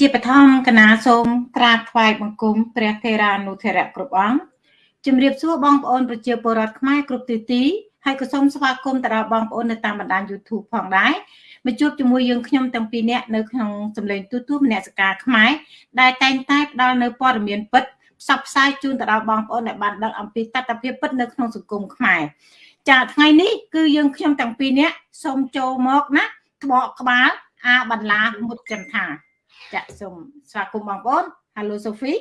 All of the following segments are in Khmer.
ជាបឋមគណៈសូមក្រាបថ្វាយបង្គំព្រះថេរានុថេរៈគ្រប់អង្គជំរាបសួរបងប្អូនប្រជាពលរដ្ឋខ្មែរគ្រប់ទិសទីហើយក៏សូមស្វាគមន៍ទៅដល់បងប្អូននៅតាមបណ្ដាញ YouTube ផងដែរមកជួបជាមួយយើងខ្ញុំទាំងពីរនាក់នៅក្នុងសម្លេងទូទួលមនសិការខ្មែរដែលតែងតែផ្ដល់នៅព័ត៌មានពិតផ្សព្វផ្សាយជូនទៅដល់បងប្អូនដែលបានដឹងអំពីតតិភាពពិតនៅក្នុងសង្គមខ្មែរចាថ្ងៃនេះគឺយើងខ្ញុំទាំងពីរនាក់សូមចូលមកណាក្បកក្បាលអាបន្លាមុតចន្ទថា ចាសូមស្វាគមន៍បងប្អូន Hello Sophie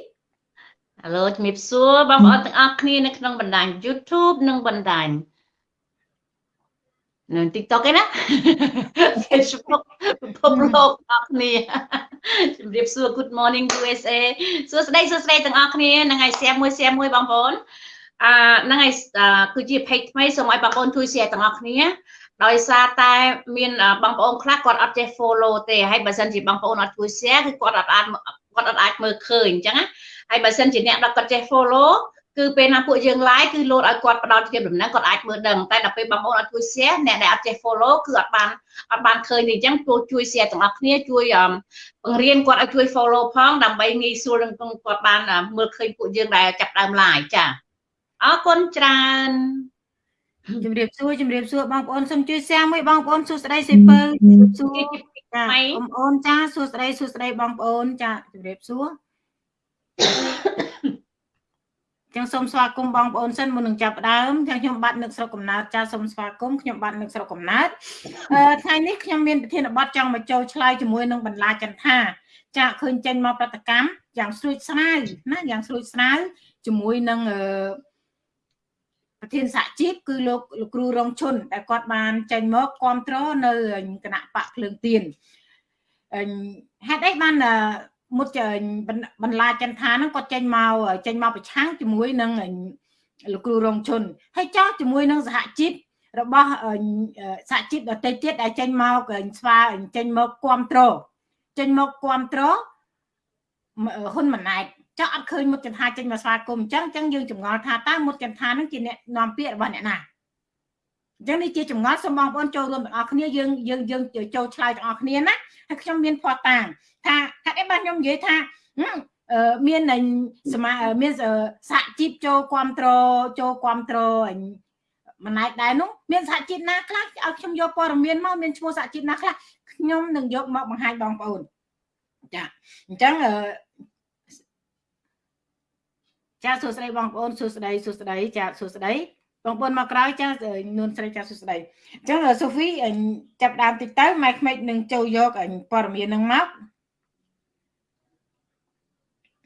Hello ជំរាបសួរបងប្អូនទាំងអស់គ្នានៅក្នុងបណ្ដាញ YouTube និងបណ្ដាញនៅ TikTok ឯណា Facebook ពិភពលោកអស់គ្នាជំរាបសួរ Good morning USA សួស្តីសួស្តីទាំងអស់គ្នានឹងឲ្យ share មួយ share មួយបងប្អូនអាហ្នឹងហើយគឺជា page ថ្មីសូមឲ្យបងប្អូនជួយ share ទាំងអស់គ្នា ដោយសារតែមានបងប្អូនខ្លះគាត់អត់ចេះ follow ទេហើយបើសិនជាបងប្អូនអត់ជួយ share គឺគាត់អត់អាចគាត់អត់អាចមើលឃើញអញ្ចឹងណាហើយបើសិនជាអ្នកដែលគាត់ចេះ follow គឺពេលណាពួកយើង live គឺលោតឲ្យគាត់ផ្ដល់ជាដំណឹងគាត់អាចមើលដឹងតែដល់ពេលបងប្អូនអត់ជួយ share អ្នកដែលអត់ចេះ follow គឺអត់បានអត់បានឃើញទេអញ្ចឹងជួយជួយ share ទាំងអស់គ្នាជួយបង្រៀនគាត់ឲ្យជួយ follow ផងដើម្បីងាយស្រួលនឹងគាត់បានមើលឃើញពួកយើងដែលចាប់ដើម live ចាអរគុណច្រើន ជំរាបសួរជំរាបសួរបងប្អូនសូមជួយ share មួយបងប្អូនសួស្ដីសេពើជំរាបសួរចាបងប្អូនចាសួស្ដីសួស្ដីបងប្អូនចាជំរាបសួរចឹងសូមស្វាគមន៍បងប្អូនសិនមុននឹងចាប់ផ្ដើមចឹងខ្ញុំបាទនឹកស្រុកកំណើតចាសូមស្វាគមន៍ខ្ញុំបាទនឹកស្រុកកំណើតថ្ងៃនេះខ្ញុំមានប្រធានបទចង់មកចូលឆ្លើយជាមួយនឹងបន្លាចន្ទថាចាឃើញចេញមកប្រតិកម្មយ៉ាងស្រួចស្រាវណាយ៉ាងស្រួចស្រាវជាមួយនឹងអឺ ប្រធានសហជីពគឺលោកលោកគ្រូរងឈុនដែលគាត់បានចេញមកគ្រប់គ្រងនៅគណៈបកភ្លើងទៀនហេតុអីបានមុតបន្លាចន្ទថាហ្នឹងគាត់ចេញមកចេញមកប្រឆាំងជាមួយនឹងលោកគ្រូរងឈុនហើយចោះជាមួយនឹងសហជីពរបស់សហជីពដទៃទៀតដែលចេញមកស្វាចេញមកគ្រប់គ្រងចេញមកគ្រប់គ្រងហ៊ុនម៉ាណែត ចាអត់ឃើញមុតចន្ទាចេញមកស្វាគមន៍អញ្ចឹងអញ្ចឹងយើងចម្ងល់ថាតើមុតចន្ទានឹងជាអ្នកនាំពាក្យរបស់អ្នកណាអញ្ចឹងនេះជាចម្ងល់សូមបងប្អូនចូលរួមទាំងអស់គ្នាយើងយើងយើងចូលឆ្លើយទាំងអស់គ្នាណាហើយខ្ញុំមានផតាំងថាហេតុអីបានខ្ញុំនិយាយថាមានសមាមានសហជីពចូលគ្រប់គ្រងចូលគ្រប់គ្រងមិនណែដែរនោះមានសហជីពណាខ្លះឲ្យខ្ញុំយកព័ត៌មានមកមានឈ្មោះសហជីពណាខ្លះខ្ញុំនឹងយកមកបង្ហាញបងប្អូនចាអញ្ចឹង ចាសួស្តីបងប្អូនសួស្តីសួស្តីចាសួស្តីបងប្អូនមកក្រោយចានួនស្រីចាសួស្តីអញ្ចឹងសូហ្វីចាប់ដើមតិចទៅម៉ែក្មេកនឹងចូលយកព័ត៌មាននឹងមក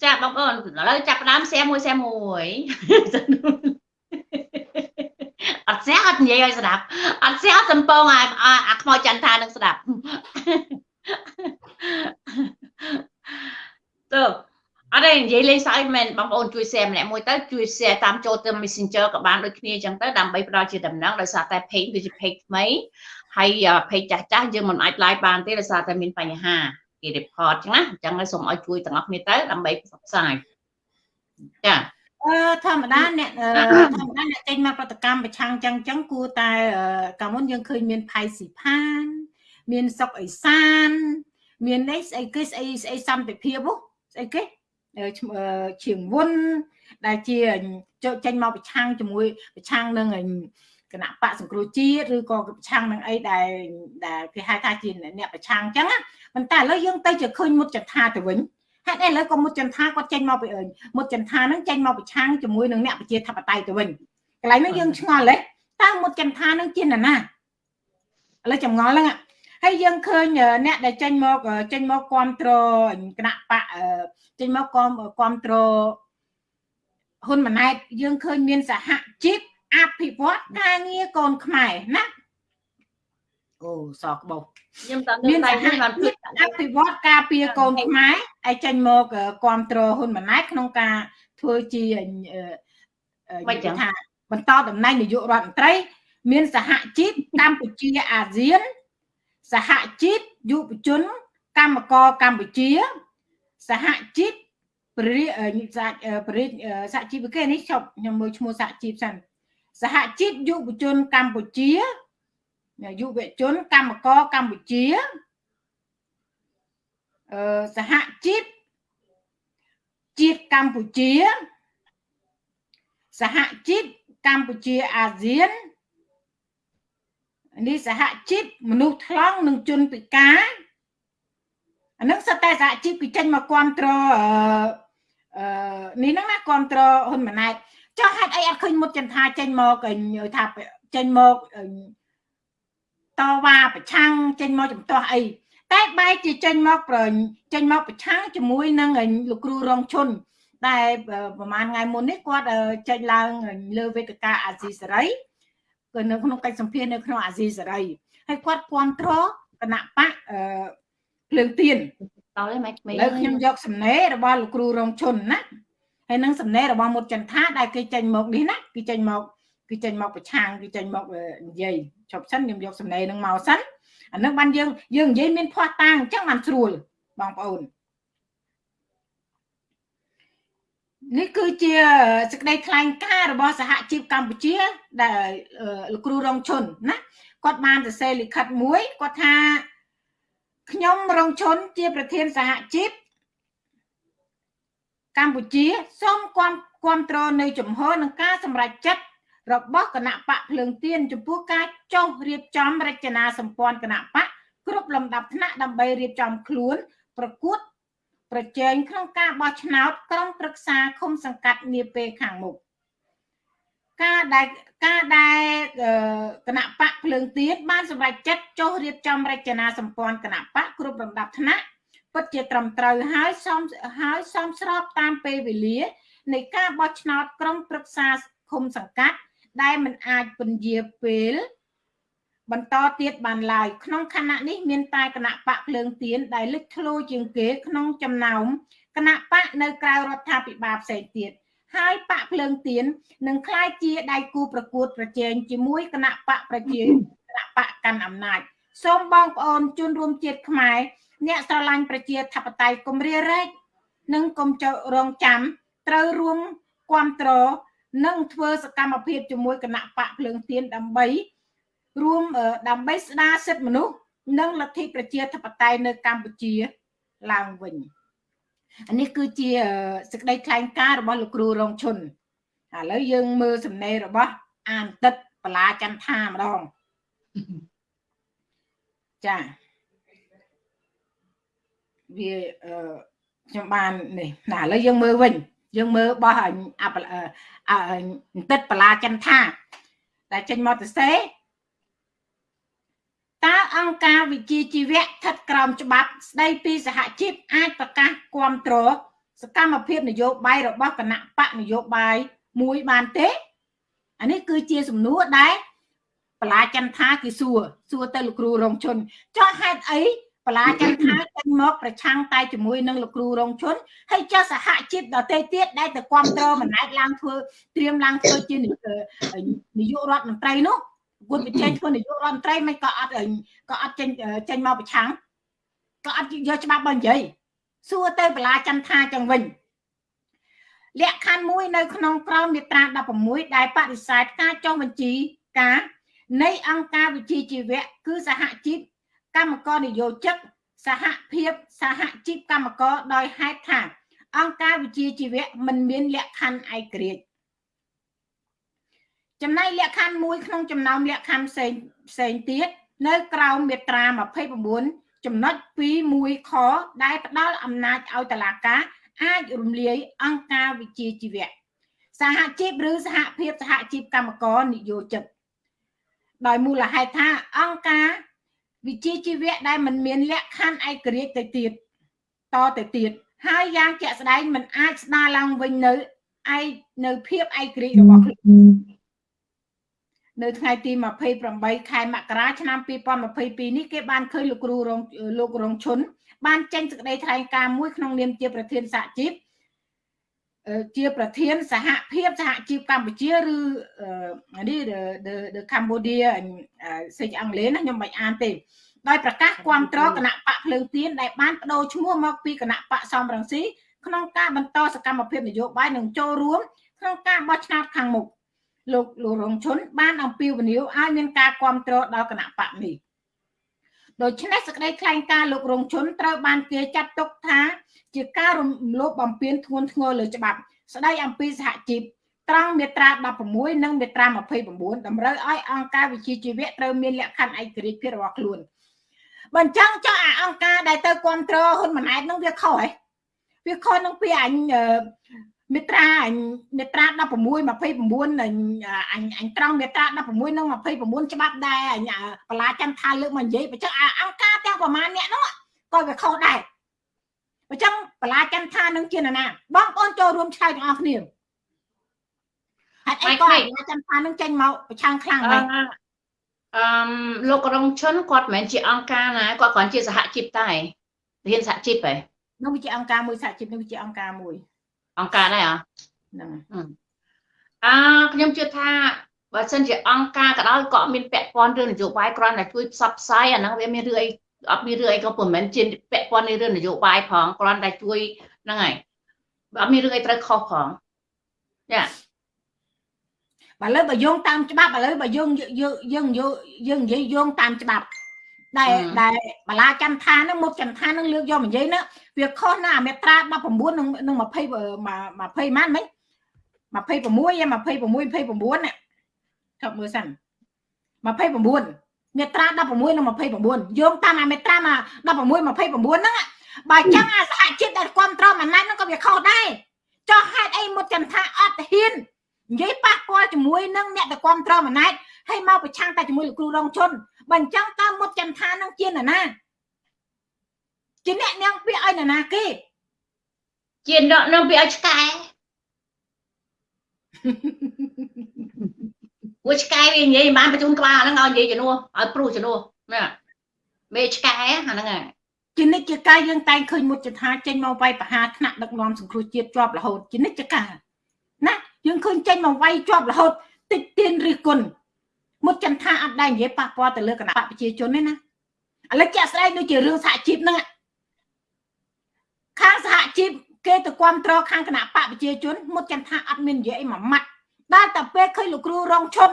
ចាបងប្អូនឥឡូវចាប់ដើម share មួយ share មួយអត់ share អត់និយាយឲ្យស្ដាប់អត់ share អត់សំពងអាអាខ្មោចចន្ទថានឹងស្ដាប់ទៅ អត់ទេនិយាយលេងសើចមែនបងប្អូនជួយ share ម្នាក់មួយទៅជួយ share តាមចូលទៅ Messenger ក៏បានដូចគ្នាអញ្ចឹងទៅដើម្បីផ្ដល់ជាដំណឹងដោយសារតែ page គឺជា page ថ្មីហើយ page ចាស់ចាស់យើងមិនអាច live បានទេដោយសារតែមានបញ្ហាគេ report អញ្ចឹងណាអញ្ចឹងសូមឲ្យជួយទាំងអស់គ្នាទៅដើម្បីផ្សព្វផ្សាយចាអឺធម្មតាអ្នកធម្មតាអ្នកចេញមកប្រតិកម្មប្រឆាំងចឹងចឹងគួរតែកាលមុនយើងឃើញមានផៃស៊ីផាន មានសុកអេសាន មាននេះស្អីគេស្អីស្អីសន្តិភាពស្អីគេ ឈៀងវុនដែលជាចេញមកប្រឆាំងជាមួយប្រឆាំងនឹងគណៈបកសង្គ្រោះជាតិឬក៏ប្រឆាំងនឹងអីដែលដែលគេហៅថាជាអ្នកប្រឆាំងអញ្ចឹងប៉ុន្តែឥឡូវយើងទៅជាឃើញមុតចន្ទាទៅវិញហេតុអីឥឡូវក៏មុតចន្ទាគាត់ចេញមកពីមុតចន្ទាហ្នឹងចេញមកប្រឆាំងជាមួយនឹងអ្នកប្រជាធិបតេយ្យទៅវិញកន្លែងហ្នឹងយើងឆ្ងល់ទេតើមុតចន្ទាហ្នឹងជាណាណាឥឡូវចម្ងល់ហ្នឹង ហើយយើងឃើញអ្នកដែលចេញមកចេញមកគ្រប់គ្រងគណៈបកចេញមកគ្រប់គ្រប់គ្រងហ៊ុនម៉ាណែតយើងឃើញមានសហជីពអភិវឌ្ឍការងារកូនខ្មែរណាអូសក្បោខ្ញុំតើមានតែបានភ្លេចអភិវឌ្ឍការពារកូនខ្មែរឲ្យចេញមកគ្រប់គ្រងហ៊ុនម៉ាណែតក្នុងការធ្វើជាមិនចឹងថាបន្តតំណែងនាយករដ្ឋមន្ត្រី មានសហជីពកម្ពុជាអាស៊ាន សហជីពយុវជនកម្មករកម្ពុជាសហជីពព្រិព្រិសហជីពគេនេះចប់ខ្ញុំមើលឈ្មោះសហជីពសិនសហជីពយុវជនកម្ពុជាយុវជនកម្មករកម្ពុជាអឺសហជីពជាតិកម្ពុជាសហជីពកម្ពុជាអាស៊ាន នេះសហជីពមនុស្សថ្លង់និងជនពិការអានឹងសិតតែសហជីពគឺចេញមកគ្រប់គ្រងអឺអឺនេះហ្នឹងណាគ្រប់គ្រងហ៊ុនម៉ាណែតចុះហេតុអីអត់ឃើញមុតចន្ទាចេញមកថាចេញមកតវ៉ាប្រឆាំងចេញមកចំទាស់អីតែបែរជាចេញមកប្រចេញមកប្រឆាំងជាមួយនឹងលោកគ្រូរងឈុនតែប្រហែលថ្ងៃមុននេះគាត់ចេញឡើងលើវេទិកាអាស៊ីសេរី គឺនៅក្នុងកិច្ចសម្ភាសនៅក្នុងអាស៊ីសេរីហើយគាត់គ្រប់គ្រងគណៈបកអឺភ្លើងទៀនដល់ហើយម៉េចឥឡូវខ្ញុំយកសំណេររបស់លោកគ្រូរងឈុនណាហើយនឹងសំណេររបស់មុតចន្ទថាដែលគេចេញមកនេះណាគឺចេញមកគឺចេញមកប្រឆាំងគឺចេញមកនិយាយចប់សិនខ្ញុំយកសំណេរនឹងមកសិនអានឹងបានយើងយើងនិយាយមានភ័ស្តុតាងអញ្ចឹងបានស្រួលបងប្អូន នេះគឺជាសេចក្តីថ្លែងការណ៍របស់សហជីពកម្ពុជា ដែលលោកគ្រូរងឈុនណាគាត់បានសរសេរលិខិតមួយគាត់ថាខ្ញុំរងឈុនជាប្រធានសហជីពកម្ពុជាសូមគាំគាំទ្រនៅជំហរនឹងការសម្រេចចិត្តរបស់គណៈបកភ្លើងទៀនចំពោះការចុះរៀបចំរចនាសម្ព័ន្ធគណៈបកគ្រប់លំដាប់ថ្នាក់ដើម្បីរៀបចំខ្លួន ប្រកួត ប្រជែងក្នុងការបោះឆ្នោតក្រុមប្រឹក្សាឃុំសង្កាត់នាពេលខាងមុខការដែលការដែលគណៈបកភ្លើងទៀនបានសម្រេចចិត្តចុះរៀបចំរចនាសម្ព័ន្ធគណៈបកគ្រប់លំដាប់ថ្នាក់ពិតជាត្រឹមត្រូវហើយសមហើយសមស្របតាមពេលវេលា នៃការបោះឆ្នោតក្រុមប្រឹក្សាឃុំសង្កាត់ដែលមិនអាចពន្យាពេល បន្តទៀតបានឡើយក្នុងខណៈនេះមានតែគណៈបកភ្លើងទៀនដែលលេចធ្លោជាងគេក្នុងចំណោមគណៈបកនៅក្រៅរដ្ឋាភិបាលផ្សេងទៀតហើយបកភ្លើងទៀននឹងក្លាយជាដៃគូប្រកួតប្រជែងជាមួយគណៈបកប្រជាគណៈបកកាន់អំណាចសូមបងប្អូនជនរួមជាតិខ្មែរអ្នកស្រឡាញ់ប្រជាធិបតេយ្យគម្រារែកនិងកុំចោរងចាំត្រូវរួមគ្រប់គ្រងនិងធ្វើសកម្មភាពជាមួយគណៈបកភ្លើងទៀនដើម្បី រួមដើម្បីស្ដារសិទ្ធិមនុស្សនិងលទ្ធិប្រជាធិបតេយ្យនៅកម្ពុជាឡើងវិញអានេះគឺជាសេចក្តីថ្លែងការណ៍របស់លោកគ្រូរងឈុនឥឡូវយើងមើលសំណេររបស់អានទឹកបលាចន្ទថាម្ដងចាវាខ្ញុំបាននេះណាឥឡូវយើងមើលវិញ យើងមើលបោះអអទឹកបលាចន្ទថាដែលចេញមកទៅសេ តើអង្គការវិជាជីវៈស្ថិតក្រោមច្បាប់ស្ដីពីសហជីពអាចប្រកាសគ្រប់គ្រងសកម្មភាពនយោបាយរបស់គណៈបកនយោបាយមួយបានទេអានេះគឺជាសំណួរដែលបលាចន្ទថាគឺសួរសួរទៅលោកគ្រូរងជនចោះហេតុអីបលាចន្ទថាចេញមកប្រឆាំងតែជាមួយនឹងលោកគ្រូរងជនហើយចុះសហជីពដទៃទៀតដែលទៅគ្រប់គ្រងម្នាក់ឡើងធ្វើត្រៀមឡើងធ្វើជានាយករដ្ឋមន្ត្រីនោះ គួរវិជ័យធ្វើនាយករដ្ឋមន្ត្រីមិនក៏អត់ក៏អត់ចេញចេញមកប្រឆាំងក៏អត់យកច្បាប់បើនិយាយសួរទៅបលាចន្ទថាចឹងវិញលក្ខខណ្ឌមួយនៅក្នុងក្រមមាត្រា16ដែលបដិសេធការចុះបញ្ជីការនៃអង្គការវិជាជីវៈគឺសហជីពកម្មករនិយោជិកសហភាពសហជីពកម្មករដោយហេតុថាអង្គការវិជាជីវៈមិនមានលក្ខខណ្ឌឯករាជ្យ ចំណែកលក្ខខណ្ឌមួយក្នុងចំណោមលក្ខខណ្ឌផ្សេងផ្សេងទៀតនៅក្រោមមាត្រា29ចំណុច2 1ខដែលផ្ដល់អំណាចឲ្យតុលាការអាចរំលាយអង្គការវិជាជីវៈសហជីពឬសហភាពសហជីពកម្មករនិយោជិតដោយមូលហេតុថាអង្គការវិជាជីវៈដែលមិនមានលក្ខខណ្ឌឯករាជ្យទៅទៀតតទៅទៀតហើយយ៉ាងជាក់ស្ដែងមិនអាចស្ដារឡើងវិញនៅឯនៅភាពឯករាជ្យរបស់ខ្លួន នៅថ្ងៃទី28ខែមករាឆ្នាំ2022នេះគេបានឃើញលោកគ្រូរងលោករងឈុនបានចេញសេចក្តីថ្លែងការណ៍មួយក្នុងនាមជាប្រធានសហជីពជាប្រធានសហភាពសហជីពកម្ពុជាឬនេះ the Cambodia សេចអង់គ្លេសណាខ្ញុំមិនអានទេដោយប្រកាសគ្រប់គ្រងគណៈបកភ្លើងទៀនដែលបានបដូរឈ្មោះមកពីគណៈបកសំរងស៊ីក្នុងការបន្តសកម្មភាពនយោបាយនិងចូលរួមក្នុងការបោះឆ្នោតខាងមុខ លោកលោករងឈុនបានអំពាវនាវឲ្យមានការគ្រប់គ្រងដល់គណៈបកនេះដូច្នេះសេចក្តីថ្លែងការណ៍លោករងជនត្រូវបានគេចាត់ទុកថា ជាការរំលោភបំពានធ្ងន់ធ្ងរលើច្បាប់ ស្ដីអំពីសហជីពត្រង់មាត្រា16និងមាត្រា29តម្រូវឲ្យអង្គការវិជាជីវៈត្រូវមានលក្ខខណ្ឌឯករាជ្យភាពរបស់ខ្លួនបើអញ្ចឹងចុះអាអង្គការដែលទៅគ្រប់គ្រងហ៊ុនម៉ាណែតនឹងវាខុសហ៎វាខុសនឹងពីអញ មេត្រាអញមេត្រា16 29អញអញអញត្រង់មេត្រា16និង29ច្បាប់ដែរអញបលាចន្ទថាលើកមកនិយាយបើចឹងអង្គការទាំងប្រមាណអ្នកនោះក៏វាខុសដែរបើចឹងបលាចន្ទថានឹងជាណាបងប្អូនចូលរួមឆ្លើយទាំងអស់គ្នាហេតុអីក៏បលាចន្ទថានឹងចេញមកប្រឆាំងខ្លាំងដែរអឺលោករងឈុនគាត់មិនមែនជាអង្គការណាគាត់គ្រាន់ជាសហជីពតែរៀនសហជីពហ៎នោះវាជាអង្គការមួយសហជីពនោះវាជាអង្គការមួយ អង្គការដែរហ្នឹងអាខ្ញុំជឿថាបើសិនជាអង្គការក៏ដោយក៏មានពាក់ព័ន្ធរឿងនយោបាយគ្រាន់តែជួយផ្សព្វផ្សាយអាហ្នឹងវាមានរឿងអីអត់មានរឿងអីក៏មិនមែនជាពាក់ព័ន្ធនឹងរឿងនយោបាយផងគ្រាន់តែជួយហ្នឹងហើយអត់មានរឿងអីត្រូវខុសផងចាបើលើបើយោងតាមច្បាប់ឥឡូវបើយោងយើងយើងយើងនិយាយយោងតាមច្បាប់ ដែលដែលបលាចន្ទថានឹងមុខចន្ទថានឹងលើកយកនិយាយណាវាខុសណាមេត្រា19និងនឹង20 20ម៉ានមិញ26 26 29ណាថប់មើលសិន29មេត្រា16និង29យោងតាមអាមេត្រា16 29ហ្នឹងបើចឹងអាសហជីពដែលគ្រប់គ្រងអាណត្តិហ្នឹងក៏វាខុសដែរចុះហេតុអីមុតចន្ទថាអត់ហ៊ាននិយាយប៉ះពាល់ជាមួយនឹងអ្នកដែលគ្រប់គ្រងអាណត្តិហើយមកប្រឆាំងតែជាមួយលោកគ្រូរងជន បើអញ្ចឹងតើមុតចន្ទថានឹងជានរណាជាអ្នកនាងពាក្យឲ្យនរណាគេជាអ្នកនាងពាក្យឲ្យឆ្កែពួកឆ្កែវានិយាយបានបញ្ជូនក្បាលហ្នឹងឲ្យនិយាយជំនួសឲ្យព្រុសជំនួសណាមេឆ្កែអាហ្នឹងហើយជានិច្ចកាលយើងតែងឃើញមុតចថាចេញមកវាយប្រហារថ្នាក់ដឹកនាំសង្គ្រោះជាតិជាប់រហូតជានិច្ចកាលណាយើងឃើញចេញមកវាយជាប់រហូតតិចទៀនរិះគន់ មុតចន្ទថាអត់ដែរនិយាយប៉ះពាល់ទៅលើគណៈបកប្រជាជនទេណាឥឡូវជាក់ស្ដែងដូចជារឿងសហជីពហ្នឹងខាងសហជីពគេទៅគ្រប់គ្រងខាងគណៈបកប្រជាជនមុតចន្ទថាអត់មាននិយាយអីមួយម៉ាត់ដល់តែពេលឃើញលោកគ្រូរងឈុន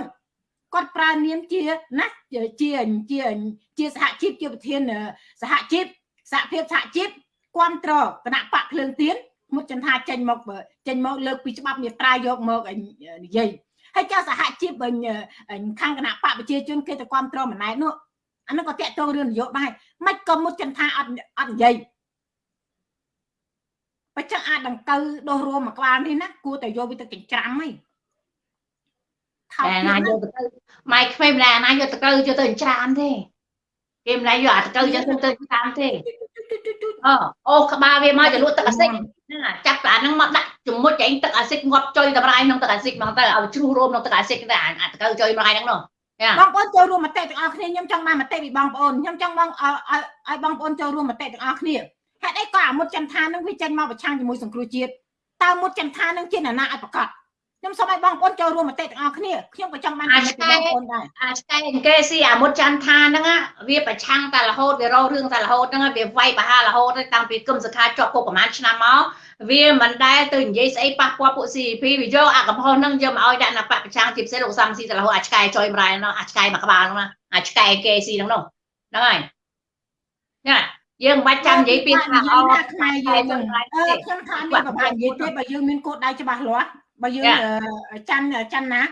គាត់ប្រើនាមជាណាជាជាជាសហជីពជាប្រធានសហជីពសហភាពសហជីពគ្រប់គ្រងគណៈបកភ្លើងទៀនមុតចន្ទថាចេញមកចេញមកលើកពីច្បាប់មេត្រាយកមកនិយាយ ហើយចាសហជីពខាងគណៈបកប្រជាជនគេទៅគ្រប់គ្រងម្នាក់នោះអានោះក៏តាក់ទងរឿងនយោបាយមិនក៏មុតចន្ទថាអត់អត់និយាយបើចឹងអាចដង្កូវដោះរួមមួយក្បាលនេះណាគួរតែយកវាទៅចិញ្ច្រាំហីតែណាយកទៅម៉ែក្មេងម្នាក់ណាយកទៅកៅយកទៅចិញ្ច្រាំទេគេម្នាក់យកអាតកៅយកទៅទៅតាមទេអូអូក្បាលវាមកចលក់ទឹកអាស៊ីតហ្នឹងចាប់អាហ្នឹងមកដាក់ ជាមួយចែងទឹកអាស៊ីតងាប់ចុយតម្រាយក្នុងទឹកអាស៊ីតហ្មងទៅឲ្យជ្រុះរួមក្នុងទឹកអាស៊ីតទៅអាតកៅចុយម្រាយហ្នឹងនោះបងប្អូនចូលរួមមតិទាំងអស់គ្នាខ្ញុំចង់បានមតិពីបងប្អូនខ្ញុំចង់បងឲ្យបងប្អូនចូលរួមមតិទាំងអស់គ្នាហេតុអីក៏អាមុតចន្ទថានឹងវាចេញមកប្រឆាំងជាមួយសង្គ្រោះជាតិតើមុតចន្ទថានឹងជានរណាឲ្យប្រកាស ខ្ញុំសូមឲ្យបងប្អូនចូលរួមមតិទាំងអស់គ្នាខ្ញុំក៏ចង់បានមតិពីបងប្អូនដែរអាឆ្កែគេស៊ីអាមុតចន្ទថាហ្នឹងវាប្រឆាំងតែរហូតវារោរឿងតែរហូតហ្នឹងវាវាយបហារហូតតាំងពីគឹមសខាជាប់គុកប្រហែលឆ្នាំមកវាមិនដែលទៅនិយាយស្អីប៉ះពាល់ពួក CP វាយកអាកំហុសហ្នឹងយកមកឲ្យដាក់នៅបពប្រឆាំងជាពិសេសលោកសំស៊ីតែរហូតអាឆ្កែចុយម្រាយហ្នឹងអាឆ្កែមួយក្បាលហ្នឹងអាឆ្កែគេស៊ីហ្នឹងនោះហ្នឹងហើយណាយើងមិនបាច់ចាំនិយាយពីថាអត់ខ្មែរយើងហ្នឹងខ្ញុំថាមានប្រហែលនិយាយទេបើយើងមានគោលដៅច្បាស់លាស់ បើយើងច័ន្ទច័ន្ទណា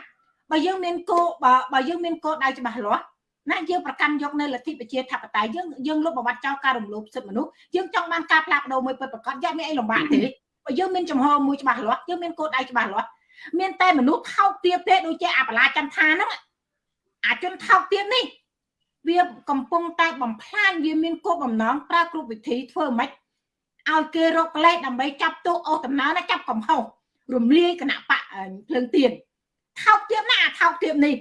បើយើងមានគោលបើយើងមានគោលដៅច្បាស់លាស់ណាយើងប្រកាន់យកនៅលទ្ធិប្រជាធិបតេយ្យយើងយើងលុបបំបត្តិចោលការរំលោភសិទ្ធិមនុស្សយើងចង់បានការផ្លាស់ប្ដូរមួយពិតប្រាកដយ៉ាងមានអីលំបាកទេបើយើងមានចំហមួយច្បាស់លាស់យើងមានគោលដៅច្បាស់លាស់មានតែមនុស្សថោកទាបទេដូចជាអបលាចន្ទថាហ្នឹងអាជនថោកទាបនេះវាកំពុងតែបំផ្លាញវាមានគោលបំណងប្រើគ្រប់វិធីធ្វើម៉េចឲ្យគេរកលេខដើម្បីចាប់ទោសអូសដំណើរណាចាប់កំហុស រំលាយគណៈបកភ្លើងទៀនថោកទាបណាស់អាថោកទាបនេះ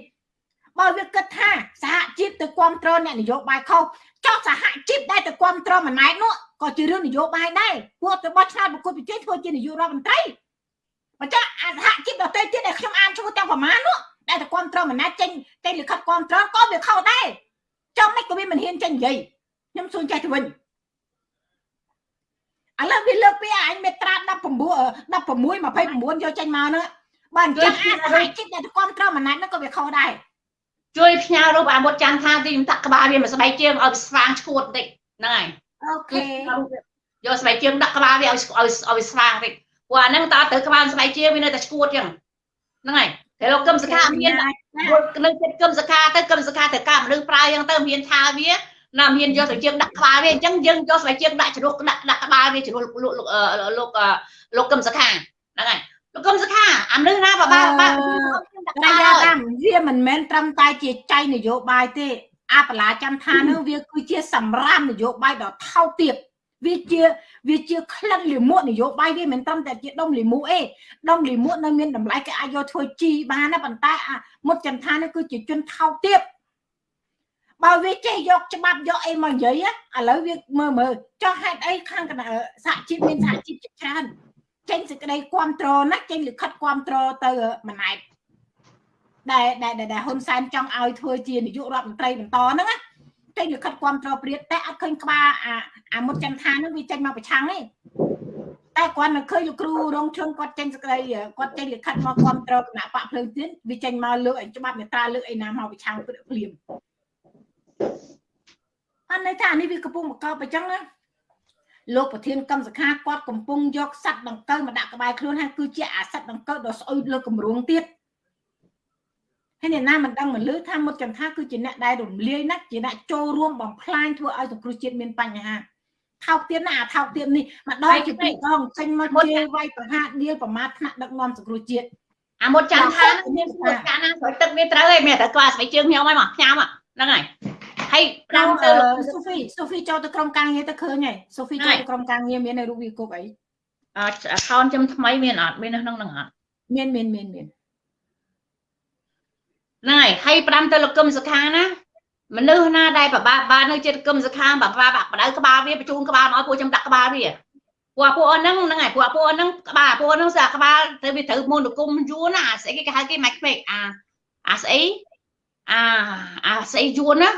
បើវាគិតថាសហជីពទៅគ្រប់គ្រងអ្នកនយោបាយខុសចោះសហជីពដែលទៅគ្រប់គ្រងម្នាក់នោះក៏ជារឿងនយោបាយដែរពួកទៅបោះឆ្នោតប្រគល់ប្រជែងធ្វើជានាយករដ្ឋមន្ត្រីបើចាអាសហជីពដទៃទៀតដែលខ្ញុំអានឈ្មោះទាំងប្រមាណនោះដែលទៅគ្រប់គ្រងម្នាក់ចេញចេញលិខិតគ្រប់គ្រងក៏វាខុសដែរចំមិនក៏វាមិនហ៊ានចេញនិយាយខ្ញុំសួរចេះទៅវិញ ឥឡូវវាលើកពីអញមេត្រា19 16 29យកចេញមកហ្នឹងបើអញ្ចឹងអាសហជីពដែលគ្រប់គ្រងម្នាក់ហ្នឹងក៏វាខុសដែរជួយផ្ញើរូបអាមុតច័ន្ទថាទីខ្ញុំដាក់ក្បាលវាមកស្បែកជើងឲ្យស្វាងឈួតបន្តិចហ្នឹងហើយអូខេយកស្បែកជើងដាក់ក្បាលវាឲ្យឲ្យឲ្យស្វាងបន្តិចព្រោះអាហ្នឹងតើទៅក្បាលស្បែកជើងវានៅតែឈួតចឹងហ្នឹងហើយតែលោកកឹមសខាមាននៅចិត្តកឹមសខាទៅកឹមសខាទៅកាមនុស្សប្រើចឹងទៅមានថាវា ណាមានយកស្បែកជើងដាក់ក្បាលវាអញ្ចឹងយើងយកស្បែកជើងដាក់ជ្រុះដាក់ដាក់ក្បាលវាជ្រុះលោកលោកលោកលោកកឹមសខាហ្នឹងហើយលោកកឹមសខាអាមនុស្សណាបបាបបាតែយ៉ាតាមវាមិនមែនត្រឹមតែជាចៃនយោបាយទេអាបលាចន្ទថានឹងវាគឺជាសម្រាមនយោបាយដ៏ថោកទាបវាជាវាជាក្លិនលាមកនយោបាយវាមិនត្រឹមតែជាដុំលាមកអេដុំលាមកនៅមានតម្លៃគេអាចយកធ្វើជីបានណាប៉ុន្តែអាមុតចន្ទថានេះគឺជាជនថោកទាប បើវាចេះយកច្បាប់យកអីមកនិយាយឥឡូវវាមើលមើលចោះហេតុអីខាងគណៈសហជីពមានសហជីពជាច្រើនចេញសេចក្តីគ្រប់គ្រងណាចេញលិខិតគ្រប់គ្រងទៅម៉ណែតដែលដែលដែលហ៊ុនសែនចង់ឲ្យធ្វើជានាយករដ្ឋមន្ត្រីបន្តហ្នឹងណាចេញលិខិតគ្រប់គ្រងព្រាតតែអត់ឃើញក្បាលអាអាមុតចន្ទថាហ្នឹងវាចេញមកប្រឆាំងទេតែគាត់មិនឃើញលោកគ្រូរងឈឹងគាត់ចេញសេចក្តីគាត់ចេញលិខិតមកគ្រប់គ្រងគណៈបកភ្លើងទៀនវាចេញមកលើកឲ្យច្បាប់មេត្រាលើកឯណាមកប្រឆាំងភ្លាម អត់ន័យថានេះវាកំពុងបង្កប់អញ្ចឹងណាលោកប្រធានកម្មសខាគាត់កំពុងយកសัตว์ដង្កូវមកដាក់ក្បែរខ្លួនហើយគឺជាអាសត្វដង្កូវដ៏ស្អុយលើគម្រោងទៀតហើយអ្នកណាមិនដឹងមិនលឺថាមុតចន្ទថាគឺជាអ្នកដែលរំលាយណាស់ជាអ្នកចូលរួមបំផ្លាញធ្វើឲ្យសង្គ្រោះជាតិមានបញ្ហាថោកទៀតណាអាថោកទៀតនេះម្ដងជាពីរដងចេញមកជេរវាយប្រហារដៀលប្រមាថថ្នាក់ដឹកនាំសង្គ្រោះជាតិអាមុតច័ន្ទថាមានស្រួលកាលណាស្រោចទឹកវាត្រូវឯងមានតែក្បាលស្បែកជើងខ្ញុំហើយមកផ្ញើមកហ្នឹងហើយ ហើយប្រាំទៅសូហ្វីសូហ្វីចូលទៅក្រុមការងារទៅឃើញហើយសូហ្វីចូលទៅក្រុមការងារមាននៅរូបវាគុកអីអត់ account ខ្ញុំថ្មីមានអត់មាននៅក្នុងហ្នឹងអត់មានមានមានមានហ្នឹងហើយហើយប្រាំទៅលោកកឹមសុខាណាមនុស្សណាដែលបបាបាននៅចិត្តកឹមសុខាបបាបាក់បដៅក្បាលវាបញ្ជូនក្បាលមកពួកខ្ញុំដាក់ក្បាលវាពួកពួកហ្នឹងហ្នឹងហើយពួកពួកហ្នឹងក្បាលពួកហ្នឹងស្អាក្បាលទៅវាត្រូវមន្តគុំយួនណាស្អីគេគេហៅគេម៉ាច់ពេកអាអាស្អីអាអាស្អីយួនណា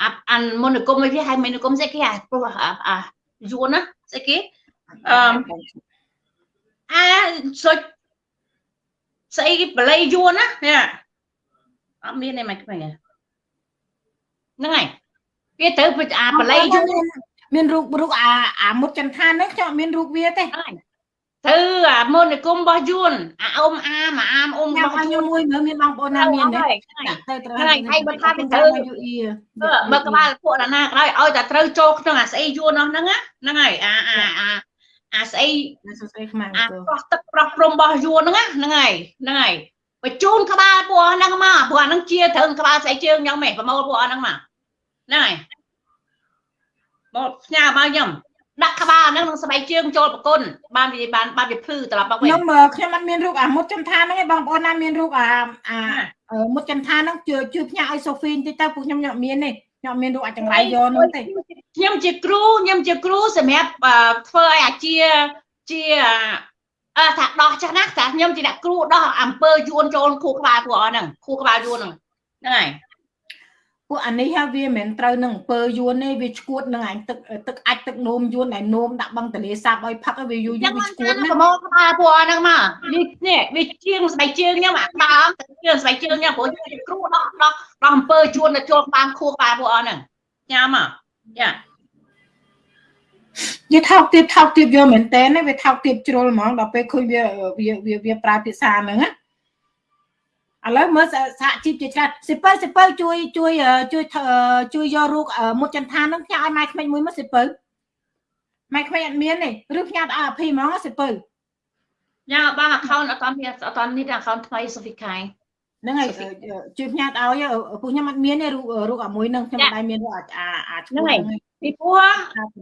អាអានមន្តគុំវាហៅមន្តគុំស្អីគេអាព្រោះអាយួនណាស្អីគេអឺអាសុចស្អីគេបល័យយួនណានេះអត់មានទេមិនខ្មិញហ្នឹងហើយវាត្រូវអាបល័យយួនមានរូបរូបអាអាមុតចន្ទថាហ្នឹងខ្ញុំអត់មានរូបវាទេ ទៅអាមន្តគុំរបស់យួនអាអ៊ំអាមអាមអ៊ំញ៉ាំរបស់ឲ្យយួនមួយមើលមានបងប្អូនណាមានទេហ្នឹងដាក់ទៅត្រូវហើយហើយបើថាវាត្រូវយូអ៊ីបើក្បាលពួកណាណាក៏ដោយឲ្យតែត្រូវចូលក្នុងអាស្អីយួននោះហ្នឹងហ្នឹងហើយអាអាអាអាស្អីសួស្ដីខ្មែរអាទៅប្រោះទឹកប្រោះព្រំរបស់យួនហ្នឹងហ្នឹងហើយហ្នឹងហើយបញ្ជូនក្បាលពួកហ្នឹងមកព្រោះអាហ្នឹងជាត្រឹមក្បាលស្អីជើងខ្ញុំឯងប្រមូលពួកហ្នឹងមកហ្នឹងហើយមកផ្ញើមកខ្ញុំ ដាក់ក្បាលហ្នឹងនឹងស្បែកជើងចូលប្រគុណបានវាបានបានវាភ្លឺត្រឡប់មកវិញខ្ញុំខ្ញុំអត់មានរូបអាមុតចន្ទថាហ្នឹងឯងបងប្អូនណាមានរូបអាអាមុតចន្ទថាហ្នឹងជួយជួយផ្ញើឲ្យសូហ្វីបន្តិចទៅពួកខ្ញុំខ្ញុំអត់មានទេខ្ញុំអត់មានរូបអាចចង្រៃយកនោះទេខ្ញុំជាគ្រូខ្ញុំជាគ្រូសម្រាប់ធ្វើឲ្យអាជាជាអឺថាដោះចាស់ណាតែខ្ញុំជាអ្នកគ្រូដោះអំពើយួនចូលខួរក្បាលពួកអស់ហ្នឹងខួរក្បាលយួនហ្នឹងហ្នឹងហើយ ពួកអានេះហើយវាមិនត្រូវនឹងអំពើយួនទេវាឈួតនឹងអញទឹកទឹកអាចទឹកនោមយួនដែលនោមដាក់បឹងទលេសាបឲ្យផឹកឲ្យវាយូរយូរវាឈួតណាប្រមូលក្បាលពួកអស់ហ្នឹងមកនេះនេះវាជាងស្បែកជើងខ្ញុំអាដើមទៅជាងស្បែកជើងខ្ញុំព្រោះខ្ញុំជាគ្រូដោះដោះដោះអំពើយួនទៅចូលក្បាលខួរក្បាលពួកអស់ហ្នឹងញ៉ាំមកយ៉ាវាថោកទៀបថោកទៀបយកមែនតើវាថោកទៀបជ្រុលហ្មងដល់ពេលឃើញវាវាវាប្រើភាសាហ្នឹងណា ឥឡូវមើលសហជីពជាច្រើនសិពើសិពើជួយជួយជួយជួយយករូបមុតចន្ទថាហ្នឹងផ្ញើឲ្យម៉ែក្មេងមួយមកសិពើម៉ែក្មេងអត់មានទេឬផ្ញើឲ្យអភីហ្មងសិពើញ៉ាំបង account អត់តាន់មានអត់តាន់នេះ account ថ្មីសូហ្វីខៃហ្នឹងហើយជួយផ្ញើឲ្យពួកខ្ញុំអត់មានទេរូបរូបអាមួយហ្នឹងខ្ញុំមិនដែរមានរូបអាអាឈ្មោះហ្នឹងពីព្រោះ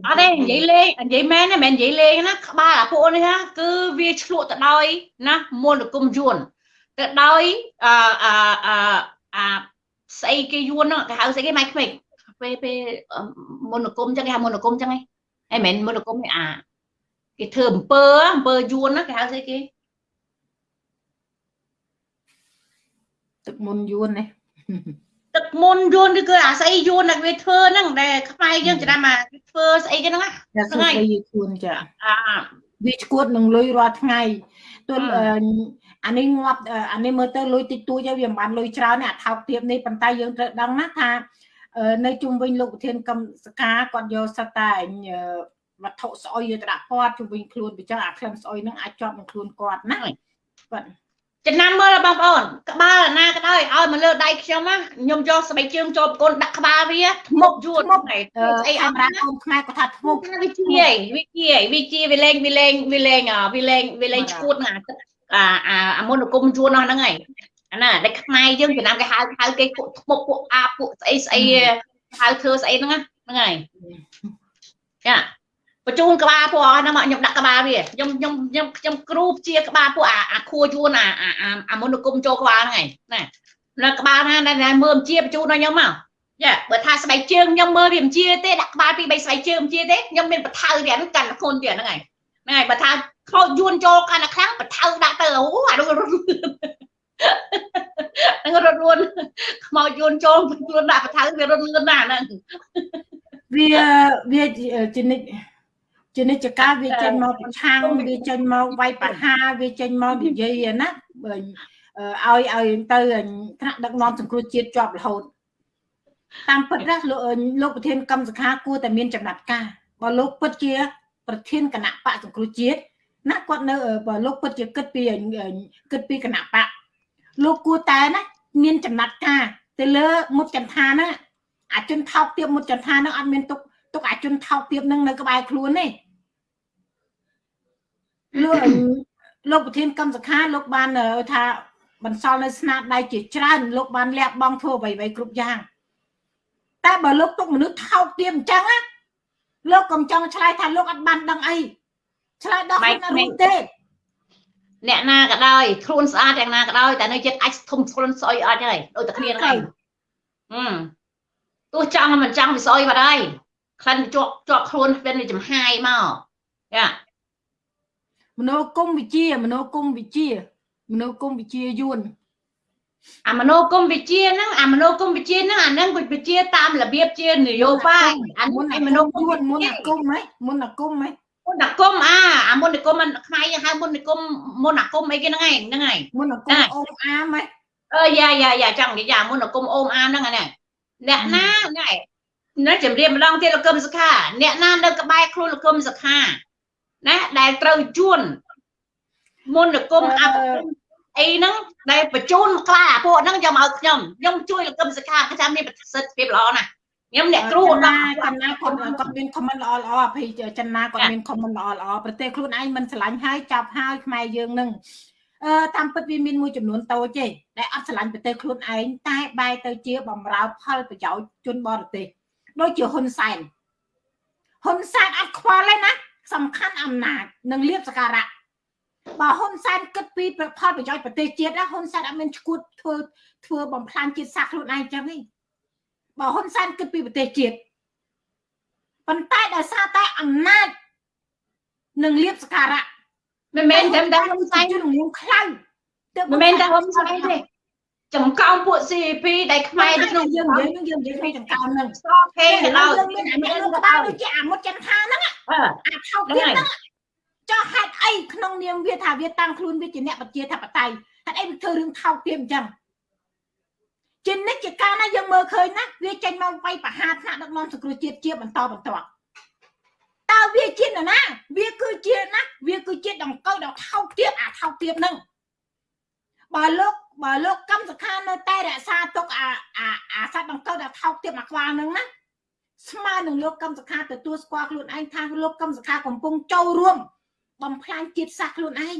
អត់ទេនិយាយលេងនិយាយមែនទេមិននិយាយលេងណាក្បាលអាពួកនេះណាគឺវាឆ្លក់ទៅដោយណាមន្តគុំយួន ទៅដោយអឺអឺអឺអាស្អីគេយួនហ្នឹងគេហៅស្អីគេម៉ៃក្មេកពេលពេលមន្តគុំចឹងគេហៅមន្តគុំចឹងហ៎ហ៎មិនមន្តគុំនេះអាគេធ្វើអំពើអំពើយួនណាគេហៅស្អីគេទឹកមុនយួននេះទឹកមុនយួនឬគឺអាស្អីយួនដែលវាធ្វើហ្នឹងដែលខ្មែរយើងច្រាមអាធ្វើស្អីគេហ្នឹងណាតែសុខស្ដីយួនចាអាវាឈួតនឹងលុយរាល់ថ្ងៃទោះ អានេះងាប់អានេះមើលទៅលុយតិចតួចហើយវាមិនបានលុយច្រើនទេអាថោកទាបនេះប៉ុន្តែយើងត្រូវដឹងណាថានៅជុំវិញលោកប្រធានកម្មសកាគាត់យកសិតតែវត្ថុស្អុយទៅដាក់គាត់ជុំវិញខ្លួនពីចឹងអាក្លិនស្អុយហ្នឹងអាចជាប់នឹងខ្លួនគាត់ណាបាទចំណាំមើលបងប្អូនក្បាលណាក៏ដោយឲ្យមកលើដៃខ្ញុំណាខ្ញុំយកស្បែកជើងចូលប្រគល់ដាក់ក្បាលវាធ្មប់យួនស្អីអមរាកូនខ្មែរគាត់ថាធ្មប់វាជាវាជាវាជាវាលេងវាលេងវាលេងវាលេងវាលេងឈួតណាអា អាអាមុនគុំយួននោះហ្នឹងហើយអាណាដែលខ្មែរយើងចំណាំគេហៅហៅគេពួកធ្មប់ពួកអាពួកស្អីស្អីហៅធ្វើស្អីហ្នឹងហ្នឹងហើយចាបញ្ជូនក្បាលពួកហ្នឹងមកខ្ញុំដាក់ក្បាលវាខ្ញុំខ្ញុំខ្ញុំខ្ញុំគ្រូជាក្បាលពួកអាអាខួយួនអាអាអាមុនគុំចូលក្បាលហ្នឹងឯងណានៅក្បាលណាដែលមើលជាបញ្ជូនដល់ខ្ញុំមកចាបើថាស្បែកជើងខ្ញុំមើលវាមិនជាទេដាក់ក្បាលពីរបីស្បែកជើងមិនជាទេខ្ញុំមានបថៅទៀតហ្នឹងកាន់ខ្លួនទៀតហ្នឹងឯងហ្នឹងហើយបើថា ខោយួនចូលកាន់តែខ្លាំងបថៅដាក់ទៅអូអានោះរត់ហ្នឹងរត់លួនខ្មោចយួនចូលយួនដាក់បថៅវារត់លឿនណាស់ហ្នឹងវាវាជានិច្ចជានិច្ចកាលវាចេញមកប្រឆាំងវាចេញមកវាយបហាវាចេញមកនិយាយណាឲ្យឲ្យទៅថ្នាក់ដឹកនាំសង្គ្រោះជាតិជាប់រហូតតាមពិតណាលោកលោកប្រធានកម្មសខាគួរតែមានចំណាត់ការបើលោកពិតជា ប្រធានគណៈបកសង្គ្រោះជាតិ ណាគាត់នៅបើលោកពិតជាគិតពីគិតពីគណៈបកលោកគួរតែណាមានចំណាត់ការទៅលើមុខចន្ទថាហ្នឹងអាជនថោកទៀបមុខចន្ទថាហ្នឹងអត់មានទុកទុកអាជនថោកទៀបហ្នឹងនៅក្បែរខ្លួនទេលោកលោកប្រធានកម្មសខាលោកបានថាបន្សល់នៅស្នាដៃជាច្រើនលោកបានលះបង់ធ្វើអ្វីៗគ្រប់យ៉ាងតែបើលោកទុកមនុស្សថោកទាបអញ្ចឹងណាលោកកុំចង់ឆ្លើយថាលោកអត់បានដឹងអី ឆ្លើយដល់ខ្លួនអត់ទេអ្នកណាក៏ដោយខ្លួនស្អាតយ៉ាងណាក៏ដោយតែនៅចិត្តអាចធំខ្លួនស្អុយអត់ហើយដូចតែគ្នាហ្នឹងហឹមទោះចង់មិនចង់វាស្អុយបាត់ហើយក្លិនជាប់ជាប់ខ្លួនវាចំហាយមកយ៉ាមនោគមវិជាមនោគមវិជាមនោគមវិជាយួនអាមនោគមវិជាហ្នឹងអាមនោគមវិជាហ្នឹងអាហ្នឹងវិជាតាមរបៀបជានយោបាយអាមុនឯមនោគមមុនអាគមហ៎មុនអាគមហ៎ មុនអាគមអាអាមុនអាគមខ្មែរយើងហៅមុនអាគមមុនអាគមអីគេហ្នឹងឯងហ្នឹងឯងមុនអាគមអូមអាមហ៎អឺយ៉ាយ៉ាយ៉ាចង់និយាយមុនអាគមអូមអាមហ្នឹងហ្នឹងអ្នកណាហ្នឹងឯងនៅជំរាបម្ដងទៀតលោកកឹមសុខាអ្នកណានៅក្បែរខ្លួនលោកកឹមសុខាណាដែលត្រូវជួនមុនលោកកឹមអបអីហ្នឹងដែលបញ្ជូនក្លាពួកហ្នឹងយកមកឲ្យខ្ញុំខ្ញុំជួយលោកកឹមសុខាថាមានប្រសិទ្ធភាពល្អណាស់ ខ្ញុំអ្នកគ្រូដល់ចំណាគាត់គាត់មាន comment ល្អល្អអភ័យចំណាគាត់មាន comment ល្អល្អប្រទេសខ្លួនឯងមិនឆ្លាញ់ហើយចាប់ហើយខ្មែរយើងនឹងអឺតាមពិតវាមានមួយចំនួនតូចទេដែលអត់ឆ្លាញ់ប្រទេសខ្លួនឯងតែបែរទៅជាបំរើផលប្រយោជន៍ជនបរទេសដូចជាហ៊ុនសែនហ៊ុនសែនអត់ខ្វល់ទេណាសំខាន់អំណាចនិងលៀបសការៈបើហ៊ុនសែនគិតពីផលប្រយោជន៍ប្រទេសជាតិណាហ៊ុនសែនអត់មានឈួតធ្វើធ្វើបំផ្លាញជាតិសាសន៍ខ្លួនឯងចឹងទេ បើហ៊ុនសែនគិតពីប្រទេសជាតិប៉ុន្តែដោយសារតែអំណាចនិងលៀបសការៈមិនមែនតែតែហ៊ុនសែនជំនុំខ្លៅមិនមែនតែហ៊ុនសែនទេចំកោងពួក CP ដែលខ្មែរនៅក្នុងយើងនិយាយនឹងយើងនិយាយក្នុងចំកោងនឹងស្កគេទៅដល់មានអានេះក្បាលដូចជាអាមុតចិនថាហ្នឹងអាថោកទៀតហ្នឹងចុះហេតុអីក្នុងនាមវាថាវាតាំងខ្លួនវាជាអ្នកប្រជាធិបតេយ្យហេតុអីវាធ្វើរឿងថោកទៀតអញ្ចឹង ជានិច្ចកាលណាយើងមើលឃើញណាវាចេញមកវាយប្រហារថ្នាក់ដឹកនាំសង្គ្រោះជាតិជាបន្តបន្ទាប់តើវាជានរណា វាគឺជាណាវាគឺជាដង្កូវដ៏ថោកទៀតអាថោកទៀតហ្នឹងបើលោកបើលោកកម្មសខានៅតែរក្សាទុកអាអាអាសត្វដង្កូវដែលថោកទៀតមកខ្វល់ហ្នឹងណាស្មើនឹងលោកកម្មសខាទទួលស្គាល់ខ្លួនឯងថាលោកកម្មសខាកំពុងចូលរួមបំផ្លាញជាតិសាសន៍ខ្លួនឯង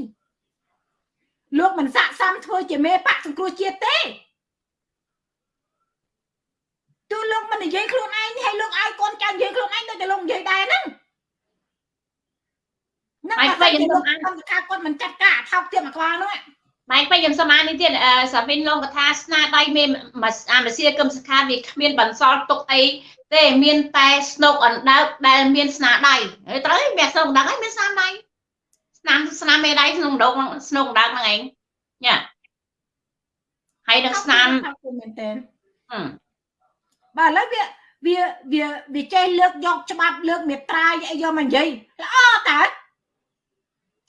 លោកមិនស័កសមធ្វើជាមេបកសង្គ្រោះជាតិទេ ទូលោកមិននិយាយខ្លួនឯងហើយលោកឲ្យកូនចៅនិយាយខ្លួនឯងដូចតែលោកនិយាយដែរហ្នឹងហ្នឹងហើយខ្ញុំកម្មសខាគាត់មិនចាត់ការថោកទៀតមកខ្វល់ហ្នឹងម៉ែពេញខ្ញុំសុំអាននេះទៀតសាវិនលោកថាស្នាដៃមានអាមសៀកឹមសខាវាគ្មានបន្សល់ទុកអីទេមានតែស្នុកអណ្ដើកដែលមានស្នាដៃត្រូវមានស្នុកអណ្ដើកហើយមានស្នាដៃស្នាមស្នាមមេដៃក្នុងដងស្នុកអណ្ដើកហ្នឹងឯងញ៉ាហើយនឹងស្នាមមែនតើ បាទឥឡូវវាវាវាវាចេះលើកយកច្បាប់លើកមេត្រាអីយកមកនិយាយល្អតើ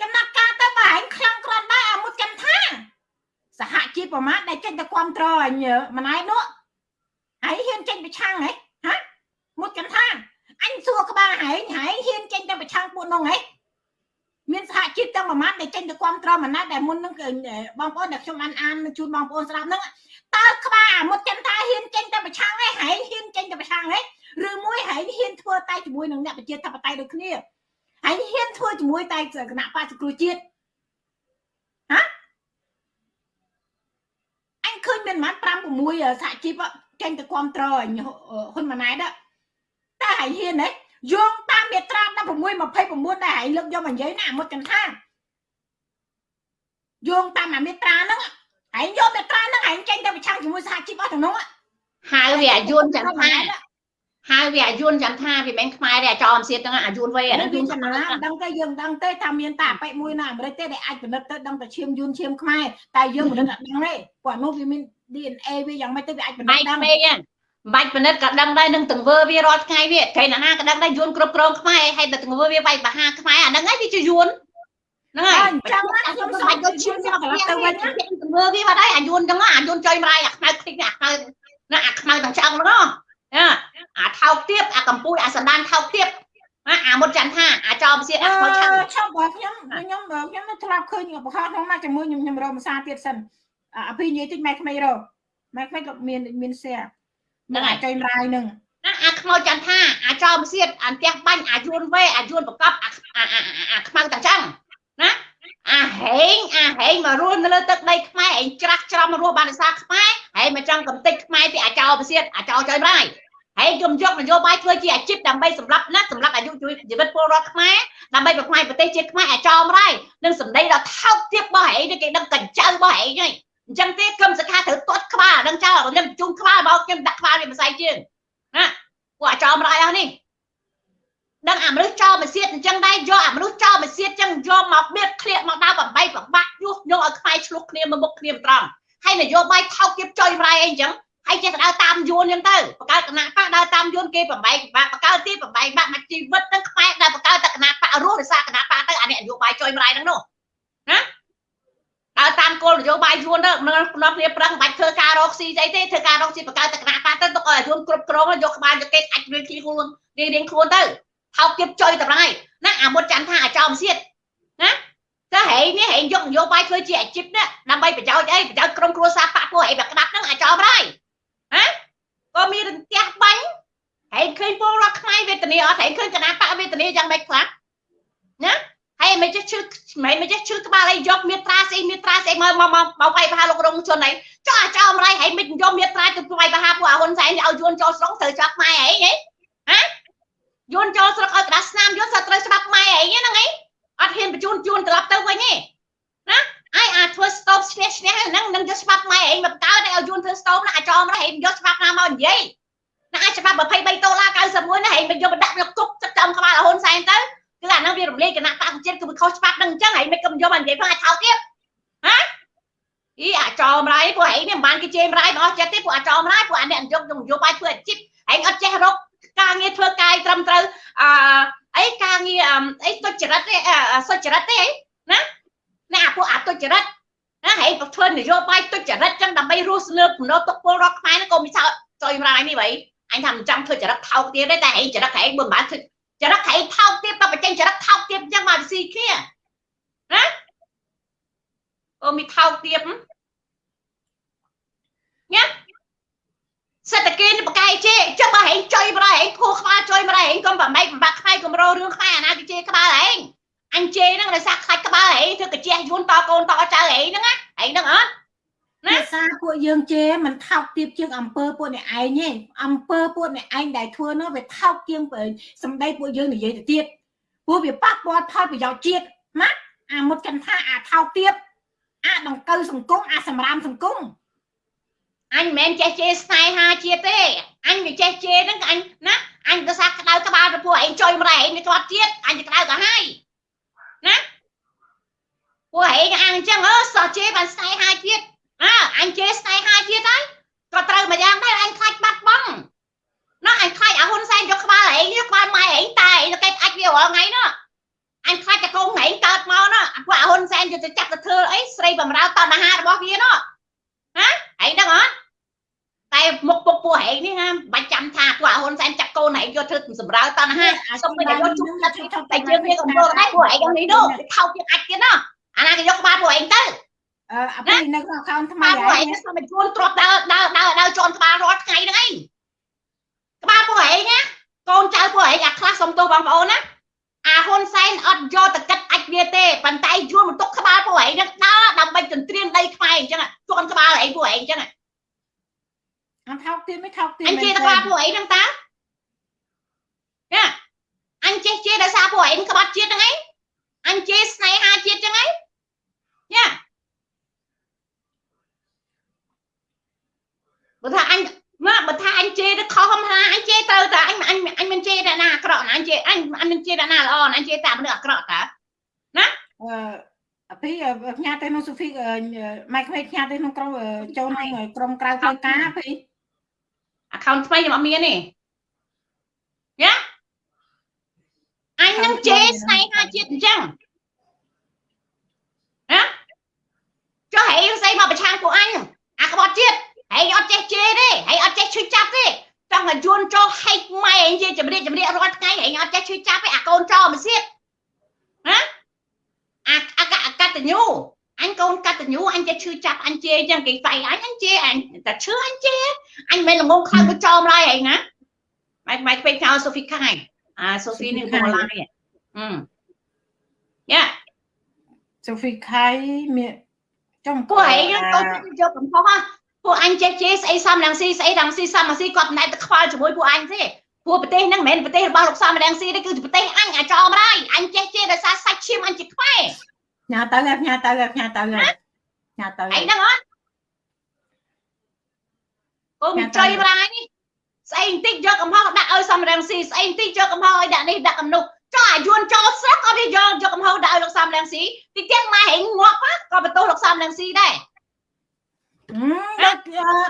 ចំណាត់ការទៅបើឯងខ្លាំងក្រាន់ដែរអាមុតចន្ទថាសហជីពប្រមាណដែលចេញទៅគ្រប់ត្រអញម្នាក់នោះហើយហ៊ានចេញប្រឆាំងហ៎ហាមុតចន្ទថាអញសួរក្បាលហែងហែងហ៊ានចេញទៅប្រឆាំងពួកនោះហ៎មានសហជីពទាំងប្រមាណដែលចេញទៅគ្រប់ត្រម្នាក់ដែលមុននឹងបងប្អូនដែលខ្ញុំអានអានជូនបងប្អូនស្ដាប់ហ្នឹង តើក្បាលមុតចន្ទថាហ៊ានចេញទៅប្រឆាំងហ៎ហែងហ៊ានចេញទៅប្រឆាំងហ៎ឬមួយហែងហ៊ានធ្វើតែជាមួយនឹងអ្នកប្រជាធិបតេយ្យដូចគ្នាហើយហ៊ានធ្វើជាមួយតែគណៈបក្សគ្រូជាតិហ៎អញឃើញមានប្រហែល5 6សហជីពចេញទៅគ្រប់ត្រហ៊ុនម៉ាណែតតែហើយហ៊ានទេយោងតាមមាត្រា16 29ដែលហើយលើកយកមកនិយាយណាមុតចន្ទថាយោងតាមមាត្រាហ្នឹង ហើយយកមាត្រាហ្នឹងហើយចេញទៅប្រឆាំងជាមួយសហជីពអស់ទាំងនោះហៅវាយួនចន្ទថាហៅវាអាយុនចាំថាវាមិនខ្មែរទេអាចអមសៀតហ្នឹងអាយុនវ័យអាហ្នឹងយូនចំណាដឹងទេយើងដឹងទេថាមានតាអបិមួយនៅអាមេរិកទេដែលអាចផលិតទៅដឹងតែឈាមយួនឈាមខ្មែរតែយើងមិនដឹងអត់ដឹងទេព្រោះនោះវាមាន DNA វាយ៉ាងម៉េចទៅវាអាចផលិតដឹងពេកហ្នឹងបាច់ផលិតក៏ដឹងដែរនឹងទង្វើវារាល់ថ្ងៃវាគេណាក៏ដឹងដែរយួនគ្រប់គ្រងខ្មែរហើយតែទង្វើវាបែកបហាខ្មែរអាហ្នឹងហើយវាជាយួន ហ្នឹងហើយអញ្ចឹងខ្ញុំស្មាច់ដូចឈាមយកទៅវិញទង្វើវាបាត់ហើយអាយួនអញ្ចឹងអាយួនចុយម្រាយអាខ្មៅខ្ទេចអាខ្មៅណាអាខ្មៅទាំងឆ្អឹងហ្នឹងអាថោកទៀបអាកំពូលអាសណ្ដានថោកទៀបណាអាមុតច័ន្ទថាអាចោមសៀតអាខ្មោចឆាំខ្ញុំបើខ្ញុំខ្ញុំខ្ញុំធ្លាប់ឃើញបង្ខំក្នុងមកជាមួយខ្ញុំខ្ញុំរកភាសាទៀតសិនអាពីនិយាយតិចម៉ែក្មេងរកម៉ែក្មេងក៏មានមានសៀហ្នឹងអាចុយរាយនឹងណាអាខ្មោចច័ន្ទថាអាចោមសៀតអាផ្ទះបាញ់អាយួនវេអាយួនប្រកបអាអាខ្មៅតាចឹង ណាអាហេងអាហេងមករស់នៅលើទឹកដីខ្មែរឯងច្រាស់ច្រំរស់បានភាសាខ្មែរហើយមកចង់កំតិចខ្មែរពីអាចោបសៀតអាចោចុយរាយហើយខ្ញុំយកនយោបាយធ្វើជាអាជីពដើម្បីសម្រាប់ណាសម្រាប់អាយុជីវិតពលរដ្ឋខ្មែរដើម្បីប្រខ្លាយប្រទេសជាតិខ្មែរអាចោមរ៉ៃនឹងសម្ដីដល់ថោកទាបរបស់ឯងគេដឹងកញ្ចៅរបស់ឯងហ្នឹងអញ្ចឹងទេក្រុមសខាត្រូវទាត់ក្បាលដឹងចោលខ្ញុំជុំក្បាលមកខ្ញុំដាក់ក្បាលវាមិនស្អីជាងណាពួកអាចោមរ៉ៃអស់នេះ ដឹងអាមនុស្សចោលមកសៀតអញ្ចឹងដែរយកអាមនុស្សចោលមកសៀតអញ្ចឹងយកមកបៀតឃ្លៀកមកដល់បំបីប្របាក់យុះយកឲ្យខ្មែរឆ្លុះគ្នាមកមុខគ្នាត្រង់ហើយនយោបាយថោកទាបចុយរ៉ៃអីអញ្ចឹងហើយចេះដើរតាមយួនអញ្ចឹងទៅបង្កើតគណៈបកដើរតាមយួនគេបំបែកបាក់បង្កើតទីបំបែកបាក់មកជីវិតទាំងខ្មែរដែលបង្កើតតែគណៈបករស់ដោយសារគណៈបកទៅអានេះនយោបាយចុយម្លាយហ្នឹងនោះណាដើរតាមគោលនយោបាយយួនទៅនៅក្នុងគ្នាប្រឹងបាច់ធ្វើការរកស៊ីស្អីទេធ្វើការរកស៊ីបង្កើតតែគណៈបកទៅទុកឲ្យយួនគ្រប់គ្រងយកក្បាលយកគេអាចរៀងខ្លួនរៀងរៀងខ្លួនទៅ ថោកទៀតចុយតម្រៃណាអាមុតច័ន្ទថាអាចោមសៀតណាតែហែងនេះហែងយកនយោបាយធ្វើជាអាជីពនេះដើម្បីប្រយោជន៍អីប្រយោជន៍ក្រុមគ្រួសារបកពួកអីបែបក្តាប់ហ្នឹងអាចោមរ៉ៃហ៎ក៏មានរន្ទះបាញ់ហើយឃើញពលរដ្ឋខ្មែរវេទនាអត់ហើយឃើញគណៈបកវេទនាយ៉ាងម៉េចខ្លះណាហើយមិនចេះឈឺមិនមិនចេះឈឺក្បាលអីយកមេត្រាស្អីមេត្រាស្អីមកមកមកវាយប្រហារលោករងជនអីចោះអាចោមរៃហើយមិនយកមេត្រាទៅវាយប្រហារពួកអាហ៊ុនសែនឲ្យយួនចូលស្រុកត្រូវចាប់ខ្មែរអីហ៎ហ៎ យួនចូលស្រុកឲ្យក្តារស្នាមយួនត្រូវច្បាប់ខ្មែរអីហ្នឹងអីអត់ហ៊ានបញ្ជូនជួនត្រឡប់ទៅវិញទេណាអាយអាចធ្វើ stop ឈ្នះឈ្នះហ្នឹងនឹងយកច្បាប់ម៉ែឯងមកកើតឲ្យយួនធ្វើ stop ណាអាចចោមរហេងយកច្បាប់ណាមកនិយាយណាអាចច្បាប់23ដុល្លារ91ណាហេងមកយកបដាក់យកទុកទឹកចំក្បាលហ៊ុនសែនទៅគឺអាហ្នឹងវារំលាយគណៈបកជាតិគឺវាខុសច្បាប់ហ្នឹងអញ្ចឹងហេងមិនក៏យកមកនិយាយផងអាចថោកទៀតហាអីអាចោមរៃពួកហេងនេះមិនបានគេជេររៃមកអស់ចិត្តទេពួកអាចោមរៃពួកអានេះយកយកយកបាយធ្វើអាជីពហេងអត់ចេះរក ការងារធ្វើកាយត្រឹមត្រូវអអីការងារអីទុច្ចរិតទេសុចរិតទេណាណាពួកអទុច្ចរិតណាហេតុធ្វើនយោបាយទុច្ចរិតចឹងដើម្បីរស់លើកំណត់ទុកពលរដ្ឋខ្មែរហ្នឹងក៏មានសោចុយម្រាយនេះបីអញថាមិនចង់ធ្វើចរិតថោកទៀតទេតែហេចរិតហេមិនបានធ្វើចរិតហេថោកទៀតក៏បញ្ចេញចរិតថោកទៀតចឹងមកស៊ីគ្នាណាអូមានថោកទៀតញ៉ា សេដ្ឋកិច្ចបកាយជេចុះបើហេចុយម្រាយហេខួរក្បាលចុយម្រាយហេកុំប្រម៉េចបំបាក់ខ្មែរកំរោរឿងខ្មែរអាណាគេជេក្បាលហេអញជេហ្នឹងដោយសារខ្លាច់ក្បាលហេធ្វើកាជះយួនតកូនតចៅហេហ្នឹងណាហេហ្នឹងអត់ណាសារពួកយើងជេមិនថោកទៀបជាងអំពើពួកអ្នកឯងទេអំពើពួកអ្នកឯងដែលធ្វើនោះវាថោកជាងសម្ដីពួកយើងនិយាយទៅទៀតព្រោះវាប៉ះពាល់ផលប្រយោជន៍ជាតិណាអាមុតចន្ទថាអាថោកទៀបអាដង្កូវសង្គមអាសម្រាមសង្គម អញមិនមែនចេះជេរស្នេហាជាតិទេអញវាចេះជេរហ្នឹងអញណាអញទៅសាក្តៅក្បាលទៅពួកឯងចុយម្រែឯងវាគាត់ជាតិអញទៅក្តៅក៏ហើយណាពួកឯងអាងអញ្ចឹងអើសោះជេរបានស្នេហាជាតិអើអញជេរស្នេហាជាតិហើយក៏ត្រូវមួយយ៉ាងដែរអញខ្លាចបាត់បង់ណាអញខ្លាចអាហ៊ុនសែនយកក្បាលឯងយកក្បាលម៉ែឯងតែឯងទៅគេអាចវារាល់ថ្ងៃនោះអអញខ្លាចតែកូនហែងកើតមកណាពួកអាហ៊ុនសែនយកទៅចាប់ទៅធ្វើអីស្រីបំរើតណ្ហារបស់វាណោះហ៎ហែងដឹងអត់ តែមុខពុកពួកហែងនេះណាបាច់ចាំថាពួកអាហ៊ុនសែនចាប់កូនហែងយកធ្វើសម្រើតណ្ហាសុំទៅយកជុំចិត្តតែយើងវាកំពុងតែពួកហែងនេះនោះខោជាអាចទៀតណាអាណាគេយកក្បាលពួកហែងទៅអឺអាពីនៅក្នុង account ថ្មីក្បាលពួកហើហែយងស្មិនជួនទ្របដើរដើរដើរដើរជន់ក្បាលរាល់ថ្ងៃហ្នឹងឯងក្បាលពួកហែងណាកូនចៅពួកហែងអាខ្លះសុំទោសបងប្អូនណាអាហ៊ុនសែនអត់យកទៅកាត់អាចវាទេប៉ុន្តែយួនបន្ទុកក្បាលពួកហែងហ្នឹងដើរដើម្បីទន្ទ្រានដីខ្មែរអញ្ចឹងជន់ក្បាលហែងពួកហែងអញ្ចឹង អត់ថោកទៀតមិនថោកទៀតអញជេរក្បាលពួកហែងហ្នឹងតាយ៉ាអញចេះជេរដោយសារពួកហែងក្បត់ជាតិហ្នឹងឯងអញជេរស្នេហាជាតិអញ្ចឹងឯងយ៉ាបើថាអញមកបើថាអញជេរទៅខុសហំហាអញជេរត្រូវតាអញអញអញមិនជេរតែណាអាក្រក់ណាអញជេរអញអញមិនជេរតែណាល្អណាអញជេរតែមនុស្សអាក្រក់តាអឺអាពីផ្ញើទៅក្នុងសូហ្វីម៉ៃក្មេកផ្ញើទៅក្នុងក្រុមចូលក្នុងក្រុមក្រៅផ្លូវការពី account ថ្មីខ្ញុំអត់មានទេយ៉ាអញនឹងជេរស្នេហាជាតិអញ្ចឹងណាចុះហេស្អីមកប្រឆាំងពួកអញអាក្បត់ជាតិហេអត់ចេះជេរទេហេអត់ចេះឈឺចាប់ទេចង់ឲ្យយួនចូលហែកម៉ែអញជាចម្រៀកចម្រៀករាល់ថ្ងៃហេអត់ចេះឈឺចាប់ទេអាកូនចោលមកទៀតណាអាអាកកតញ្ញូ អញកូនកតញ្ញូអញចេះឈឺចាប់អញជេរអញ្ចឹងគេស្អីអញអញជេរអញតែឈឺអញជេរអញមិនល្ងងខ្លាំងទៅចោលម្លាយហីណាម៉ែម៉ែពេកចោលសូហ្វីខាយអាសូហ្វីនេះមកឡាយអឺយ៉ាសូហ្វីខៃមានចំពួកឯងទៅយកកំហុសហ៎ពួកអញចេះជេរស្អីសំរងស៊ីស្អីរងស៊ីសំរងស៊ីគាត់មិនដែលទៅខ្វល់ជាមួយពួកអញទេពួកប្រទេសហ្នឹងមិនមែនប្រទេសរបស់លោកសំរងស៊ីទេគឺប្រទេសអញអាចោមរាយអញចេះជេរដោយសារសាច់ឈាមអញជាខ្មែរ ញ៉ាទៅញ៉ាទៅញ៉ាទៅញ៉ាទៅឯងហ្នឹងអត់កូនចុយរាយនេះស្អីបន្តិចយកកំហុសដាក់ឲ្យសំរងស៊ីស្អីបន្តិចយកកំហុសឲ្យដាក់នេះដាក់កំនោះចុះអាយួនចូលស្រុកអត់ទេយកយកកំហុសដាក់ឲ្យលោកសំរងស៊ីទីទាំងម៉ែហេងងាប់ក៏បន្ទោសលោកសំរងស៊ីដែរដូច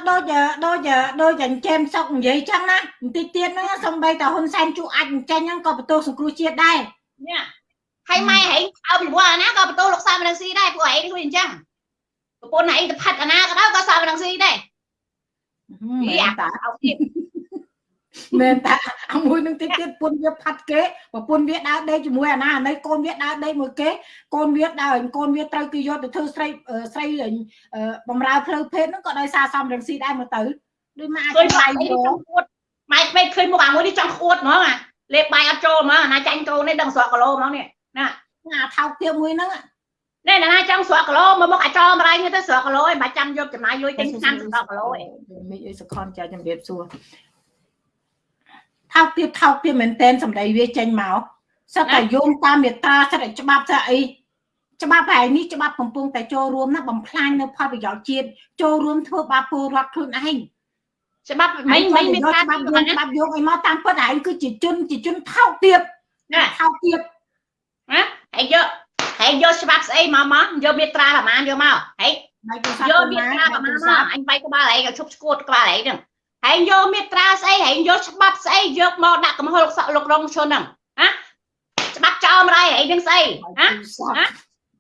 ដូចដូចដូចអញ្ចឹងសុកនិយាយចឹងណាបន្តិចទៀតហ្នឹងសំបីតហ៊ុនសែនជួអាចអញ្ចឹងហ្នឹងក៏បន្ទោសសង្គ្រោះជាតិដែរញ៉ា ហើយម៉ែហេងអើពីព្រោះអាណាក៏បន្ទោសលោកសំរងស៊ីដែរពួកហេងដូចអញ្ចឹងប្រពន្ធហេងទៅផាត់អាណាក៏ដោយក៏សំរងស៊ីដែរមែអានតាអោទៀតមែនតាអាមួយនឹងតិចទៀតពុនវាផាត់គេប្រពន្ធវាដើរដេកជាមួយអាណាអានេះកូនវាដើរដេកមួយគេកូនវាដើរកូនវាត្រូវគេយកទៅធ្វើស្រីស្រីបំរើផ្លូវភេទហ្នឹងក៏ដោយសារសំរងស៊ីដែរមកទៅដូចមកអាចឃើញខ្លាបាយយនេះមកចង់អួតម៉ែពេកឃើញមុខអាមួយនេះចង់អួតហ្មងអាលេបបាយអត់ចូលហ្មងអាណាចាញ់កូននេះដឹងស្រកគីឡូហ្មងនេះ អាថោកទៀតមួយហ្នឹងនេះណាចង់ស្រកគីឡូមកមុខអាចោមរៃនេះទៅស្រកគីឡូឯងមិនចាំយកចំណាយលុយទិញឆ្នាំស្រកគីឡូឯងមីអីសខនចាជំរាបសួរថោកទៀតថោកទៀតមែនតែនសម្ដីវាចេញមកសិតតែយោងតាមមេត្រាសិតតែច្បាប់ស្អីច្បាប់ហើយនេះច្បាប់កំពុងតែចូលរួមណាបំផ្លាញនៅផលប្រយោជន៍ជាតិចូលរួមធ្វើបាបពលរដ្ឋខ្លួនឯងច្បាប់មិញមិញមានការច្បាប់យកច្បាប់យកអីមកតាមពិតហើយគឺជាជនជាជនថោកទៀតណាថោកទៀត ណាហើយយកហើយយកច្បាប់ស្អីមកមកយកមេត្រាប្រមាណយកមកហើយដៃទូរស័ព្ទយកមេត្រាប្រមាណមកអញបាយក្បាលឯងឲ្យឈប់ឈួតក្បាលឯងហ្នឹងហើយយកមេត្រាស្អីហើយយកច្បាប់ស្អីយកមកដាក់កំហុសលោកសក់លោករងឈុនហ្នឹងណាច្បាប់ចោលម្ដាយឯងហ្នឹងស្អីណា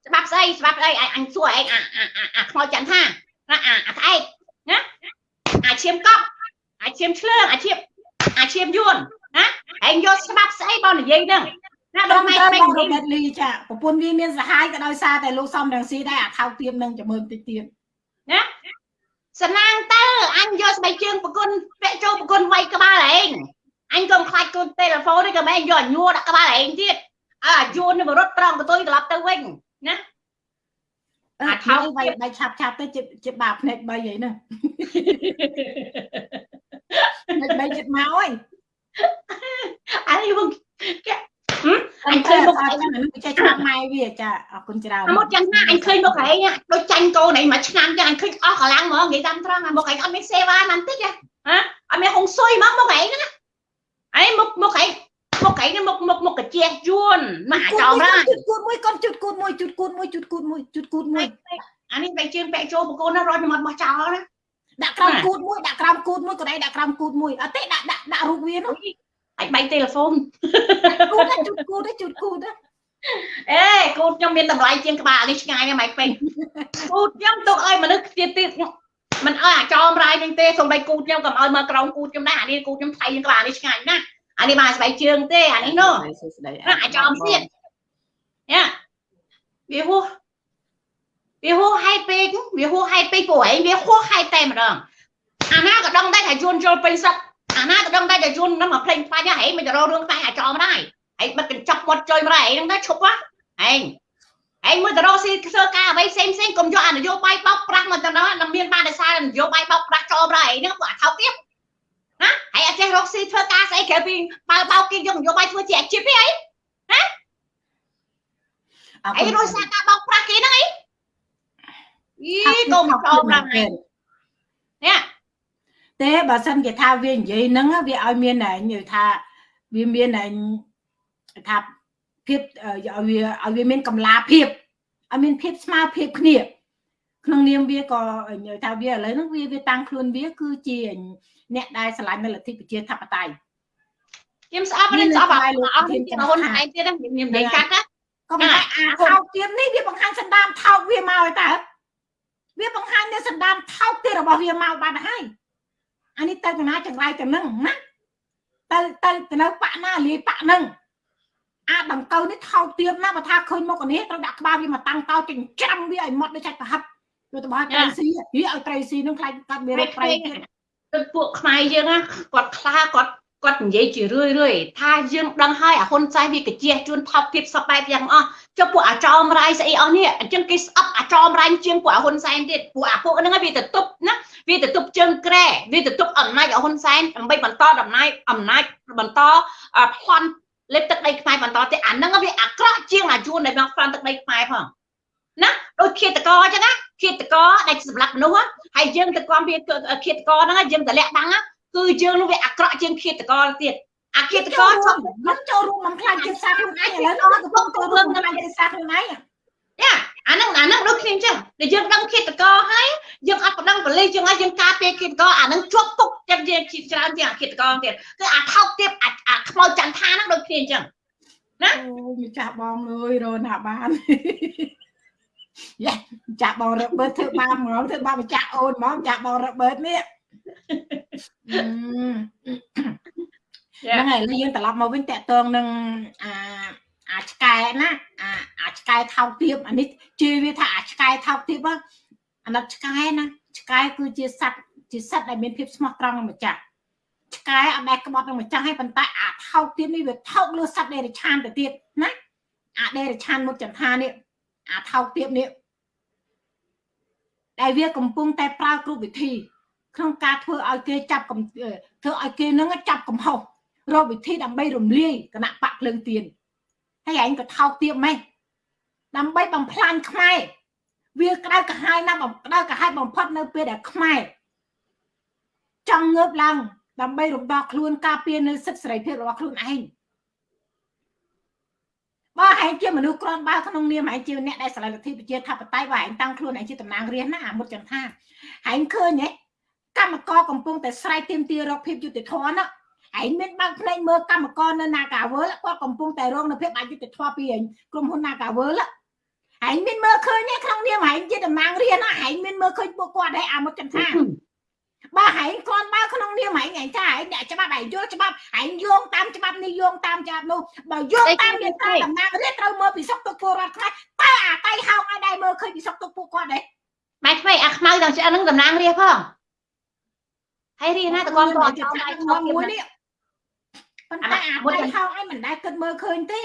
ច្បាប់ស្អីច្បាប់ស្អីអញសួរឯងអាអាអាខ្មោចចន្ទថាណាអាអាក្អែកណាអាឈាមកប់អាឈាមឆ្លើងអាឈាមអាឈាមយួនណាឯងយកច្បាប់ស្អីបងនិយាយហ្នឹង ណាដបងងម៉ែតែម៉ែបងនិយាយរ៉ូបេតលីចាប្រពន្ធវាមានសហាយក៏ដោយសារតែលោកសំរងស៊ីដែរអាថោកទៀតនឹងចាំមើលតិចទៀតសណាងទៅអញយកស្បែកជើងប្រគុណពាក់ចូលប្រគុណវាយក្បាលឯងអញកុំខ្លាចគូទូរស័ព្ទនេះក៏មិនយកញួរដាក់ក្បាលឯងទៀតអើយួននេះមករត់ត្រង់កតុយត្រឡប់ទៅវិញអាអាថោថោកកវាយវាយឆាប់ឆាប់ទៅជាជាបាបភ្នែក3អីហ្នឹងភ្នែក3ចិត្តមកអើយអានេះមកគេ អញឃើញមុខឯងហ្នឹងចេះច្បាប់ម៉ែវាចាអរគុណច្រើនមកយ៉ាងណាអញឃើញមកឯងដូចចាញ់កូនឯងមួយឆ្នាំចឹងអញឃើញអស់កម្លាំងហ្មងនិយាយតាមត្រង់មកឯងអត់មានសេវាណាន់តិចហ៎អត់មានហុងស៊ុយហ្មងមកឯងហ្នឹងឯងមុខមុខឯងមុខឯងនេះមុខមុខមុខកាជះយួនមកអាចោមរាជុតគូតមួយកូនជុតគូតមួយជុតគូតមួយជុតគូតមួយជុតគូតមួយអានេះបែកជើងបែកចូលបកូនណារត់មកបោះចោលណាដាក់ក្រោមគូតមួយដាក់ក្រោមគូតមួយក៏ដៃដាក់ក្រោមគូតមួយអត់ទេដាក់ដាក់ដាក់រូបវានោះ អាចបែកទូរស័ព្ទគូតជុតគូតជុតគូតអេគូតខ្ញុំមានតម្លៃជាងក្បាលនេះឆ្ងាយណាស់ម៉ៃពេញគូតខ្ញុំទុកឲ្យមនុស្សទៀតទៀតមិនឲ្យអាចោមរាយនេះទេសូម្បីគូតខ្ញុំក៏ឲ្យមកក្រោមគូតខ្ញុំដែរអានេះគូតខ្ញុំថ្លៃជាងក្បាលនេះឆ្ងាយណាស់អានេះបានស្បែកជើងទេអានេះនោះអាចោមទៀតយ៉ាវាហួសវាហួសហេតុពេកវាហួសហេតុពេកព្រោះឯងវាហួសហេតុតែម្ដងអាណាក៏ដឹងដែរថាជួនចូលពេញសឹក អាណាក៏ដឹងដែរថាជួននឹងមកភ្លេងខ្វាច់ហ៎ឯងមិនទៅរករឿងតែអាចោមដែរឯងបិទកញ្ចក់មាត់ចុយមកឯងហ្នឹងទៅឈប់ហ៎ឯងឯងមើលទៅរកស៊ីធ្វើការអ្វីផ្សេងផ្សេងកុំយកអានយោបាយបោកប្រាស់មកទៅដល់មានបានតែសារនយោបាយបោកប្រាស់ចូលប្រឯងហ្នឹងពួកអាថោកទៀតណាហើយអត់ចេះរកស៊ីធ្វើការស្អីក្រៅពីបើបោកគេយកនយោបាយធ្វើជាអាជីពទេអីណាអីរស់សារការបោកប្រាស់គេហ្នឹងអីយីកុំចូលប្រាស់នេះនេះ ទេបើសិនគេថាវានិយាយហ្នឹងវាឲ្យមានតែនិយាយថាវាមានតែថាភាពឲ្យវាឲ្យវាមានកម្លាភាពឲ្យមានភាពស្មើភាពគ្នាក្នុងនាមវាក៏ថាវាឥឡូវហ្នឹងវាវាតាំងខ្លួនវា គឺជាអ្នកដែលឆ្លាញ់នៅលទ្ធិប្រជាធិបតេយ្យខ្ញុំស្អប់នេះស្អប់អស់អស់ទីហ៊ុនឯងទៀតខ្ញុំនិយាយកាត់ណាក៏មិនអាថោកទៀតនេះវាបង្ហាញសន្តានថោកវាមកហើយតើវាបង្ហាញនៅសន្តានថោកទៀតរបស់វាមកបាត់ហើយ អានេះទៅកណាចង្រៃទៅនឹងណាទៅទៅទៅនៅបាក់ណាលាយបាក់នឹងអាដង្កូវនេះថោកទៀតណាបើថាឃើញមុខនេះត្រូវដាក់ក្បាលវាមកតាំងតោចិញ្ចាំវាឲ្យម៉ត់ដូចចាច់ប្រហិតទៅទៅឲ្យត្រីស៊ីវាឲ្យត្រីស៊ីនឹងខ្លាចកាត់វារកត្រីទៀតទៅពួកខ្មែរយើងណាគាត់ខ្លាគាត់ គាត់និយាយជារឿយរឿយថាយើងដឹងហើយអាហ៊ុនសែនវាកាជះជួនថោកទៀតសពបែបយ៉ាងអស់ចុះពួកអាចោមរាយស្អីអស់នេះអញ្ចឹងគេស្អប់អាចោមរាយជាងពួកអាហ៊ុនសែនទៀតពួកអាពួកហ្នឹងវាទៅទប់ណាវាទៅទប់ជើងក្រែវាទៅទប់អំណាចអាហ៊ុនសែនដើម្បីបន្តដំណើរអំណាចបន្តប្លន់លេបទឹកដីខ្មែរបន្តទៀតអាហ្នឹងវាអាក្រក់ជាងអាជួនដែលមកប្លន់ទឹកដីខ្មែរផងណាដូចឃាតករអញ្ចឹងណាឃាតករដែលសម្លាប់មនុស្សហើយយើងទៅគាំវាឃាតករហ្នឹងយើងតម្លាក់បាំង គឺយើងនោះវាអាក្រក់ជាងឃាតករទៀតអាឃាតករចូលនឹងចូលរួមបំផ្លាញជាតិសាសន៍ខ្លួនឯងឥឡូវនោះកំពុងចូលរួមបំផ្លាញជាតិសាសន៍ខ្លួនឯងយ៉ាអាហ្នឹងអាហ្នឹងដូចគ្នាអញ្ចឹងតែយើងដឹងឃាតករហើយយើងអត់ប្តឹងប៉ូលីសយើងឲ្យយើងការពារឃាតករអាហ្នឹងជាប់គុកចិត្តយើងច្រើនជាងអាឃាតករទៀតគឺអាថោកទៀតអាខ្មោចចន្ទថាហ្នឹងដូចគ្នាអញ្ចឹងណាអូម្ចាស់បងអើយរណាបានយ៉ាចាក់បងរបើធ្វើបាបហ្មងធ្វើបាបម្ចាស់អូនហ្មងចាក់បងរបើនេះ ហ្នឹងហើយយើងត្រឡប់មកវិញតកតងនឹងអាអាឆ្កែណាអាអាឆ្កែថោកទាបអានេះជឿវាថាអាឆ្កែថោកទាបអាណិតឆ្កែណាឆ្កែគឺជាសត្វជាសត្វដែលមានភាពស្មោះត្រង់នឹងម្ចាស់ឆ្កែអត់ដែលក្បត់នឹងម្ចាស់ហើយប៉ុន្តែអាថោកទាបនេះវាថោកលើសត្វដេរឆានទៅទៀតណាអាដេរឆានមុខចន្ទានេះអាថោកទាបនេះដែលវាកំពុងតែប្រើគ្រប់វិធី ក្នុងការធ្វើឲ្យគេចាប់ធ្វើឲ្យគេនឹងចាប់កំហុសរកវិធីដើម្បីរំលាយគណៈបកភ្លើងទៀនហើយឯងក៏ថោកទៀតម៉េចដើម្បីបំផ្លាញខ្មែរវាក្តៅក្រហាយណាស់ក្តៅក្រហាយបំផុតនៅពេលដែលខ្មែរចង់ងើបឡើងដើម្បីរំដោះខ្លួនការពារនៅសិទ្ធិសេរីភាពរបស់ខ្លួនឯងបើហែងជាមនុស្សក្រាន់បើក្នុងនាមហែងជាអ្នកដែលស្រឡាញ់លទ្ធិប្រជាធិបតេយ្យបើហែងតាំងខ្លួនហែងជាតំណាងរាស្ត្រណាអាមុតចឹងថាហែងឃើញហ៎ កម្មករកំពុងតែស្រែកទាមទាររកភាពយុត្តិធម៌ណាឯងមានបើកភ្នែកមើលកម្មករនៅ Nagawal គាត់កំពុងតែរងនៅភាពអយុត្តិធម៌ពីក្រុមហ៊ុន Nagawal ឯងមានមើលឃើញទេក្នុងនាមឯងជាតំណាងរានឯងមានមើលឃើញពួកគាត់ដែរអាមកចន្ទថាបើឯងគាត់បើក្នុងនាមឯងឯងថាឯងអ្នកច្បាប់ឯងយល់ច្បាប់ឯងយោងតាមច្បាប់នេះយោងតាមច្បាប់នោះបើយោងតាមវាតាមតំណាងរានត្រូវមើលពីសុខទុក្ខពលរដ្ឋខ្មែរតើអាតៃហោកឲ្យដែរមើលឃើញពីសុខទុក្ខពួកគាត់ដែរម៉ែខ្វៃអាខ្មៅដល់ឆ្អឹងនឹងតំណាងរាផង ហើយរីណាតគាត់គាត់ចង់ដៃខ្មៅមួយនេះប៉ុន្តែអាមួយហោឲ្យមិនដែលគិតមើលឃើញទេ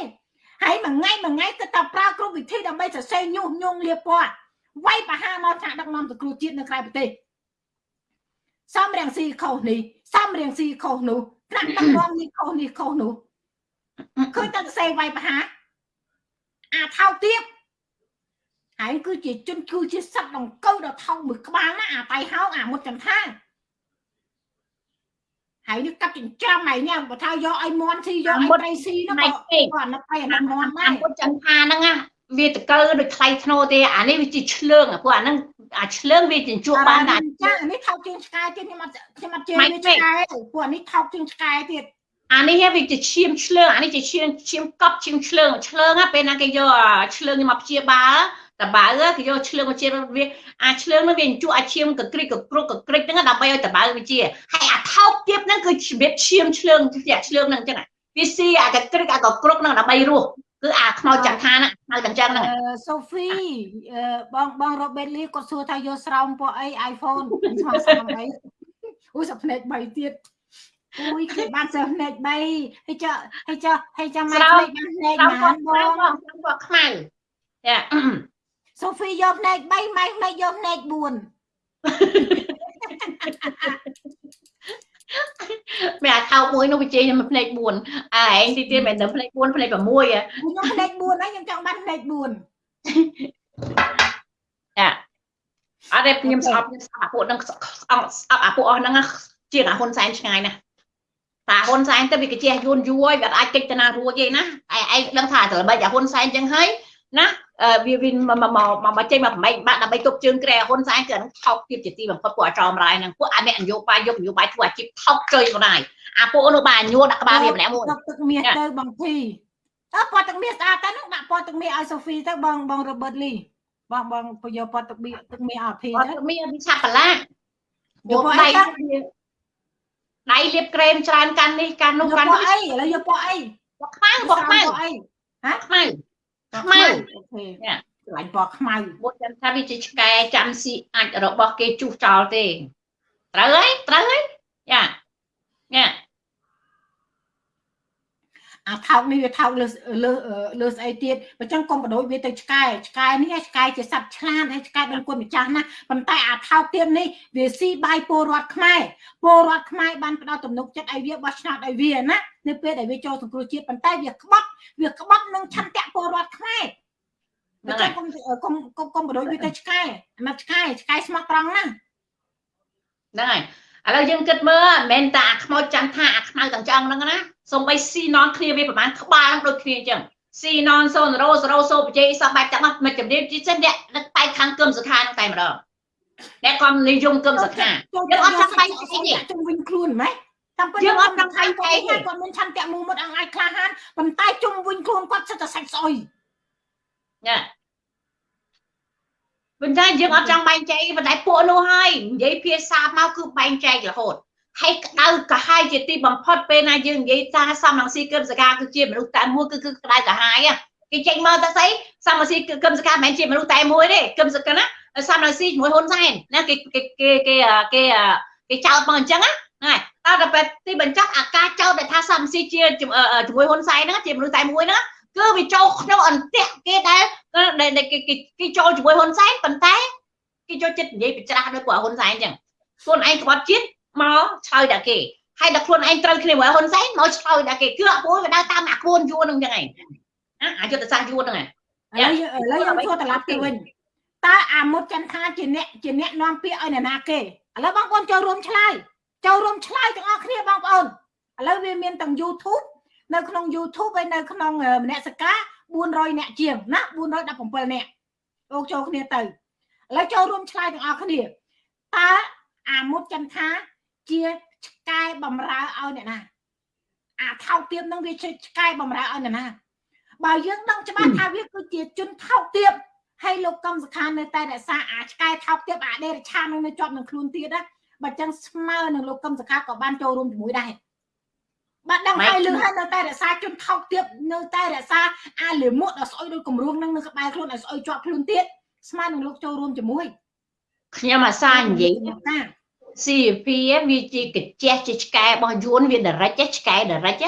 ហើយមួយថ្ងៃមួយថ្ងៃគិតតែប្រើគ្រប់វិធីដើម្បីសរសេរញុះញង់លៀបពណ៌វាយបហាមកថ្នាក់ដឹកនាំទៅគ្រូជាតិនៅក្រៅប្រទេសសំរៀងស៊ីខុសនេះសំរៀងស៊ីខុសនោះថ្នាក់ដឹកនាំនេះខុសនេះខុសនោះឃើញតែសរសេរវាយបហាអាថោកទៀតហើយគឺជាជនគឺជាសត្វដង្កូវដ៏ថោកមួយក្បាលណាអាតៃហោអាមុតចន្ទថា ហើយនេះកាប់ចិញ្ចាំហើយនេះបើថាយកឲ្យមន់ស៊ីយកឲ្យត្រីស៊ីនោះក៏គាត់នឹកឲ្យអាមន់ដែរពុតចន្ទថាហ្នឹងណាវាតកើដូចថ្លៃធ្នូទេអានេះវាជាឆ្លើងព្រោះអាហ្នឹងអាឆ្លើងវាជញ្ជក់បានដែរចាអានេះថោកជាងឆ្កែទៀតខ្ញុំអត់ខ្ញុំអត់ជឿវាឆ្កែព្រោះអានេះថោកជាងឆ្កែទៀតអានេះវាជាឈាមឆ្លើងអានេះជាឈាមឈាមកប់ឈាមឆ្លើងឆ្លើងពេលណាគេយកឆ្លើងមកព្យាបាល តបើគេយកឆ្លើងមកជាវាអាឆ្លើងនោះវាជក់អាឈាមកក្រិចកក្រុកកក្រិចហ្នឹងដើម្បីឲ្យតបើវាជាហើយអាថោកទៀតហ្នឹងគឺជំរាបឈាមឆ្លើងជាឆ្លើងហ្នឹងអញ្ចឹងវាស៊ីអាកក្រិចអាកក្រុកហ្នឹងដើម្បីរស់គឺអាខ្មោចចន្ទថាហ្នឹងខ្មោចកញ្ចឹងហ្នឹងសូហ្វីបងបងរ៉ូបេតលីគាត់សួរថាយកស្រោមពណ៌អី iPhone ស្មើស្មើអីអូសាភ្នែក3ទៀតអូយគេបានសើភ្នែក3ហើយចុះហើយចុះហើយចុះម៉ែភ្នែកបានភ្នែកណាបងបងបងខ្មៅចា សូហ្វីយកភ្នែក3ម៉ែភ្នែកយកភ្នែក4មែនអាថោមួយនោះវិជ័យខ្ញុំភ្នែក4អាឯងទីទៀតមិនដឹងភ្នែក4ភ្នែក6ខ្ញុំភ្នែក4ហើយខ្ញុំចង់បានភ្នែក4ចាអត់ទេខ្ញុំស្អប់ខ្ញុំស្អប់អាពួកហ្នឹងស្អប់ស្អប់អាពួកអស់ហ្នឹងជាងអាហ៊ុនសែនឆ្ងាយណាស់តាហ៊ុនសែនទៅវាកជះយួនយួរវាអាចកិច្ចតាណារួចទេណាឯឯងដឹងថាត្រូវបីអាហ៊ុនសែនចឹងហើយណា វាវាមកមកមកចេញមកប្រម៉ែកបាក់ដើម្បីទប់ជើងក្រែហ៊ុនសែនគឺហ្នឹងថោកទៀតជាទីបំផុតពួកអាចោមរាយហ្នឹងពួកអាអ្នកនយោបាយយកនយោបាយធ្វើអាជីពថោកជើញក៏ដែរអាពួកនោះបានញួរដាក់ក្បាលវាម្នាក់មួយទឹកមាសទៅបងធីអើពណ៌ទឹកមាសស្អាតទៅហ្នឹងដាក់ពណ៌ទឹកមាសឲ្យសូហ្វីទៅបងបងរ៉ូបឺតលីបងបងពយកពណ៌ទឹកមាសទឹកមាសឲ្យធីទៅទឹកមាសវាឆាប់បន្លាយកដៃដៃលាបក្រែមច្រើនកាន់នេះកាន់នោះកាន់នេះអីឥឡូវយកពណ៌អីពណ៌ខ្មៅពណ៌ខ្មៅអីហ៎ខ្មៅ ខ្មៅអូខេឆ្លាញ់ពណ៌ខ្មៅមុតចាំថាវាជាឆ្កែចាំស៊ីអាចរបស់គេជុះចោលទេត្រូវហើយត្រូវហើយយ៉ាញ៉ា អាថោកនេះវាថោកលើលើលើស្អីទៀតបើចឹងកុំបដូចវាទៅឆ្កែឆ្កែនេះឆ្កែជាសត្វឆ្លាតហើយឆ្កែដឹងគុណម្ចាស់ណាប៉ុន្តែអាថោកទៀតនេះវាស៊ីបាយពលរដ្ឋខ្មែរពលរដ្ឋខ្មែរបានផ្ដល់ទំនុកចិត្តឲ្យវាបោះឆ្នោតឲ្យវាណានៅពេលដែលវាចូលសង្គ្រោះជាតិប៉ុន្តែវាក្បត់វាក្បត់នឹងឆន្ទៈពលរដ្ឋខ្មែរបើចឹងកុំកុំកុំកុំបដូចវាទៅឆ្កែអាណិតឆ្កែឆ្កែស្មោះត្រង់ណាហ្នឹងហើយឥឡូវយើងគិតមើលមិនមែនតែអាខ្មោចចាំថាអាខ្មៅទាំងចង់ហ្នឹងណា សំបីស៊ីណនគ្នាវាប្រហែលក្បាលដូចគ្នាអញ្ចឹងស៊ីណនសូនរ៉ូសរ៉ូសូបជ័យសពបែបទាំងអស់មិនជំរាបជាសិនអ្នកដឹកបែកខាងគឹមសុខានឹងតែម្ដងអ្នកក៏និយមគឹមសុខាយើងអត់ចង់បែកទេជុំវិញខ្លួនហ្មងតាមពិតយើងអត់ចង់បែកទេគាត់មានឆន្ទៈមូមុតអាចក្លាហានប៉ុន្តែជុំវិញខ្លួនគាត់សិតតែសាច់ស្អុយញ៉ាប៉ុន្តែយើងអត់ចង់បែងចែកប៉ុន្តែពួកនោះហើយនិយាយភាសាមកគឺបែងចែករហូត ហើយក្តៅកាហាយជាទីបំផុតពេលណាយើងនិយាយថាសំរងស៊ីគឹមសកាគឺជាមនុស្សតែមួយគឺគឺក្តៅកាហាយគេចេញមកទៅស្អីសំរងស៊ីគឹមសកាមិនមែនជាមនុស្សតែមួយទេគឹមសកាណាសំរងស៊ីជាមួយហ៊ុនសែនណាគេគេគេគេគេគេចោទមកអញ្ចឹងណាហើយតើទៅពេលទីបញ្ចប់អាការចោទដែលថាសំស៊ីជាជាមួយហ៊ុនសែនហ្នឹងជាមនុស្សតែមួយហ្នឹងគឺវាចូលក្នុងអន្ទាក់គេដែលគេគេចូលជាមួយហ៊ុនសែនប៉ុន្តែគេចូលចិត្តនិយាយបច្រាស់ដោយពួកហ៊ុនសែនអញ្ចឹងខ្លួនឯងក្បត់ជាតិ មកឆ្លើយតែគេហើយដល់ខ្លួនឯងត្រូវគ្នាជាមួយហ៊ុនសែនមកឆ្លើយតែគេគឺអាពួកវាដើរតាមអាខ្លួនយួនហ្នឹងចឹងឯងណាអាយុទ្ធសាស្ត្រយួនហ្នឹងឥឡូវឥឡូវយើងធ្វើត្រឡប់ទៅវិញតើអាមុតចន្ទថាជាអ្នកជាអ្នកនាំពាក្យឲ្យអ្នកណាគេឥឡូវបងប្អូនចូលរួមឆ្លើយចូលរួមឆ្លើយទាំងអស់គ្នាបងប្អូនឥឡូវវាមានទាំង YouTube នៅក្នុង YouTube ហើយនៅក្នុងមនសិការ400អ្នកជាងណា417អ្នកអូចូលគ្នាទៅឥឡូវចូលរួមឆ្លើយទាំងអស់គ្នាតើអាមុតចន្ទថា ជាឆ្កែបំរើឲ្យអ្នកណាអាថោកទៀបនឹងវាជាឆ្កែបំរើឲ្យអ្នកណាបើយើងដឹងច្បាស់ថាវាគឺជាជនថោកទៀបហើយលោកកំសខានៅតែរក្សាអាឆ្កែថោកទៀបអាដេរឆាននឹងនៅជាប់នឹងខ្លួនទៀតណាបើចឹងស្មើនឹងលោកកំសខាក៏បានចូលរួមជាមួយដែរបាទដឹងហើយលឺហើយនៅតែរក្សាជនថោកទៀបនៅតែរក្សាអាលិមុតដល់ស្អុយដោយគម្រោងនឹងនៅក្បែរខ្លួនឲ្យស្អុយជាប់ខ្លួនទៀតស្មើនឹងលោកចូលរួមជាមួយខ្ញុំអាសានិយាយថា CP វាជាកញ្ជះជាឆ្កែរបស់យួនវាដរិចឆ្កែដរិច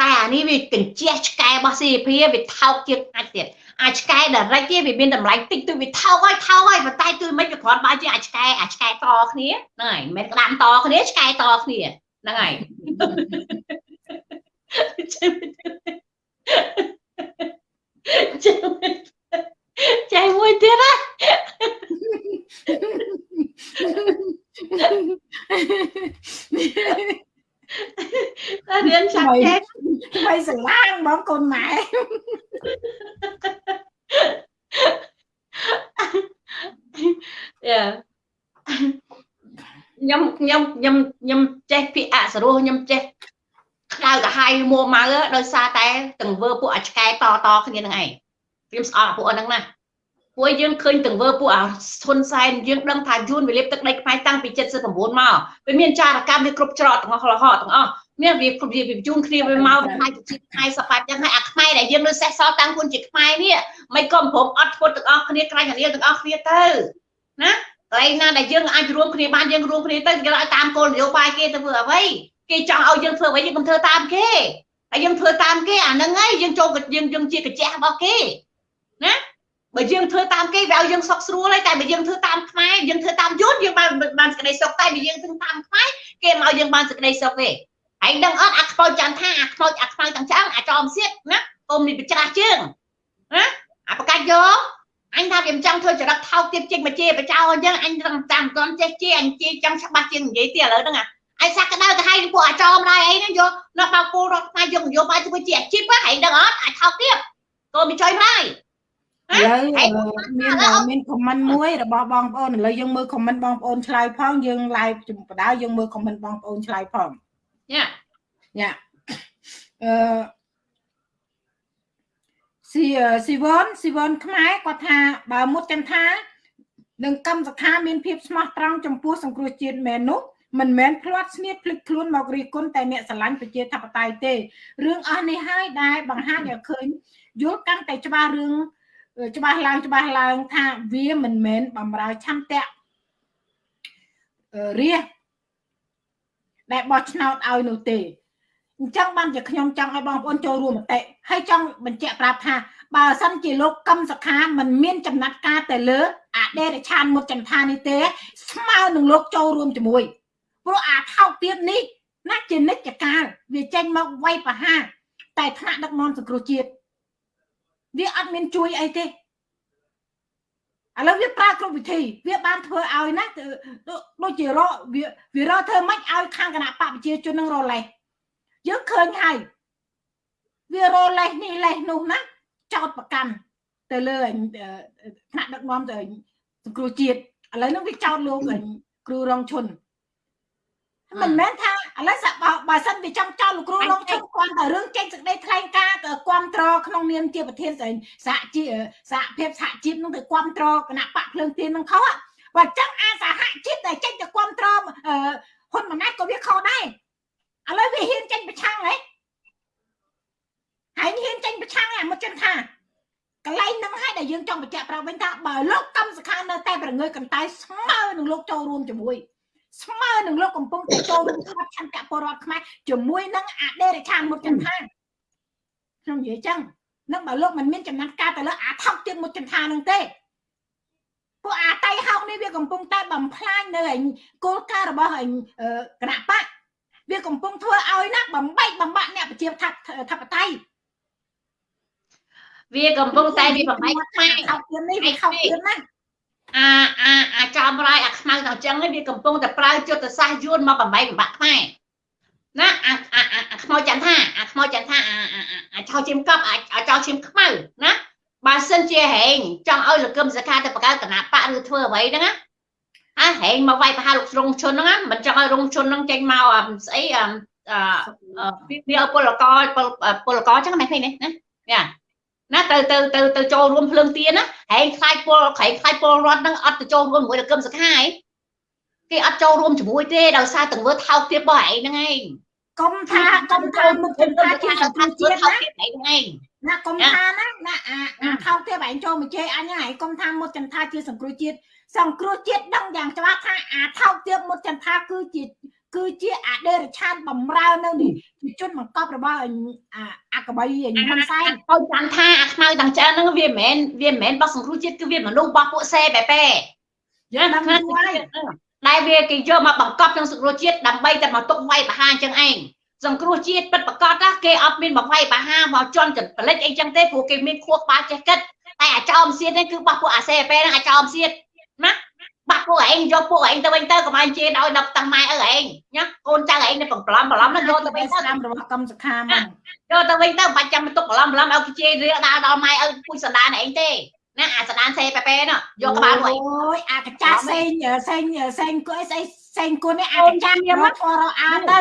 តែអានេះវាកញ្ជះឆ្កែរបស់ CP វាថោកជាងអាចទៀតអាឆ្កែដរិចវាមានតម្លៃតិចទៅវាថោកហើយថោកហើយប៉ុន្តែគឺមិនវាគ្រាន់បើជាអាឆ្កែអាឆ្កែតគ្នាហ្នឹងហើយមិនមែនក្តាមតគ្នាឆ្កែតគ្នាហ្នឹងហើយចៃមួយទៀតណា តែរៀនចាក់ចេះថ្មីស្រឡាងបងកូនម៉ែយ៉ាខ្ញុំខ្ញុំខ្ញុំខ្ញុំចេះពាក្យអសរោះខ្ញុំចេះក្តៅកាហាយមួម៉ៅដោយសារតែទង្វើពួកអាឆ្កែតតគ្នានឹងឯងព្រាមស្អល់ពួកហ្នឹងណា ពួកយើងឃើញទង្វើពួកអាធុនសែនយើងដឹងថាយួនវាលេបទឹកដីខ្មែរតាំងពី79មកវាមានចារកម្មវាគ្រប់ច្រកទាំងអស់រហ័សទាំងអស់មានវាគ្រប់វាជូនគ្នាវាមកផ្នែកជាតិខ្មែរសបាច់ចឹងហើយអាខ្មែរដែលយើងនៅសេះសល់តាំងខ្លួនជាខ្មែរនេះមិនក៏ព្រមអត់ធ្វើទាំងអស់គ្នាក្រាញ់រៀលទាំងអស់គ្នាទៅណាកន្លែងណាដែលយើងអាចរួមគ្នាបានយើងរួមគ្នាទៅគេឲ្យតាមគោលនយោបាយគេទៅធ្វើអ្វីគេចង់ឲ្យយើងធ្វើអ្វីយើងកុំធ្វើតាមគេហើយយើងធ្វើតាមគេអាហ្នឹងហើយយើងចូលយើងយើងជាកាជះរបស់គេណា បើយើងធ្វើតាមគេវាឲ្យយើងសុខស្រួលហើយតែបើយើងធ្វើតាមខ្មែរយើងធ្វើតាមយួនយើងបានបានសេចក្តីសុខតែបើយើងធ្វើតាមខ្មែរគេមកយើងបានសេចក្តីសុខទេហើយដឹងអត់អាខ្មោចចាំថាអាខ្មោចអាខ្មៅទាំងឆ្អឹងអាចមសៀតណាកុំនេះបច្រាស់ជើងណាអាប្រកាច់យកអញថាវាមិនចង់ធ្វើចរិតថោកទៀតជិះមកជេរបចោអញ្ចឹងអញត្រឹមតាមមិនទាន់ចេះជេអញជេចង់ច្បាស់ជាងនិយាយទៀតឥឡូវហ្នឹងអាយសាក់ក្តៅទៅឲ្យពួកអាចមដែរអីហ្នឹងយកនៅបោកគោរដ្ឋខ្មែរយកនយោបាយធ្វើជាអាជីពហ្នឹងដឹងអត់អាចថោកទៀតកុំចុយម្ដាយ ឥឡូវមានមានខមមិនមួយរបស់បងប្អូនឥឡូវយើងមើលខមមិនបងប្អូនឆ្លើយផងយើង live ជំបដៅយើងមើលខមមិនបងប្អូនឆ្លើយផងយ៉ាយ៉ាអឺស៊ីស៊ីវនស៊ីវនខ្មែរគាត់ថាបើមុតចន្ទថានឹងកម្មសខាមានភាពស្មោះត្រង់ចំពោះសង្គ្រោះជាតិមែននោះមិនមែនផ្្លាត់ស្នៀតភ្លេចខ្លួនមករីគុណតែអ្នកស្រឡាញ់ប្រជាធិបតេយ្យទេរឿងអស់នេះហើយដែលបង្ហាញឲ្យឃើញយល់កាន់តែច្បាស់រឿង ច្បាស់ឡើងច្បាស់ឡើងថាវាមិនមែនបំរើឆន្ទៈរាដែលបោះឆ្នោតឲ្យនោះទេអញ្ចឹងបានជាខ្ញុំចង់ឲ្យបងប្អូនចូលរួមមតិហើយចង់បញ្ជាក់ប្រាប់ថាបើសិនជាលោកកឹមសុខាមិនមានចំណាត់ការទៅលើអដេរឆានមុតចន្ទថានេះទេ ស្មើនឹងលោកចូលរួមជាមួយព្រោះអាថោកទៀតនេះណាជានិច្ចកាលវាចេញមកវាយប្រហារតែថ្នាក់ដឹកនាំសង្គ្រោះជាតិ វាអត់មានជួយអីទេឥឡូវវាប្រើគ្រប់វិធីវាបានធ្វើឲ្យណាដូចជារកវាវារកធ្វើម៉េចឲ្យខាងគណៈបកប្រជាជននឹងរលេះយើងឃើញហើយវារលេះនេះលេះនោះណាចោតប្រកាន់ទៅលើថ្នាក់ដឹកនាំទៅសង្គ្រោះជាតិឥឡូវនេះវាចោតលោកគ្រូរងឈុន មិនមែនថាឥឡូវបើសិនវាចង់ចោលលោកគ្រូរងឈុនគាត់តែរឿងចេញសេចក្តីថ្លែងការណ៍គ្រប់ត្រក្នុងនាមជាប្រធានសហជីសហភាពសហជីពនឹងទៅគ្រប់ត្រគណៈបកភ្លើងទៀននឹងខុសបើចឹងអាសហជីពដែលចេញទៅគ្រប់ត្រហ៊ុនម៉ាណែតក៏វាខុសដែរឥឡូវវាហ៊ានចេញប្រឆាំងហ៎ហើយហ៊ានចេញប្រឆាំងអាមកចឹងថាកន្លែងហ្នឹងហើយដែលយើងចង់បញ្ជាក់ប្រាប់វិញថាបើលោកកម្មសខានៅតែប្រងើយកន្តើយស្មើនឹងលោកចូលរួមជាមួយ ស្មើនឹងលោកកំពុងតែចូលរួមក្បត់ឆន្ទៈពលរដ្ឋខ្មែរជាមួយនឹងអដេរឆានមុតចន្ទថាខ្ញុំនិយាយចឹងនឹងបើលោកមិនមានចំណាត់ការទៅលើអាថោកទៀតមុតចន្ទថានឹងទេពួកអាតៃហោកនេះវាកំពុងតែបំផ្លាញនៅគោលការណ៍របស់គណៈបកវាកំពុងធ្វើឲ្យណាបំបែកបំបាក់អ្នកប្រជាធិបតេយ្យវាកំពុងតែវាបំបែកខ្មែរខោទៀតនេះវាខោទៀតណា អាអាអាចំរាយអាខ្មៅដល់ចឹងវាកំពុងតែប្រើយុទ្ធសាស្ត្រយួនមកបំបែកបំបាក់ខ្មែរណាអាអាអាខ្មោចចន្ទថាអាខ្មោចចន្ទថាអាអាចោលឈាមកប់អាចោលឈាមខ្មៅណាបើសិនជាហែងចង់ឲ្យលោកកឹមសខាទៅបង្កើតគណៈបកឬធ្វើអ្វីហ្នឹងណាអាហែងមកវាយប្រហារលោករងឈុនហ្នឹងមិនចង់ឲ្យរងឈុនហ្នឹងចេញមកស្អីអឺវាពលករពលករចឹងមិនឃើញទេណាយ៉ា ណាទៅទៅទៅទៅចូលរួមភ្លើងទៀនណាហែងខ្លាយពលខែងខ្លាយពលរដ្ឋហ្នឹងអត់ទៅចូលរួមជាមួយនឹងគឹមសខាឯងគេអត់ចូលរួមជាមួយទេដោយសារទង្វើថោកទាបរបស់ឯងហ្នឹងឯងកុំថាកុំថាមុខជំនាញជាសង្គមជាតិណាណាកុំថាណាណាអាថោកទាបឯងចូលមកជេរអញហ្នឹងឯងកុំថាមុខចន្ទថាជាសង្គ្រោះជាតិសង្គ្រោះជាតិដឹងយ៉ាងច្បាស់ថាអាថោកទាបមុខចន្ទថាគឺជា គឺជាអដេរឆានបំរើនៅនេះជាជនបង្កប់របស់អាកបៃហ៊ុនសែនទៅចាំថាអាខ្មៅទាំងច្រើនហ្នឹងវាមិនមែនវាមិនមែនរបស់សង្គ្រោះជាតិគឺវាមនុស្សរបស់ពួកសេបែបែយើងដឹងថាដែលវាគេយកមកបង្កប់ក្នុងសង្គ្រោះជាតិដើម្បីតែមកទុកវាយបហាអញ្ចឹងឯងសង្គ្រោះជាតិពិតប្រកបណាគេអត់មានមកវាយបហាមកជន់ចន្ទលិចអីចឹងទេព្រោះគេមានខួរក្បាលចេះគិតតែអាចោមសៀតនេះគឺរបស់ពួកអាសេបែហ្នឹងអាចោមសៀតណា បាត់ពួកឯងយកពួកឯងទៅវិញទៅកុំឲ្យជេរដោយដល់តាំងម៉ែឪឯងណាកូនចៅឯងនៅប្រឡំប្រឡំហ្នឹងយកទៅវិញទៅតាមរបស់កម្មសខាមកយកទៅវិញទៅបាច់ចាំទុកប្រឡំប្រឡំឲ្យគេជេររៀលដល់ដល់ម៉ែឪពុជសដានឯងទេណាអាសដានសេប៉ែប៉ែនោះយកក្បាលមួយអូយអាកចាស់សេងសេងសេងគួយស្អីសេងគួននេះអាកចាស់រត់រអាទៅ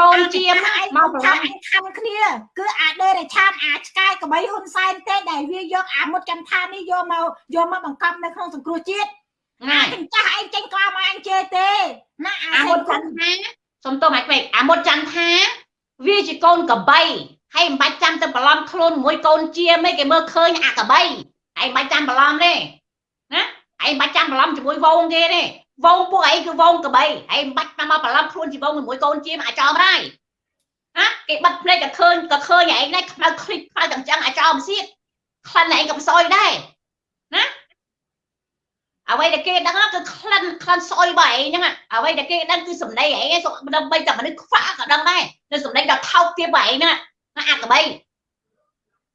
កូនជាមឯងមកមកប្រថាឡំអញខំគ្នា គឺអាដេរឆាតអាឆ្កែកបីហ៊ុនសែនទេដែលវាយកអាមុតចន្ទថានេះយកមកយកមកបង្កប់នៅក្នុងសង្គ្រោះជាតិ ណាចាស់ឯងចេញក្លាមអញជេរទេណាអាមុតចន្ទថាសុំទោសម៉ែពេកអាមុតចន្ទថា វាជាកូនកបីហើយមិនបាច់ចាំទៅប្រឡំខ្លួនមួយកូនជាមេគេមើលឃើញអាកបីឯងបាច់ចាំប្រឡំទេណាឯងបាច់ចាំប្រឡំជាមួយវងគេទេវងពួកឯងគឺវងកបីឯងបាច់តាមមកប្រឡំខ្លួនជាមួយមួយកូនជាមកអាចោមដែរណាគេបិទភ្នែកក៏ឃើញក៏ឃើញឯងដែរខ្មៅឃ្លិចខ្មៅតែអញ្ចឹងអាចោមសៀតខ្លាន់ឯងក៏បសយដែរណា អ្វីដែលគេដឹងគឺក្លិនក្លិនស្អុយរបស់ឯងហ្នឹងអ្វីដែលគេដឹងគឺសម្ដីឯងដើម្បីតែមនុស្សខ្វាក់ក៏ដឹងដែរនៅសម្ដីដល់ថោកទៀតរបស់ឯងហ្នឹងណាអាកបី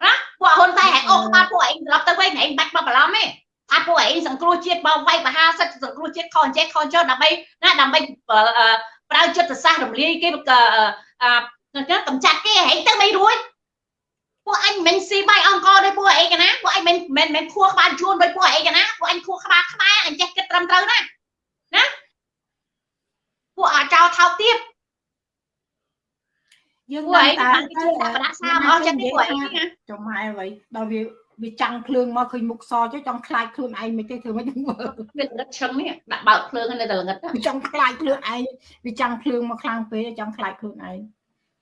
ណាពួកហ៊ុនសែនហែកអុកក្បាលពួកឯងត្រឡប់ទៅវិញឯងបាច់មកប្រឡំទេថាពួកឯងសង្គ្រោះជាតិបោវាយបហាសិទ្ធិសង្គ្រោះជាតិខនចេះខនចុះដើម្បីណាដើម្បីប្រើចិត្តសាស្ត្ររំលាយគេអឺកំចាត់គេឯងទៅមិនរួច ពួកអញមិនស៊ីបាយអង្គរដោយពួកឯងណាពួកឯងមិនមិនមិនខួរក្បាលជួនដោយពួកឯងណាពួកអញខួរក្បាលខ្មែរអញចេះគិតត្រឹមត្រូវណាណាពួកអាចោថោកទៀតយើងពួកឯងតែបានគេជឿដាក់បដាសាមអស់ចិត្តពួកឯងណាចុះម៉ែអ្វីដល់វាវាចាំងភ្លើងមកឃើញមុខសចុះចង់ខ្លាចខ្លួនឯងមិនទេធ្វើមិនដឹងមើលវាល្ងឹតឈឹងនេះដាក់បើកភ្លើងនៅតែល្ងឹតវាចង់ខ្លាចខ្លួនឯងវាចាំងភ្លើងមកខ្លាំងពេកចង់ខ្លាចខ្លួនឯង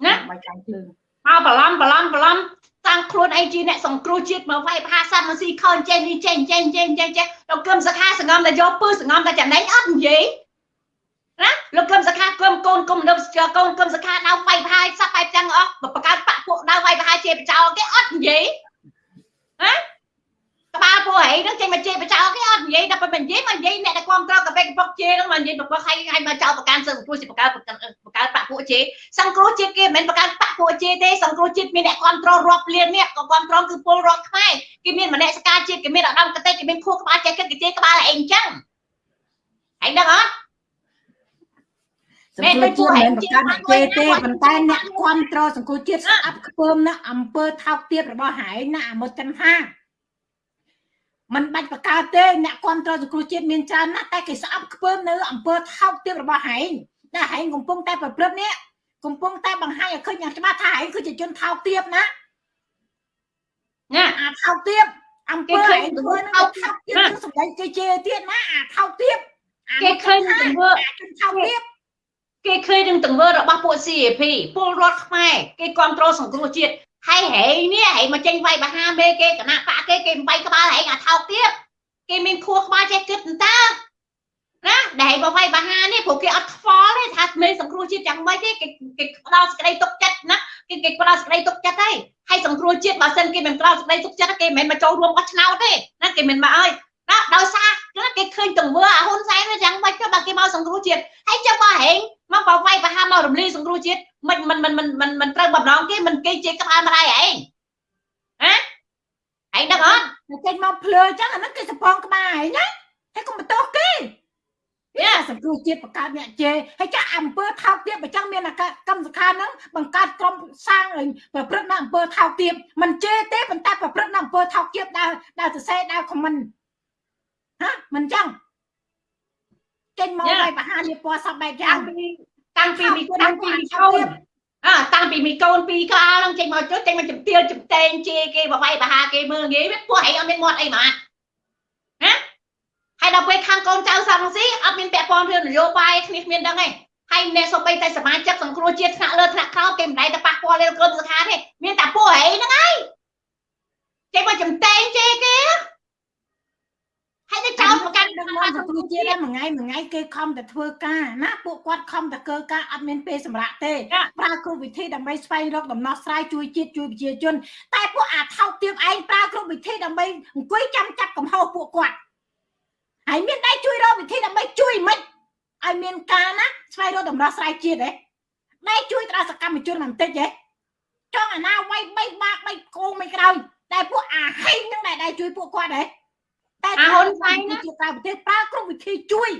ណាមកចាំងភ្លើងមកប្រឡំប្រឡំប្រឡំ តាំងខ្លួនឯងជាអ្នកសង្គ្រោះជាតិមកវាយភាសាមកស៊ីខនចេញនេះចេញចេញចេញចេញចេញលោកគឹមសខាសងំតែយកពើសងំតែចំណេញអត់និយាយណាលោកគឹមសខាគឹមកូនគុំនៅកូនគឹមសខាដៅវាយផាយសັບបែបចឹងអស់បង្កើតបាក់ពួកដៅវាយផាយជាបចោលគេអត់និយាយណាក្បាលពួកហីនឹងចេញមកជាបចោលគេអត់និយាយដល់ពេលនិយាយមកនិយាយអ្នកដែលគ្រប់គ្រងកាបេកពុកជេនឹងមកនិយាយប្រពកឲ្យឲ្យមកចោលប្រកាន់សឹងព្រោះជាបង្កើតបង្កើតបាក់ ពួកជេសង្គ្រោះជាតិគេមិនមែនបង្កើតបាក់ពួកជាទេសង្គ្រោះជាតិមានអ្នកគ្រប់គ្រងរាប់លានអ្នកក៏គ្រប់គ្រងគឺពលរដ្ឋខ្មែរគេមានមនសិការជាតិគេមានអាដាមកតេគេមានខួរក្បាលចេះគិតគេជេក្បាលឯងអញ្ចឹងឯងដឹងអត់សង្គមជាតិមិនបង្កើតអ្នកគេទេប៉ុន្តែអ្នកគ្រប់គ្រងសង្គមជាតិស្អប់ខ្ពើមណាអង្គើថោកទាបរបស់ហែងណាអាមុតចន្ទថាมันបាច់បង្កើតទេអ្នកគ្រប់គ្រងសង្គមជាតិមានច្រើនណាស់តែគេស្អប់ខ្ពើមនៅអង្គើថោកទាបរបស់ហែង តែហែងកំពុងតែប្រព្រឹត្តនេះកំពុងតែបង្ហាញឲ្យឃើញយ៉ាងច្បាស់ថាហែងគឺជាជនថោកទាបណាណាអាថោកទាបអង្គើហែងធ្វើនឹងថោកទាបគឺសម្ដែងគេជេរទៀតណាអាថោកទាបគេឃើញនឹងទង្វើជនថោកទាបគេឃើញនឹងទង្វើរបស់ពួក CAP ពលរដ្ឋខ្មែរគេគ្រប់គ្រងសង្គ្រោះជាតិហើយហែងនេះហែងមកចេញវាយបហាមេគេគណៈបកគេគេមិនវាយក្បាលហែងអាថោកទៀតគេមានខួរក្បាលចេះគិតតើ ណាដែលមកវាយបហានេះព្រោះគេអត់ខ្វល់ទេថាមេសង្គ្រោះជាតិយ៉ាងម៉េចទេគេគេផ្ដល់សេចក្តីទុកចិត្តណាគេគេផ្ដល់សេចក្តីទុកចិត្តទេហើយសង្គ្រោះជាតិបើសិនគេមិនផ្ដល់សេចក្តីទុកចិត្តគេមិនមែនមកចូលរួមអស់ឆ្នោតទេណាគេមិនមកអើយណាដោយសារណាគេឃើញទង្វើអាហ៊ុនសែនវាយ៉ាងម៉េចទៅបើគេមកសង្គ្រោះជាតិហើយចាំបើហែងមកបើវាយបហាមករំលាយសង្គ្រោះជាតិមិនមិនមិនមិនមិនមិនត្រូវបំរងគេមិនគេជាក្បាលម្ដាយឯងហ៎ឯងដឹងអត់ចេញមកភ្លើអញ្ចឹងអាហ្នឹងគេសពងក្បាលហើយណាហើយកុំបន្ទោសគេ វាសង្គ្រោះជាតិបង្កើតអ្នកជេរហើយចាអង្គើថោកទាបអញ្ចឹងមានអាកម្មសខាហ្នឹងបង្កើតក្រុមសាងឲ្យប្រព្រឹត្តនៅអង្គើថោកទាបមិនជេរទេប៉ុន្តែប្រព្រឹត្តនៅអង្គើថោកទាបដើរដើរសរសេរដើរខមមិនហ៎មិនអញ្ចឹងចេញមកឲ្យបហាលៀបពណ៌សពបែបយ៉ាតាំងងពីតាំងពីមីតាំងពីមីកូនអើតាំងពីមីកូនពីរក្បាលហ្នឹងចេញមកចុះចេញមកជំទាវជំតែងជេរគេបវាយបហាគេមើលងាយវាពួកឯងអត់មានមាត់អីហ្មងណា ហើយដល់ពេលខាងកូនចៅសំស៊ីអត់មានពាក់ព័ន្ធរឿងនយោបាយគ្នាគ្មានដឹងទេហើយអ្នកសូម្បីតែសមាជិកសង្គ្រោះជាតិថ្នាក់លើថ្នាក់ក្រោមគេមិនដែលទៅប៉ះពាល់លើក្រុមសខាទេមានតែពួកឯងហ្នឹងហើយចេញមកជំតែងជេរគេហើយទៅចោលប្រកាន់ដឹងមកសង្គ្រោះជាតិមួយថ្ងៃមួយថ្ងៃគេខំតែធ្វើការណាពួកគាត់ខំតែកើការអត់មានពេលសម្រាប់ទេប្រើគ្រប់វិធីដើម្បីស្វែងរកដំណោះស្រាយជួយជាតិជួយប្រជាជន តែពួកអាថោកទាបឯងប្រើគ្រប់វិធីដើម្បីអង្គុយចាំចាប់កំហុសពួកគាត់ ហើយមានដៃជួយរកវិធីដើម្បីជួយមិនឲ្យមានការណាស្វែងរកដំណោះស្រាយជាតិហ៎ដៃជួយដល់សកម្មជនបន្តិចហ៎ចង់អាណាវាយបីបាក់បីគោងមិនក្រោយតែពួកអាហេងហ្នឹងដែលដៃជួយពួកគាត់ហ៎តែអាហ៊ុនសែនណាជាក្រៅប្រទេសប្រើគ្រប់វិធីជួយ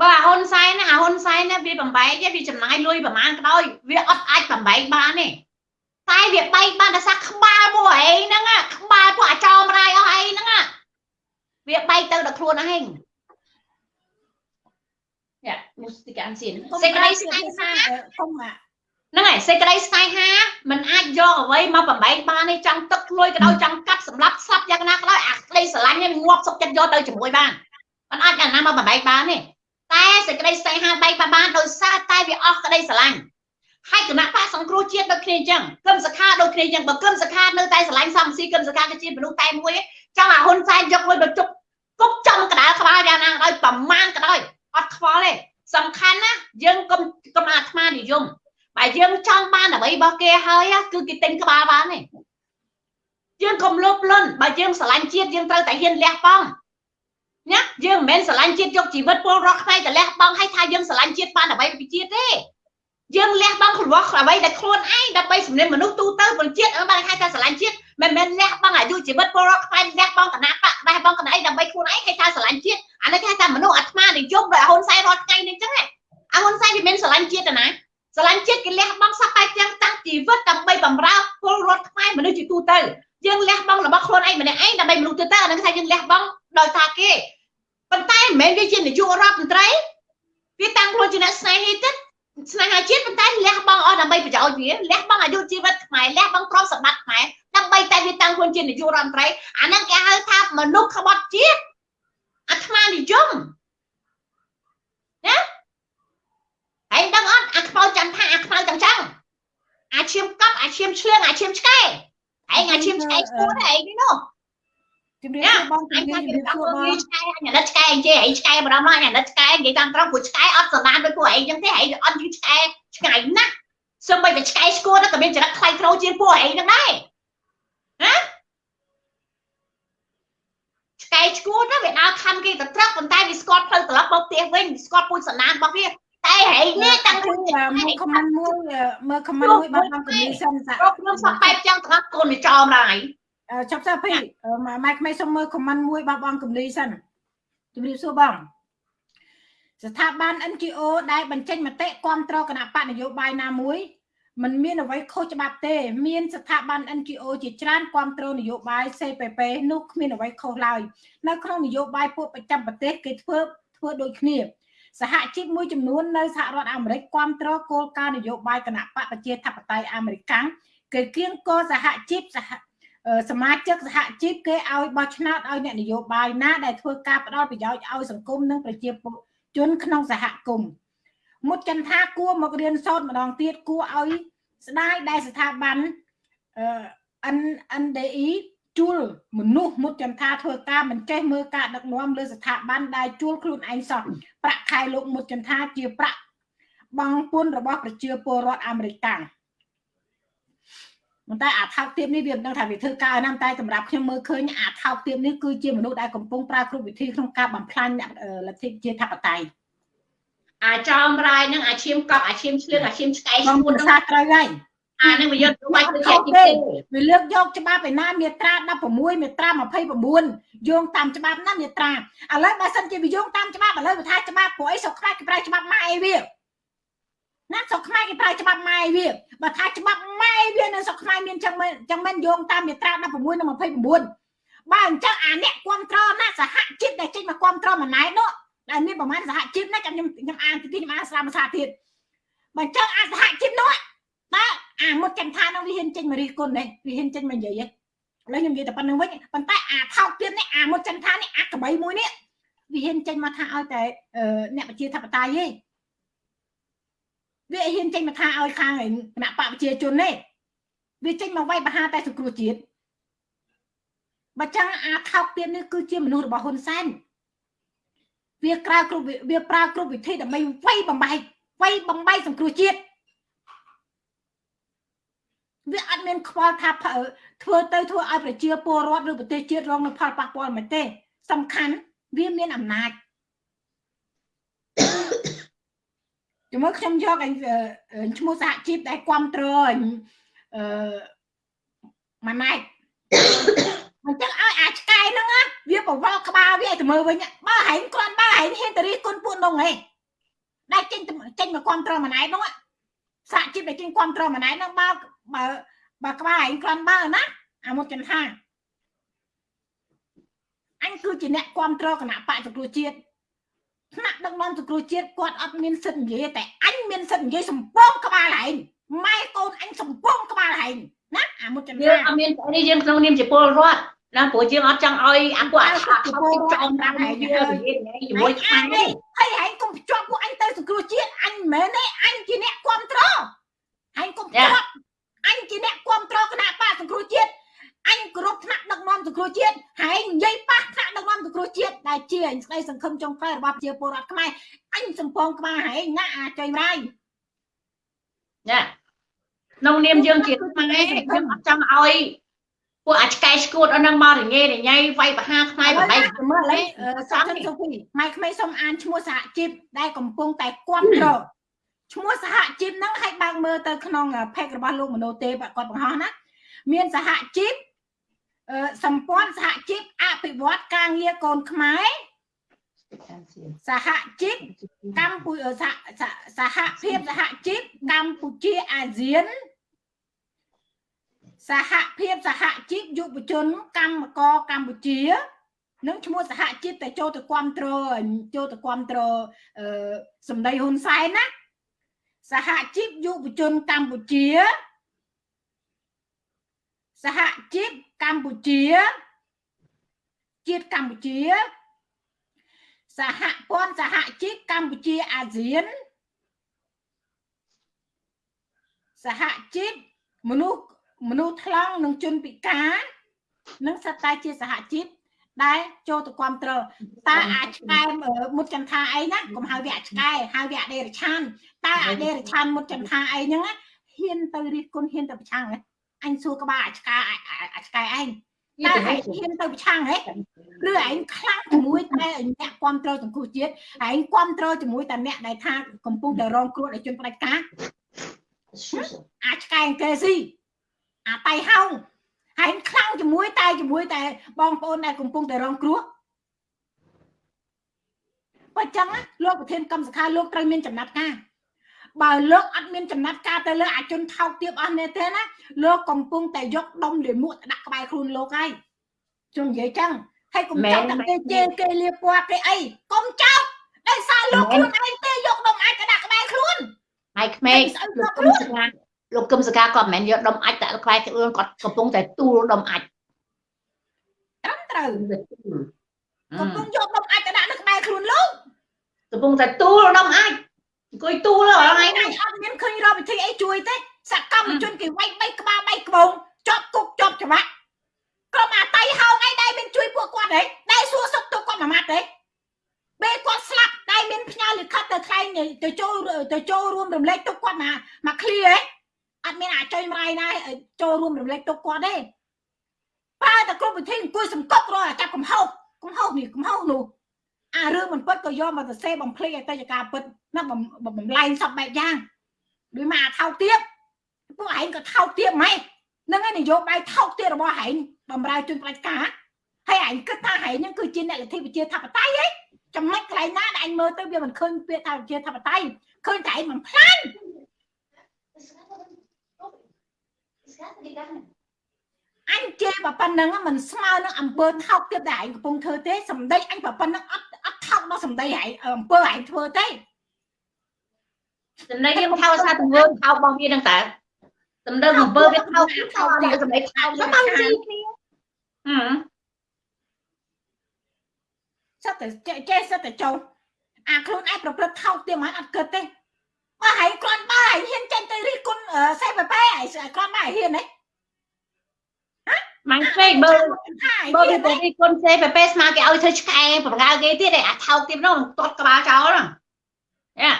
បើអាហ៊ុនសែនណាអាហ៊ុនសែនណាវាបំបែកទេវាចំណាយលុយប្រហែលក៏ដោយវាអត់អាចបំបែកបានទេតែវាបែកបានតែសាក្បាលពួកឯងហ្នឹងណាក្បាលពួកអាចោមរាយអស់ឯងហ្នឹងណា វាបែកទៅដល់ខ្លួនឯងយ៉ាមូស្ទីកានសៀនសេចក្តីស្នេហា គុំអា ហ្នឹងហើយសេចក្តីស្នេហាมันអាចយកអ្វីមកបំបែកបានទេចង់ទឹកលួយក៏ដោយចង់កាត់សម្លាប់ស្លាប់យ៉ាងណាក៏ដោយអាក្តីស្រឡាញ់នេះងាប់សុខចិត្តយកទៅជាមួយបានมันអាចយ៉ាងណាមកបំបែកបានទេតែសេចក្តីស្នេហាបែកបានដោយសារតែវាអស់ក្តីស្រឡាញ់ហើយគណៈបកសង្គ្រោះជាតិដូចគ្នាអញ្ចឹងគឹមសខាដូចគ្នាអញ្ចឹងបើគឹមសខានៅតែស្រឡាញ់សំស៊ីគឹមសខាគឺជាមនុស្សតែមួយចង់ឲ្យហ៊ុនសែនយកលុយទៅជប់ គប់ចំកដាលក្បាលយ៉ាងណាដោយប្រមាណក៏ដោយអត់ខ្វល់ទេសំខាន់ណាយើងកុំកុំអាត្មានិយមបើយើងចង់បានអ្វីរបស់គេហើយគឺគេទិញក្បាលបានទេយើងកុំលោភលន់បើយើងស្រឡាញ់ជាតិយើងត្រូវតែហ៊ានលះបង់ណាយើងមិនមែនស្រឡាញ់ជាតិយកជីវិតពលរដ្ឋខ្មែរទៅលះបង់ឲ្យថាយើងស្រឡាញ់ជាតិបានអ្វីពីជាតិទេយើងលះបង់ខ្លួនអ្វីដែលខ្លួនឯងដើម្បីសំលៀនមនុស្សទូទៅពលជាតិអឺបានហៅថាស្រឡាញ់ជាតិ មិនមែនលះបង់អាយុជីវិតពលរដ្ឋខ្មែរលះបង់គណៈបកលះបង់គណៈអីដើម្បីខ្លួនឯងគេថាស្រឡាញ់ជាតិអានេះគេថាមនុស្សអាត្មានិយមដោយហ៊ុនសែនរាល់ថ្ងៃនេះអញ្ចឹងអាហ៊ុនសែនវាមិនស្រឡាញ់ជាតិទេណាស្រឡាញ់ជាតិគេលះបង់សពបែបទាំងតាំងជីវិតដើម្បីបម្រើពលរដ្ឋខ្មែរមនុស្សជាទូទៅយើងលះបង់របស់ខ្លួនឯងម្នាក់ឯងដើម្បីមនុស្សទូទៅអានឹងថាយើងលះបង់ដោយថាគេប៉ុន្តែមិនមែនវាជានាយករដ្ឋមន្ត្រីវាតាំងខ្លួនជាអ្នកស្នេហាទឹក ស្នេហាជាតិប៉ុន្តែលះបង់អស់ដើម្បីប្រយោជន៍វាលះបង់អាយុជីវិតខ្មែរលះបង់ទ្រព្យសម្បត្តិខ្មែរដើម្បីតែវាតាំងខ្លួនជានាយករដ្ឋមន្ត្រីអានឹងគេហៅថាមនុស្សក្បត់ជាតិអាត្មានិយមណាហើយដឹងអត់អាខ្មៅចន្ទថាអាខ្មៅទាំងចឹងអាឈាមកប់អាឈាមឆ្លៀងអាឈាមឆ្កែឯងអាឈាមឆ្កែស្គួតឯងនេះនោះ ជំរាបសួរបងជំរាបសួរបងឆ្កែអាណិតឆ្កែអញ្ចេះឯងឆ្កែម្ដងមកអាណិតឆ្កែនិយាយតាមត្រង់ព្រោះឆ្កែអត់សបានដូចពួកឯងចឹងទេឯងអត់យឺឆ្កែឆ្កែណាស់សឹមបីតែឆ្កែស្គួតក៏មានចរិតខ្លាយក្រូជាងពួកឯងហ្នឹងដែរណាឆ្កែឈួតណាវាដើរខំគេទៅត្រឹកប៉ុន្តែវាស្គាល់ផ្លូវត្រឡប់មកផ្ទះវិញស្គាល់ពូជសណ្ដានរបស់វាតែហែងនេះតាំងខ្លួនមើលខមមិនមួយមើលខមមិនមួយបងបងកំលីសិនសាគ្រប់ខ្ញុំសក់បែបចឹងទាំងអស់កូនវាចោមឡើយ ចប់ទៅពីម៉ែក្មេងសុំមើលខមមិនមួយបងបងកំលីសិនជំរាបសួរបង ស្ថាប័ន NGO ដែលបញ្ចេញមតិគ្រប់គ្រងគណៈបកនយោបាយណាមួយมันមានអ្វីខុសច្បាប់ទេ មានស្ថាប័ន NGO ជាច្រើនគ្រប់គ្រងនយោបាយ CPP នោះគ្មានអ្វីខុសឡើយនៅក្នុងនយោបាយពួកប្រចាំប្រទេសគេធ្វើធ្វើដូចគ្នា សហជីពមួយចំនួននៅសហរដ្ឋអាមេរិកគ្រប់គ្រងគោលការណ៍នយោបាយគណៈបកប្រជាធិបតេយ្យអាមេរិកគេគៀងគោសហជីពសហ សមាជិកសហជីពគេឲ្យបោះឆ្នោតឲ្យអ្នកនយោបាយណាដែលធ្វើការផ្ដល់ប្រយោជន៍ឲ្យសង្គមនិងប្រជាជនក្នុងសហគមន៍មុតចន្ទថាគួរមករៀនសូត្រម្ដងទៀតគួរឲ្យស្ដាយដែលស្ថាប័នអឺ NDE ជួលមនុស្សមុតចន្ទថាធ្វើការមិនចេះមើលការដឹកនាំលើស្ថាប័នដែលជួលខ្លួនឯងសោះប្រាក់ខែលោកមុតចន្ទថាជាប្រាក់បងពុនរបស់ប្រជាពលរដ្ឋអាមេរិកកាំង ប៉ុន្តែអាថោកទាបនេះវាមិនដឹងថាវាធ្វើការណាស់តែសម្រាប់ខ្ញុំមើលឃើញអាថោកទាបនេះគឺជាមនុស្សដែលកំពុងប្រើគ្រប់វិធីក្នុងការបំផ្លាញលទ្ធិជាធិបតេយ្យអាចោមរាយនឹងអាឈាមកប់អាឈាមឆ្លៀងអាឈាមឆ្កែឈួននឹងសាត្រូវហើយអានឹងវាយកទៅបាច់ទៅជាទីទេវាលើកយកច្បាប់ឯណាមាត្រា16មាត្រា29យោងតាមច្បាប់ណាមាត្រាឥឡូវបើសិនជាវាយោងតាមច្បាប់ឥឡូវវាថាច្បាប់ព្រោះអីស្រុកខ្មែរគេប្រើច្បាប់ម៉ែវា ណាស្រុកខ្មែរគេប្រើច្បាប់ម៉ែវាបើថាច្បាប់ម៉ែវានៅស្រុកខ្មែរមានចឹងមិនចឹងមិនយោងតាមមាត្រា16និង29បើអញ្ចឹងអាអ្នកគ្រប់គ្រងណាសហជីពដែលចេញមកគ្រប់គ្រងម្នាក់នោះដែលមានប្រមាណសហជីពណាខ្ញុំខ្ញុំអានទីខ្ញុំអានស្រាមភាសាទៀតបើអញ្ចឹងអាសហជីពនោះតើអាមុតចន្ទថានឹងវាហ៊ានចេញមករីគុណនេះវាហ៊ានចេញមកនិយាយឥឡូវខ្ញុំនិយាយតែប៉ុណ្្នឹងវិញប៉ុន្តែអាថោកទៀតនេះអាមុតចន្ទថានេះអាកបីមួយនេះវាហ៊ានចេញមកថាឲ្យតែអ្នកប្រជាធិបតេយ្យទេ វាហ៊ានចេញមកថាឲ្យខាងគណៈបកប្រជាជនទេវាចេញមកវាយបហាតែសង្គ្រោះជាតិបើចឹងអាថោកទៀតនេះគឺជាមនុស្សរបស់ហ៊ុនសែនវាក្រៅគ្រប់វាប្រើគ្រប់វិធីដើម្បីវាយបំបែកវាយបំបែកសង្គ្រោះជាតិវាអត់មានខ្វល់ថាធ្វើទៅធ្វើឲ្យប្រជាពលរដ្ឋឬប្រទេសជាតិរងនៅផលប៉ះពាល់មិនទេ សំខាន់វាមានអំណាច ជំនួសខ្ញុំយកឈ្មោះសហជីពដែលគ្រប់គ្រងអឺម៉ាណែតអញ្ចឹងឲ្យអាឆ្កែហ្នឹងវាបវល់ក្បាលវាឲ្យទៅមើលវិញបើហែងគ្រាន់បើហែងហ៊ានទៅរិះគន់ពួកនោះហ៎ដែលចេញចេញមកគ្រប់គ្រងម៉ាណែតនោះសហជីពដែលចេញគ្រប់គ្រងម៉ាណែតហ្នឹងបើបើបើក្បាលឯងគ្រាន់បើណាអាមុតចន្ទថាអញគឺជាអ្នកគ្រប់គ្រងគណៈបកសង្គ្រោះជាតិ ថ្នាក់ដឹកនាំសង្គ្រោះជាតិគាត់អត់មានសិទ្ធិនិយាយតែអញមានសិទ្ធិនិយាយសំពងក្បាលឯងម៉ែកូនអញសំពងក្បាលហែងណាអាមុតចន្ទយើងរាអត់មាននេះយើងក្នុងនាមជាពលរដ្ឋណាព្រោះយើងអត់ចង់ឲ្យអាពួកអាឆាខំទីចង់តាមហើយយើងនិយាយជាមួយខ្មែរនេះហើយហែងកុំភ្ជាប់ពួកអញទៅសង្គ្រោះជាតិអញមិនមែនទេអញជាអ្នកគ្រប់គ្រងហែងកុំភ្ជាប់អញជាអ្នកគ្រប់គ្រងគណៈបកសង្គ្រោះជាតិ អញគោរពថ្នាក់ដឹកនាំសង្គ្រោះជាតិហែងនិយាយប៉ះថ្នាក់ដឹកនាំសង្គ្រោះជាតិដែលជាអញស្ដីសង្ឃឹមចុងក្រោយរបស់ប្រជាពលរដ្ឋខ្មែរអញសំពងក្បាលហែងណាអាចុយរាយណាក្នុងនាមយើងជាខ្មែរយើងអត់ចង់ឲ្យពួកអាឆ្កែឆ្កួតអស់នឹងមករញ៉េរញ៉ៃវាយបហាខ្មែរបបែកមើលឥឡូវសំខាន់សូហ្វីម៉ៃក្មេងសូមអានឈ្មោះសហជីពដែលកំពុងតែគ្រប់គ្រងឈ្មោះសហជីពហ្នឹងឲ្យបើកមើលទៅក្នុង page របស់លោកមនោទេគាត់បង្ហោះណាមានសហជីពអឺ សម្ព័ន្ធសហជីពអភិវឌ្ឍការងារកូនខ្មែរសហជីពកម្ពុជាសហសហភាពសហជីពកម្ពុជាអាស៊ានសហភាពសហជីពយុវជនកម្មករកម្ពុជានឹងឈ្មោះសហជីពតែចូលទៅគ្រប់គ្រងចូលទៅគ្រប់គ្រងអឺសម្ដីហ៊ុនសែនណាសហជីពយុវជនកម្ពុជា សហជីពកម្ពុជា ជាតិកម្ពុជា សហព័ន្ធសហជីពកម្ពុជាអាស៊ាន សហជីពមនុស្សមនុស្សថ្លង់និងជនពិការនឹងសិតតែជាសហជីពដែលចូលទៅគ្រប់គ្រងតើអាចឆ្កែមុតចន្ទាអីណាកុំហៅវាឆ្កែហៅវាអដេរឆានតើអដេរឆានមុតចន្ទាអីហ្នឹងហ៊ានទៅរិះគន់ហ៊ានទៅប្រឆាំងហ៎ អញសួរក្បាលអាឆ្កែអាឆ្កែឯងតែឯងហ៊ានទៅប្រឆាំងហ៎ឬឯងខ្លាំងជាមួយតែអ្នកគ្រប់គ្រងសង្គមជាតិឯងគ្រប់គ្រងជាមួយតែអ្នកដែលថាកំពុងតែរងគ្រោះដោយជនផ្ដាច់ការអាឆ្កែអង្គេស៊ីអាតៃហោងហើយខ្លាំងជាមួយតែជាមួយតែបងប្អូនដែលកំពុងតែរងគ្រោះបើចឹងលោកប្រធានកម្មសខាលោកត្រូវមានចំណាត់ការ បើលោកអត់មានចំណាត់ការទៅលើអាជនថោកទាបអស់នេះទេណាលោកកំពុងតែយកដុំលាមកដាក់ក្បែរខ្លួនលោកហើយជុំនិយាយចឹងហើយកុំចោទតែគេជេរគេលៀបពណ៌គេអីកុំចោទដោយសារលោកខ្លួនឯងទេយកដុំអាចទៅដាក់ក្បែរខ្លួនហើយក្មេងលោកគុំសកាលោកគុំសកាក៏មិនមែនយកដុំអាចដាក់ក្បែរខ្លួនគាត់កំពុងតែទូលដុំអាចត្រឹមត្រូវកំពុងយកដុំអាចទៅដាក់នៅក្បែរខ្លួនលោកកំពុងតែទូលដុំអាច អង្គុយទូលហ្នឹងឯងអញអត់មានឃើញរកវិធីអីជួយទេសកម្មជនគេវាយបីក្បាលបីក្បូងជាប់គុកជាប់ច្បាប់ក្រុមអាតៃហោងអីដែលមានជួយពួកគាត់ហីដែលសួរសុខទុក្ខគាត់មួយម៉ាត់ទេពេលគាត់ស្លាប់ដែលមានផ្ញើលិខិតទៅថ្លែងទៅចូលទៅចូលរួមរំលែកទុកគាត់មកមកឃ្លីហីអត់មានអាចុយម្រាយណាចូលរួមរំលែកទុកគាត់ទេប្រើតែគ្រប់វិធីអង្គុយសង្កត់រកចាប់កំហុសកំហុសនេះកំហុសនោះ អារឿងមិនពិតក៏យកមកសរសេរបំភ្លេចអតីតកាលពិតណាបំលែងសពបែបយ៉ាងដូចមកអាថោកទៀតពួកឯងក៏ថោកទៀតម៉េចនឹងឯងនយោបាយថោកទៀតរបស់ឯងបំរើជនផ្ដាច់ការហើយឯងគិតថាឯងហ្នឹងគឺជាអ្នកលទ្ធិប្រជាធិបតេយ្យហ៎ចំណុចកន្លែងណាដែលឯងមើលទៅវាមិនឃើញពាក្យថាប្រជាធិបតេយ្យឃើញតែឯងមិនផ្លាញអញជេរបើប៉ុណ្ណឹងមិនស្មើនឹងអំពើថោកទៀតដែលឯងកំពុងធ្វើទេសម្ដីអញបើប៉ុណ្ណឹងអត់ អត់ថោកដល់សម្ដីឯងអំពើឯងធ្វើទេសម្ដីយើងថោសារទង្វើថោរបស់វានឹងតើសម្ដីអំពើវាថោថោទីសម្ដីថោទៅទៅគ្នាហឹមសិតតែចេះសិតតែចូលអាខ្លួនឯងប្រព្រឹត្តថោកទៀតមិនអត់គិតទេបើហើយគ្រាន់បើហើយហ៊ានចេញទៅរិះគន់សេបបែហើយគ្រាន់បើហ៊ានទេ ម៉ាញ់ពេកបើបើវាទៅរីគុនសេពេពេស្មាគេឲ្យធ្វើឆ្កែប្រងើគេទៀតឯអាថោកទៀតនោះទាត់ក្បាលចោលហ្នឹងយ៉ា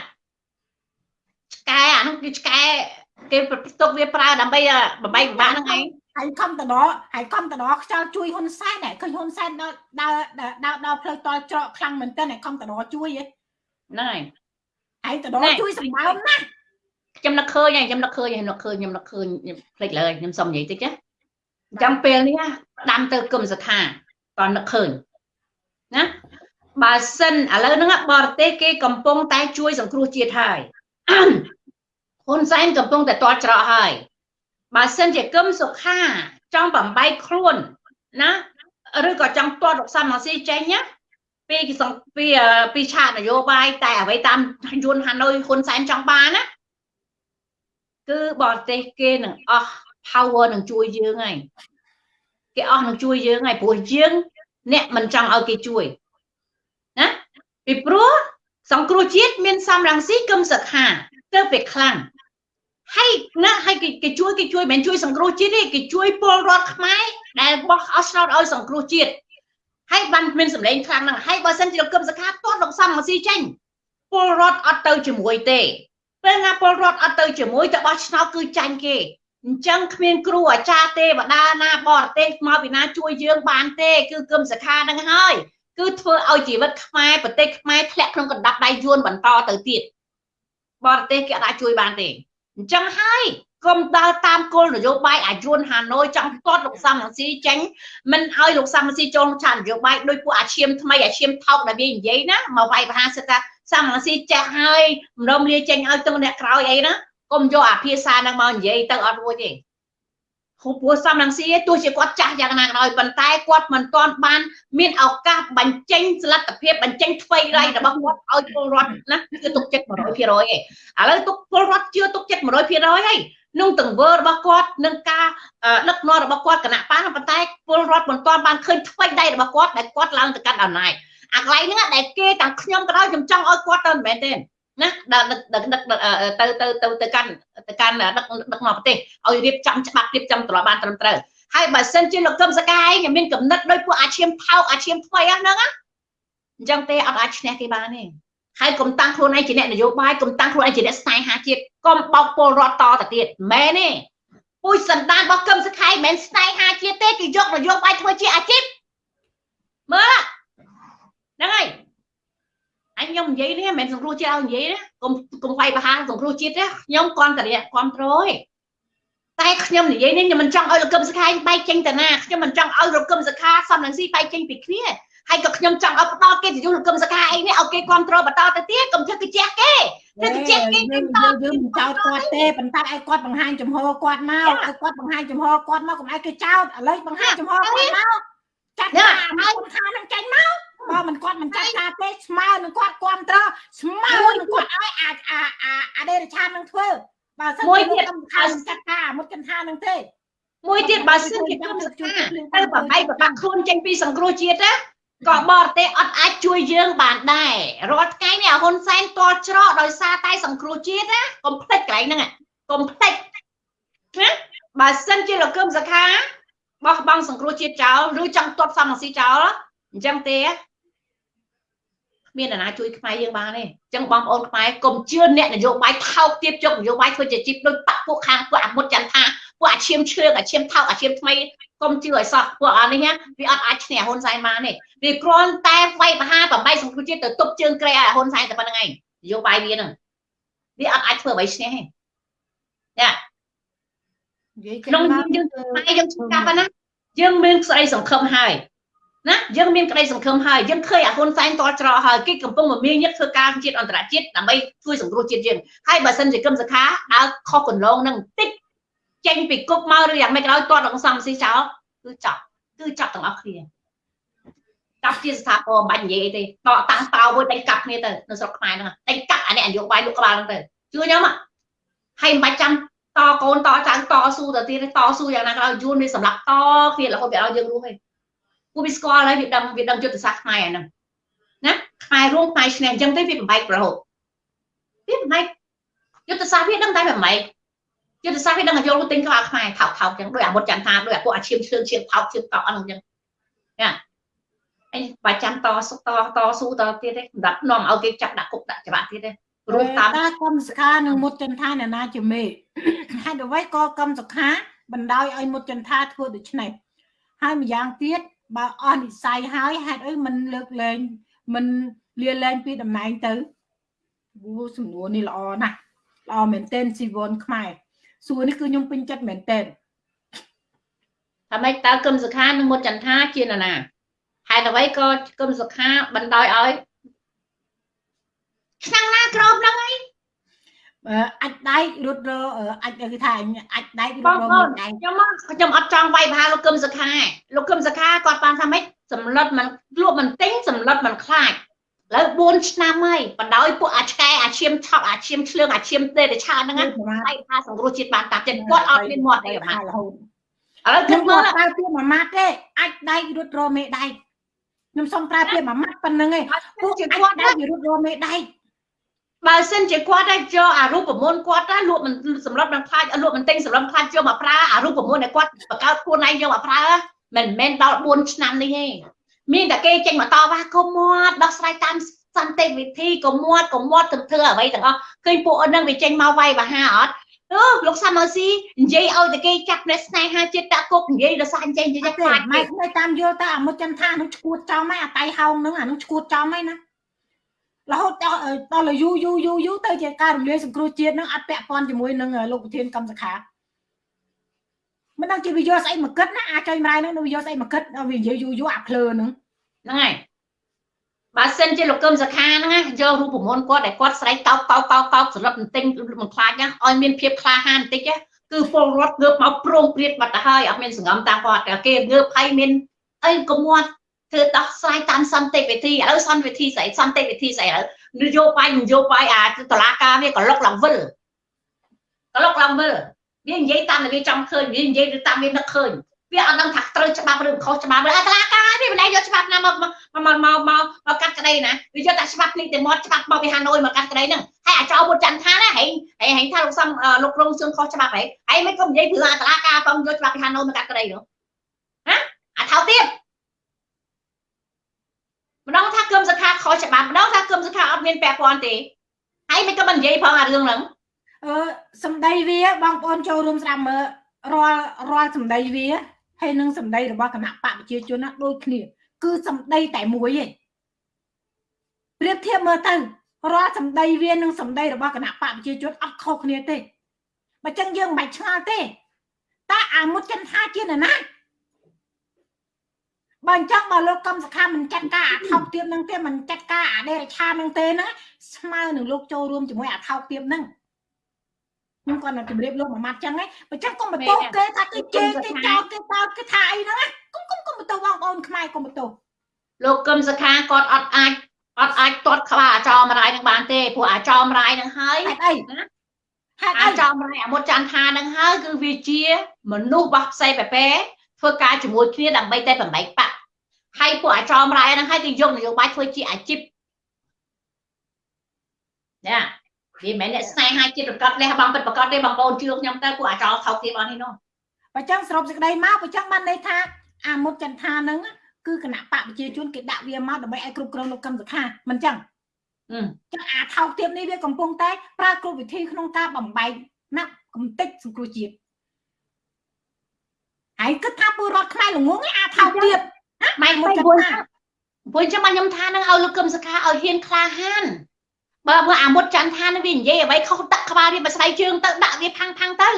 ឆ្កែអានោះគឺឆ្កែគេទុកវាប្រើដើម្បីបបែកបបាក់ហ្នឹងឯងហើយខំតដហើយខំតដខ្យល់ជួយហ៊ុនសែនដែរឃើញហ៊ុនសែនដល់ដើរដើរដល់ផ្លូវតល់ច្រកខ្លាំងមែនតើខំតដជួយហ្នឹងហ្នឹងហើយហើយតដជួយសម្បើមណាស់ខ្ញុំនឹកឃើញហើយខ្ញុំនឹកឃើញហើយនឹកឃើញខ្ញុំនឹកឃើញភ្លេចលើខ្ញុំសុំនិយាយតិចណា អញ្ចឹងពេលនេះដាំទៅគុំសខាតនឹកឃើញណាបើសិនឥឡូវហ្នឹងបរទេសគេកំពុងតែជួយសង្គ្រោះជាតិហើយហ៊ុនសែនកំពុងតែតល់ច្រកហើយបើសិនជាគឹមសុខាចង់បំបែកខ្លួនណាឬក៏ចង់ទាត់រកសាមស៊ីចេញណាពីពីពីឆាកនយោបាយតែអ្វីតាមយន្តហាណូយហ៊ុនសែនចង់បានណាគឺបរទេសគេនឹងអស់ power នឹងជួយយើងហើយគេអស់នឹងជួយយើងហើយព្រោះយើងអ្នកមិនចង់ឲ្យគេជួយណាពីព្រោះសង្គ្រោះជាតិមានសំរងស៊ីគឹមសខាទៅពេលខ្លាំងហើយណាហើយគេជួយគេជួយមិនជួយសង្គ្រោះជាតិទេគេជួយពលរដ្ឋខ្មែរដែលបោះអស់ឆ្នោតឲ្យសង្គ្រោះជាតិហើយបានមានសម្លេងខ្លាំងហ្នឹងហើយបើសិនជាលោកគឹមសខាទាត់លោកសំមកស៊ីចេញពលរដ្ឋអត់ទៅជាមួយទេពេលណាពលរដ្ឋអត់ទៅជាមួយទៅបោះឆ្នោតគឺចាញ់គេ អញ្ចឹងគ្មានគ្រូអាចារ្យទេវតាណាបរទេសមកពីណាជួយយើងបានទេគឺគឹមសខានឹងហើយគឺធ្វើឲ្យជីវិតខ្មែរប្រទេសខ្មែរធ្លាក់ក្នុងកណ្ដាប់ដៃយួនបន្តទៅទៀតបរទេសគេអាចជួយបានទេអញ្ចឹងហើយគុំដើរតាមគោលនយោបាយអាយួនហាណូយចង់ទាត់លោកសំរងស៊ីចេញមិនឲ្យលោកសំរងស៊ីចូលឆាននយោបាយដោយពួកអាឈាមថ្មីអាឈាមថោកដែលវានិយាយណាមកវាយប្រហារសិតថាសំរងស៊ីចេះហើយម្ដុំលាចេញឲ្យទៅអ្នកក្រោយអីណា កុំយកអាភាសាហ្នឹងមកនិយាយទៅអត់រួចទេហូបព្រោះសំរងស៊ីទោះជាគាត់ចាស់យ៉ាងណាក៏ដោយប៉ុន្តែគាត់មិនទាន់បាន មានឱកាសបញ្ចេញសលទ្ធភាពបញ្ចេញថ្មីរៃរបស់គាត់ឲ្យពលរដ្ឋណាគឺទុកចិត្ត100%ឯងឥឡូវទុកពលរដ្ឋជឿទុកចិត្ត100%ហើយនឹងទង្វើរបស់គាត់នឹងការដឹកនាំរបស់គាត់គណៈបានប៉ុន្តែពលរដ្ឋមិនទាន់បានឃើញថ្មីដៃរបស់គាត់ដែលគាត់ឡើងទៅកាត់អំណាចអាកន្លែងហ្នឹងដែលគេទាំងខ្ញុំក៏ដោយខ្ញុំចង់ឲ្យគាត់ទៅមិនមែនទេ ណាដឹកដឹកដឹកទៅទៅទៅទៅកាន់ទៅកាន់ដឹកដឹកនាំប្រទេសឲ្យរៀបចំច្បាប់រៀបចំត្រឡប់បានត្រឹមត្រូវហើយបើសិនជាលោកកឹមសកាយមានកំណត់ដោយពួកអាឈាមថោកអាឈាមថ្មីហ្នឹងណាអញ្ចឹងទេអត់អាចឈ្នះគេបានទេហើយកុំតាំងខ្លួនឯងជាអ្នកនយោបាយកុំតាំងខ្លួនឯងជាអ្នកស្នេហាជាតិកុំបោកពលរដ្ឋតទៅទៀតមែនទេពួយសន្តានរបស់កឹមសខៃមិនមែនស្នេហាជាតិទេគេយកនយោបាយធ្វើជាអាជីពមើលហ្នឹងហើយ អញខ្ញុំនិយាយនេះមិនមែនសង្គ្រោះជាតិឲ្យនិយាយណាកុំកុំវាយប្រហារសង្គ្រោះជាតិទេខ្ញុំគ្រាន់តែគ្រប់គ្រងឯងតែខ្ញុំនិយាយនេះខ្ញុំមិនចង់ឲ្យលោកកឹមសខាបែកចេញទៅណាខ្ញុំមិនចង់ឲ្យលោកកឹមសខាសំនឹងស៊ីបែកចេញពីគ្នាហើយក៏ខ្ញុំចង់ឲ្យផ្ដល់កិត្តិយសលោកកឹមសខាអីនេះឲ្យគេគ្រប់គ្រងបន្តទៅទៀតកុំធ្វើគេជះគេធ្វើគេជះគេយើងយើងមិនចោតគាត់ទេប៉ុន្តែឲ្យគាត់បង្ហាញចំហគាត់មកឲ្យគាត់បង្ហាញចំហគាត់មកកុំឲ្យគេចោតឥឡូវបង្ហាញចំហគាត់មកចាត់ការឲ្យខានឹងចេញមក បើមិនគាត់មិនចាត់ការទេស្មើនឹងគាត់គ្រប់ត្រស្មើនឹងគាត់ឲ្យអាអាអាអាដេរឆាននឹងធ្វើបើសិនមួយទៀតខាងចាត់ការមុតកថានឹងទេមួយទៀតបើសិនជាខ្ញុំសកម្មទៅបបែកបបាក់ខ្លួនចេញពីសង្គ្រោះជាតិណាក៏បរទេសអត់អាចជួយយើងបានដែររាល់ថ្ងៃនេះហ៊ុនសែនតល់ច្រកដោយសារតែសង្គ្រោះជាតិណាកុំភ្លេចកន្លែងហ្នឹងកុំភ្លេចណាបើសិនជាលោកគឹមសខាបោះបង់សង្គ្រោះជាតិចោលឬចង់ទាត់សំរងស៊ីចោលអញ្ចឹងទេ មានអ្នកណាជួយខ្មែរយើងបានទេអញ្ចឹងបងប្អូនខ្មែរកុំជឿអ្នកនយោបាយថោកទាបជោគនយោបាយធ្វើជាជីពដោយបាក់ពួកខាងពួកអាមុតចន្ទថាពួកអាឈាមឈឿងអាឈាមថោកអាឈាមថ្មីកុំជឿឲ្យសោះពួកអានេះវាអត់អាចឈ្នះហ៊ុនសែនបានទេវាគ្រាន់តែវាយបហាប្របែកសង្គ្រោះជាតិទៅទប់ជើងក្រែឲ្យហ៊ុនសែនតែប៉ុណ្្នឹងឯងនយោបាយវាហ្នឹងវាអត់អាចធ្វើអ្វីឈ្នះទេចាក្នុងយើងខ្មែរយើងឆ្កាប់ណាយើងមានស្អីសង្ឃឹមហើយ ណាយើងមានក្តីសង្ឃឹមហើយយើងឃើញអាហ៊ុនសែនតល់ច្រកហើយគេកំពុងមមាញឹកធ្វើការជាតិអន្តរជាតិដើម្បីជួយសង្គ្រោះជាតិយើងហើយបើសិនជាគឹមសខាដើរខុសកន្លងនឹងបន្តិចចេញពីគុកមកឬយ៉ាងម៉េចក៏ដោយតតដល់សំស៊ីចោលគឺចាប់គឺចាប់ទាំងអស់គ្នាចាប់ជាស្ថាពរមិនបាច់និយាយអីទេតតាំងតោមួយដេញកាប់គ្នាទៅនៅស្រុកខ្មែរហ្នឹងដេញកាប់អានេះអយោបាយលោកក្បាលហ្នឹងទៅជឿខ្ញុំហើយមិនបាច់ចាំតកូនតចៅតស៊ូទៅទៀតតស៊ូយ៉ាងណាក៏ដោយយួនវាសម្រាប់តគ្នារហូតវាឲ្យយើងរស់ឯង ពួកវាស្គាល់ហើយវាដឹងវាដឹងយុទ្ធសាស្ត្រខ្មែរហ្នឹងណាខ្មែររួមខ្មែរឈ្នះអញ្ចឹងទេវាបំបែករហូតវាបំបែកយុទ្ធសាស្ត្រវាដឹងតែបំបែកយុទ្ធសាស្ត្រវាដឹងឲ្យយកទិញក្បាលខ្មែរថោកថោកអញ្ចឹងដោយអាមុតចន្ទថាដោយអាពួកអាឈាមឈឿងឈាមថោកឈាមតក់អស់ហ្នឹងអញ្ចឹងណាអីបាច់ចាំតសុតតស៊ូតទៀតទេសម្រាប់នាំឲ្យគេចាប់ដាក់គុកដាក់ច្បាប់ទៀតទេរួមតាមតាកឹមសខានិងមុតចន្ទថាអ្នកណាជាមេហេតុអ្វីក៏កឹមសខាបណ្ដោយឲ្យមុតចន្ទថាធ្វើដូច្នេះហើយម្យ៉ាងទៀត បើអស់និស័យហើយហេតុអីមិនលើកលែងមិនលាលែងពីតំណែងទៅវូសំណួរនេះល្អណាស់ល្អមែនទែនស៊ីវនខ្មែរសួរនេះគឺខ្ញុំពេញចិត្តមែនទែនថាម៉េចតើគឹមសុខានិងមុតចន្ទថាជានរណាហេតុអ្វីក៏គឹមសុខាបណ្ដោយឲ្យឆ្នាំណាក្របហ្នឹងអី អាចដែករត់រអាចគឺថាអាចដែករត់រដៃខ្ញុំមកខ្ញុំអត់ចង់វាយប្រហារលោកគឹមសខាលោកគឹមសខាគាត់បានថាម៉េចសម្លុតមិនលក់មិនទិញសម្លុតមិនខ្លាចឥឡូវ4ឆ្នាំហើយបណ្ដោយពួកអាឆ្កែអាឈាមឆក់អាឈាមឆ្លៀងអាឈាមទេឆានហ្នឹងណាហើយថាសង្គ្រោះជាតិបានតាមចិត្តគាត់អត់មានមាត់អីអាម៉ាត់រហូតឥឡូវគិខ្ញុំតមើមកលប្រើពាក្យមួយម៉ាត់ទេអាចដៃរត់រមេដៃខ្ញុំសុំប្រើពាក្យមួយម៉ាត់ប៉ុណ្្នឹងឯងពួកជាអាចគាត់ដៃរត់រមេដៃ បើសិនជាគាត់តែយកអារូបមន្តគាត់ណាលក់មិនសម្រាប់នឹងខ្លាចលក់មិនទិញសម្រាប់ខ្លាចយកមកប្រើអារូបមន្តដែលគាត់បង្កើតខ្លួនឯងយកមកប្រើមិនមែនដល់4ឆ្នាំនេះទេមានតែគេចេញមកតវ៉ាកុំមាត់ដោះស្រាយតាមសន្តិវិធីកុំមាត់កុំមាត់ទៅធ្វើអ្វីទាំងអស់ឃើញពួកអូននឹងវាចេញមកវាយបហាអត់អឺលោកសាមអស៊ីនិយាយឲ្យតែគេចាប់អ្នកស្នេហាជាតិតាគុកនិយាយដល់សារចេញចេញទេខ្លាចម៉ែនៅតាមយល់ទៅអាមុតចន្ទថានឹងឈួតចំហើយអាតៃហោងនឹងអានឹងឈួតចំហើយណា រហូតដល់ដល់យូយូយូយូទៅជាការរំលាយសង្គ្រោះជាតិនឹងអត់ពាក់ព័ន្ធជាមួយនឹងលោកប្រធានកម្មសខាមិនដឹងជាវាយកស្អីមកគិតណាអាចុយម្រាយនឹងវាយកស្អីមកគិតវានិយាយយូយូអាភ្លើនឹងហ្នឹងហើយបើសិនជាលោកកឹមសខាហ្នឹងណាយករូបមន្តគាត់ដែលគាត់ស្រែកតោកតោកតោកតោកសម្រាប់បន្ទិញមិនខ្លាចណាឲ្យមានភាពក្លាហានបន្តិចណាគឺពលរដ្ឋងើបមកប្រងព្រាតបាត់ទៅហើយអត់មានសង្ងំតាមគាត់តែគេងើបហើយមានអីកុំមាត់ ធ្វើដោះស្រាយតាមសន្តិវិធីឥឡូវសន្តិវិធីស្អីសន្តិវិធីស្អីឥឡូវនយោបាយនយោបាយអាតឡាការវាក្លុកឡើងវិលក្លុកឡើងវិលវានិយាយតាមតែវាចង់ឃើញវានិយាយតាមវានឹកឃើញវាអត់ដឹងថាត្រូវច្បាប់ឬខុសច្បាប់ឬអតឡាការវាមិនដែលយកច្បាប់ណាមកមកមកមកមកមកកាត់ក្តីណាវាយកតែច្បាប់នេះតែមាត់ច្បាប់មកពីហាណូយមកកាត់ក្តីហ្នឹងហើយអាចោលមុតច័ន្ទថាណាហែងហែងហែងថាលោកសំលោករងសឿនខុសច្បាប់ហែងហើយមិនក៏និយាយព្រឺអតឡាការផងយកច្បាប់ពីហាណូយមកកាត់ក្តីនោះហ៎អាថោទៀត ម្ដងថាគឹមសខាខុសច្បាប់ម្ដងថាគឹមសខាអត់មានពាក់ព័ន្ធទេហើយមិនក៏មិននិយាយផងអារឿងហ្នឹងអឺសម្ដីវាបងប្អូនចូលរួមស្ដាប់មើលរាល់រាល់សម្ដីវាហើយនឹងសម្ដីរបស់គណៈបកប្រជាជនណាដូចគ្នា គឺសម្ដីតែមួយឯងប្រៀបធៀបមើលទៅរាល់សម្ដីវានិងសម្ដីរបស់គណៈបកប្រជាជនអត់ខុសគ្នាទេបើចឹងយើងមិនបាច់ឆ្ងល់ទេតើអាមុតចិនថាជានរណា បើអញ្ចឹងបើលោកកំសខាមិនចាត់ការអាថោកទៀបនឹងទេមិនចាត់ការអាដេរឆានឹងទេណាស្មើនឹងលោកចូលរួមជាមួយអាថោកទៀបនឹងខ្ញុំគាត់នឹងជម្រាបលោកមួយម៉ាត់ចឹងហ៎បើចឹងកុំបន្ទោសគេថាគេជេរគេចោទគេតោតគេថាអីហ្នឹងកុំកុំកុំបន្ទោសបងប្អូនខ្មែរកុំបន្ទោសលោកកឹមសខាគាត់អត់អាចអត់អាចទាត់ក្បាលអាចោមរាយនឹងបានទេព្រោះអាចោមរាយនឹងហើយហេតុអីហេតុអីអាចោមរាយអាមុតច័ន្ទថានឹងហើយគឺវាជាមនុស្សបោះផ្សេងបែប ធ្វើការជាមួយគ្នាដើម្បីតែបំបែកបាក់ហើយពួកអាចោមរាយនឹងហើយគឺយកនយោបាយធ្វើជាអាជីពណាវាមិនមែនអ្នកស្នេហាជាតិប្រកាសលះបង់ពិតប្រកបទេបងប្អូនជឿខ្ញុំទៅពួកអាចោថោកទៀតអស់នេះនោះបើចឹងសរុបសេចក្តីមកបើចឹងបានន័យថាអាមុតចន្ទថាហ្នឹងគឺគណៈបកប្រជាជនគេដាក់វាមកដើម្បីឲ្យគ្រប់គ្រងលោកកឹមសុខាមិនចឹងអឺចឹងអាថោកទៀបនេះវាកំពុងតែប្រើគ្រប់វិធីក្នុងការបំបែកណាប់កំតិចសង្គ្រោះជាតិ ហើយគិតថាពលរដ្ឋខ្មែរល្ងងឯអាថោកទៀបម៉ែមុមុតនចចន្ទន្ទថាថាព្រោះចាំមកខ្ញុំថានឹងឲ្យលោកកឹមសខាឲ្យហ៊ានក្លាហានបើមើលអាមុតច័ន្ទថានឹងវានិយាយអ្វីខុសដាក់ក្បាលវាបស្ដៃជើងទៅដាក់វាផាំងផាំងទៅ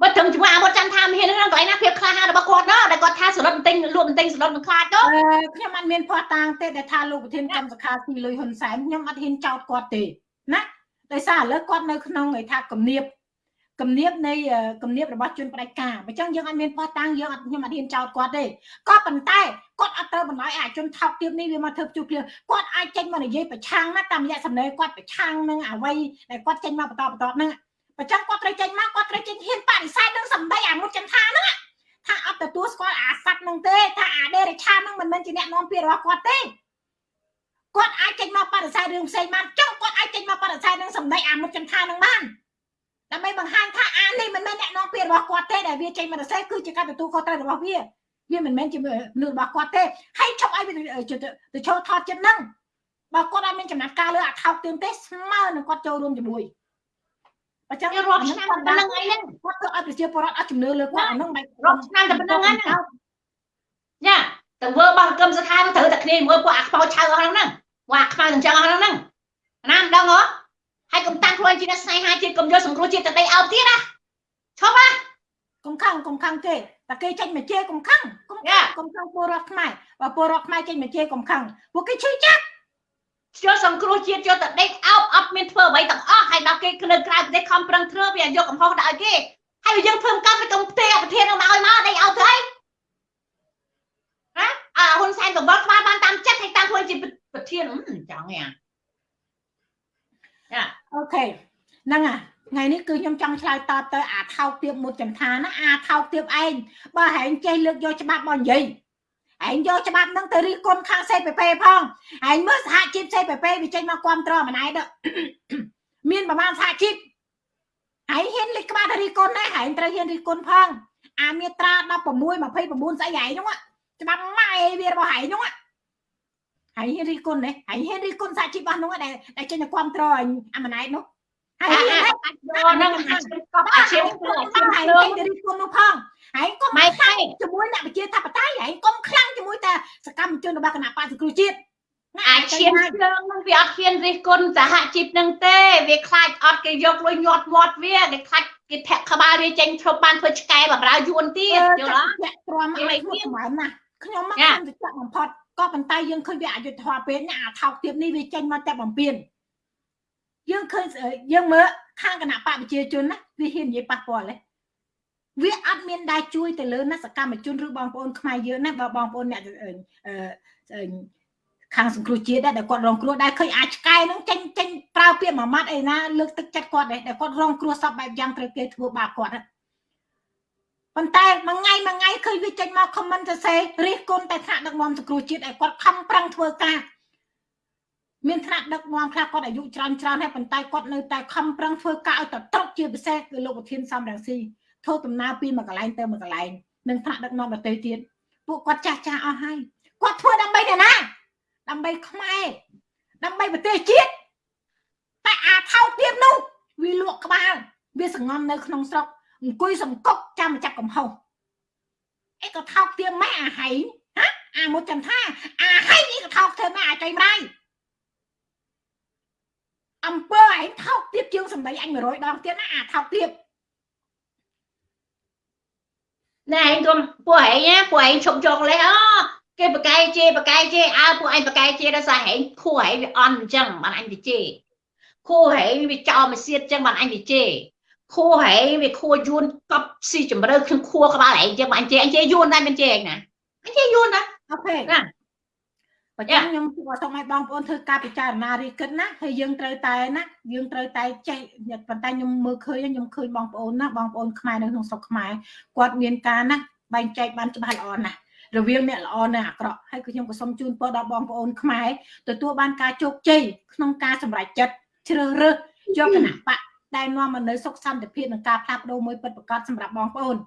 បើត្រឹមជាមួយអាមុតច័ន្ទថាមានរឿងកន្លែងណាភាពក្លាហានរបស់គាត់ណាដែលគាត់ថាសរុបបន្ទិញលក់បន្ទិញសរុបនឹងខ្លាចទៅអឺខ្ញុំអត់មានភ័ស្តុតាងទេដែលថាលោកប្រធានកម្មសខាទីលុយហ៊ុនសែនខ្ញុំអត់ហ៊ានចោទគាត់ទេណាដោយសារឥឡូវគាត់នៅក្នុងឯថាគំនាប គំនាបនៃគំនាបរបស់ជនផ្ដាច់ការអញ្ចឹងយើងអត់មានភ័ស្តុតាងយើងអត់ខ្ញុំអត់ហ៊ានចោទគាត់ទេក៏ប៉ុន្តែគាត់អត់ត្រូវបន្លាយអាជនថោកទាបនេះវាមកធ្វើជួបគ្នាគាត់អាចចេញមកនិយាយប្រឆាំងណាតាមរយៈសំណេរគាត់ប្រឆាំងនឹងអ្វីដែលគាត់ចេញមកបន្តបន្តហ្នឹងអញ្ចឹងគាត់ត្រូវចេញមកគាត់ត្រូវចេញហ៊ានបដិសេធនឹងសម្ដីអាមុតចន្ទថាហ្នឹងថាអត់ទទួលស្គាល់អាស័ត្វហ្នឹងទេថាអាដេរឆាហ្នឹងមិនមែនជាអ្នកនាំពាក្យរបស់គាត់ទេគាត់អាចចេញមកបដិសេធរឿងផ្សេងបានចុះគាត់អាចចេញមកបដិសេធនឹងសម្ដីអាមុតចន្ទថាហ្នឹងបាន ដើម្បីបង្ហាញថាអានេះមិនមែនអ្នកនាំពាក្យរបស់គាត់ទេដែលវាចេញមកបដិសេធគឺជាការទទួលខុសត្រូវរបស់វាវាមិនមែនជាលើរបស់គាត់ទេហើយឈប់ឲ្យវាទៅចូលថតចិត្តហ្នឹងបើគាត់អត់មានចំណាត់ការលើអាថោកទៀងទេស្មើនឹងគាត់ចូលរួមជាមួយអញ្ចឹងវារាប់ឆ្នាំតែប៉ុណ្្នឹងឯងហ្នឹងគាត់ធ្វើឲ្យប្រជាពលរដ្ឋអត់ជំនឿលើគាត់អាហ្នឹងមិនរាប់ឆ្នាំតែប៉ុណ្្នឹងហ្នឹងញ៉ាទៅធ្វើបោះកឹមសខាទៅត្រូវតែគ្នាមួយពួកអាខ្មោចឆៅអស់ហ្នឹងពួកអាខ្មៅទាំងចឹងអស់ហ្នឹងណាមិនដឹងហ៎ ហើយកុំតាំងខ្លួនជាអ្នកស្នេហាជាតិកុំយកសង្គ្រោះជាតិទៅដីអោបទៀតណាឈប់ណាកុំខឹងកុំខឹងទេតែគេចេញមកជេរកុំខឹងកុំខឹងកុំខឹងពលរដ្ឋខ្មែរបើពលរដ្ឋខ្មែរចេញមកជេរកុំខឹងពួកគេឈឺចាប់យកសង្គ្រោះជាតិយកទៅដេកអោបអត់មានធ្វើអ្វីទាំងអស់ហើយដល់គេនៅក្រៅប្រទេសខំប្រឹងធ្វើវាយកកំហុសដាក់ឲ្យគេហើយវាយើងធ្វើកម្មទៅកុំផ្ទេរប្រធាននឹងមកឲ្យមកដេកអោបទៅហើយណាអាហ៊ុនសែនកង្វល់ក្បាលបានតាមចិត្តហើយតាមធ្វើជាប្រធានទៀតចង់យ៉ាងចា អូខេហ្នឹងអាថ្ងៃនេះគឺខ្ញុំចង់ឆ្លើយតបទៅអាថោកទៀបមុតចន្ទថាណាអាថោកទៀបឯងបើហែងចេះលើកយកច្បាប់មកនិយាយឯងយកច្បាប់ហ្នឹងទៅរិះគន់ខាង CPP ផងឯងមើលសហជីព CPP វាចេញមកគ្រប់គ្រងម្នាក់ទៅមានប្រមាណសហជីពឯងហ៊ានលេខក្បាលទៅរិះគន់ដែរឯងត្រូវហ៊ានរិះគន់ផងអាមាត្រា16 29ស្អីឯងហ្នឹងច្បាប់ម៉ែវារបស់ឯងហ្នឹង ហើយហ៊ានរិះគន់ទេហើយហ៊ានរិះគន់សហជីពរបស់នោះដែលដែលចេញទៅគ្រប់គ្រងអាម្នាក់នោះហើយហ៊ានយកហ្នឹងអាជីពកប់អាជីពធ្វើអាជីពហើយធ្វើចេញទៅរិះគន់នោះផងហើយកុំម៉ែខែជាមួយអ្នកវិជាធិបតេយ្យហើយកុំខ្លាំងជាមួយតែសកម្មជនរបស់គណៈបក្សសង្គ្រោះជាតិណាអាឈាមភ្លើងហ្នឹងវាអត់ហ៊ានរិះគន់សហជីពហ្នឹងទេវាខ្លាចអត់គេយកលុយញាត់មាត់វាគេខ្លាចគេធាក់ក្បាលវាចេញឈប់បានធ្វើឆ្កែបម្រើយួនទៀតយល់អត់ចាក់ទ្រាំឲ្យធ្វើសម្រាប់ណាខ្ញុំមកចាខ្ញុំទៅចាក់បំផុត ក៏ប៉ុន្តែយើងឃើញវាអយុត្តិធម៌ពេកណាអាថោកទៀតនេះវាចេញមកតែបំពេញយើងឃើញស្អីយើងមើលខាងគណៈបកប្រជាជនណាវាហ៊ាននិយាយប៉ះពាល់ទេវាអត់មានដែរជួយទៅលើណាសកម្មជនឬបងប្អូនខ្មែរយើងណាបើបងប្អូនអ្នកអឺអឺខាងសង្គ្រោះជាតិដែរដែលគាត់រងគ្រោះដែរឃើញអាចឆ្កែហ្នឹងចេញចេញប្រើពាក្យមួយម៉ាត់អីណាលើកទឹកចិត្តគាត់ដែរដែលគាត់រងគ្រោះសពបែបយ៉ាងត្រូវគេធ្វើបាបគាត់ហ្នឹង ប៉ុន្តែមួយថ្ងៃមួយថ្ងៃឃើញវាចេញមក comment ទៅសេរិះគន់តែថ្នាក់ដឹកនាំសង្គ្រោះជាតិឲ្យគាត់ខំប្រឹងធ្វើការមានថ្នាក់ដឹកនាំខ្លះគាត់អាយុច្រើនច្រើនហើយប៉ុន្តែគាត់នៅតែខំប្រឹងធ្វើការឲ្យតត្រកជាពិសេសគឺលោកប្រធានសំរងស៊ីធ្វើដំណើរពីមួយកន្លែងទៅមួយកន្លែងនឹងថ្នាក់ដឹកនាំដទៃទៀតពួកគាត់ចាស់ចាស់អស់ហើយគាត់ធ្វើដើម្បីអ្នកណាដើម្បីខ្មែរដើម្បីប្រទេសជាតិតែអាថោកទៀតនោះវាលក់ក្បាលវាសងំនៅក្នុងស្រុក អង្គុយសង្កុកចាំមកចាប់កំហុសអីក៏ថោកទៀតម៉ែអាហៃហ៎អាមុតចន្ទថាអាហៃនេះក៏ថោកធ្វើម៉ែអាចៃម្ដាយអំពើឯងថោកទៀតជាងសម្ដីអញ100ដងទៀតណាអាថោកទៀតណែឯងទុំពួកឯងណាពួកឯងឈប់យកលេសអូគេបកែជេបកែជេអើពួកឯងបកែជេដោយសារឯងខួរឯងវាអន់អញ្ចឹងបានអញទៅជេខួរឯងវាចោលមកសៀតអញ្ចឹងបានអញទៅជេ ខួរឯងវាខួរយួនកប់ស៊ីជម្រៅក្នុងខួរក្បាលឯងអញ្ចឹងបានអញជេអញជេយួនដែរមិនជេឯងណាអញជេយួនណាអូខេណាបើចឹងខ្ញុំគួរសូមឲ្យបងប្អូនធ្វើការពិចារណារីគិតណាហើយយើងត្រូវតែណាយើងត្រូវតែចេះប៉ុន្តែខ្ញុំមើលឃើញខ្ញុំឃើញបងប្អូនណាបងប្អូនខ្មែរនៅក្នុងស្រុកខ្មែរគាត់មានការណាបែងចែកបានច្បាស់ល្អណាស់រវាងអ្នកល្អនិងអាក្រក់ហើយគឺខ្ញុំក៏សូមជូនពរដល់បងប្អូនខ្មែរទទួលបានការជោគជ័យក្នុងការសម្រេចចិត្តជ្រើសរើសយកគណៈបក ដែលនាំមកនៅសុខសន្តិភាពនិងការផ្លាស់ប្ដូរមួយពិតប្រាកដសម្រាប់បងប្អូនឥ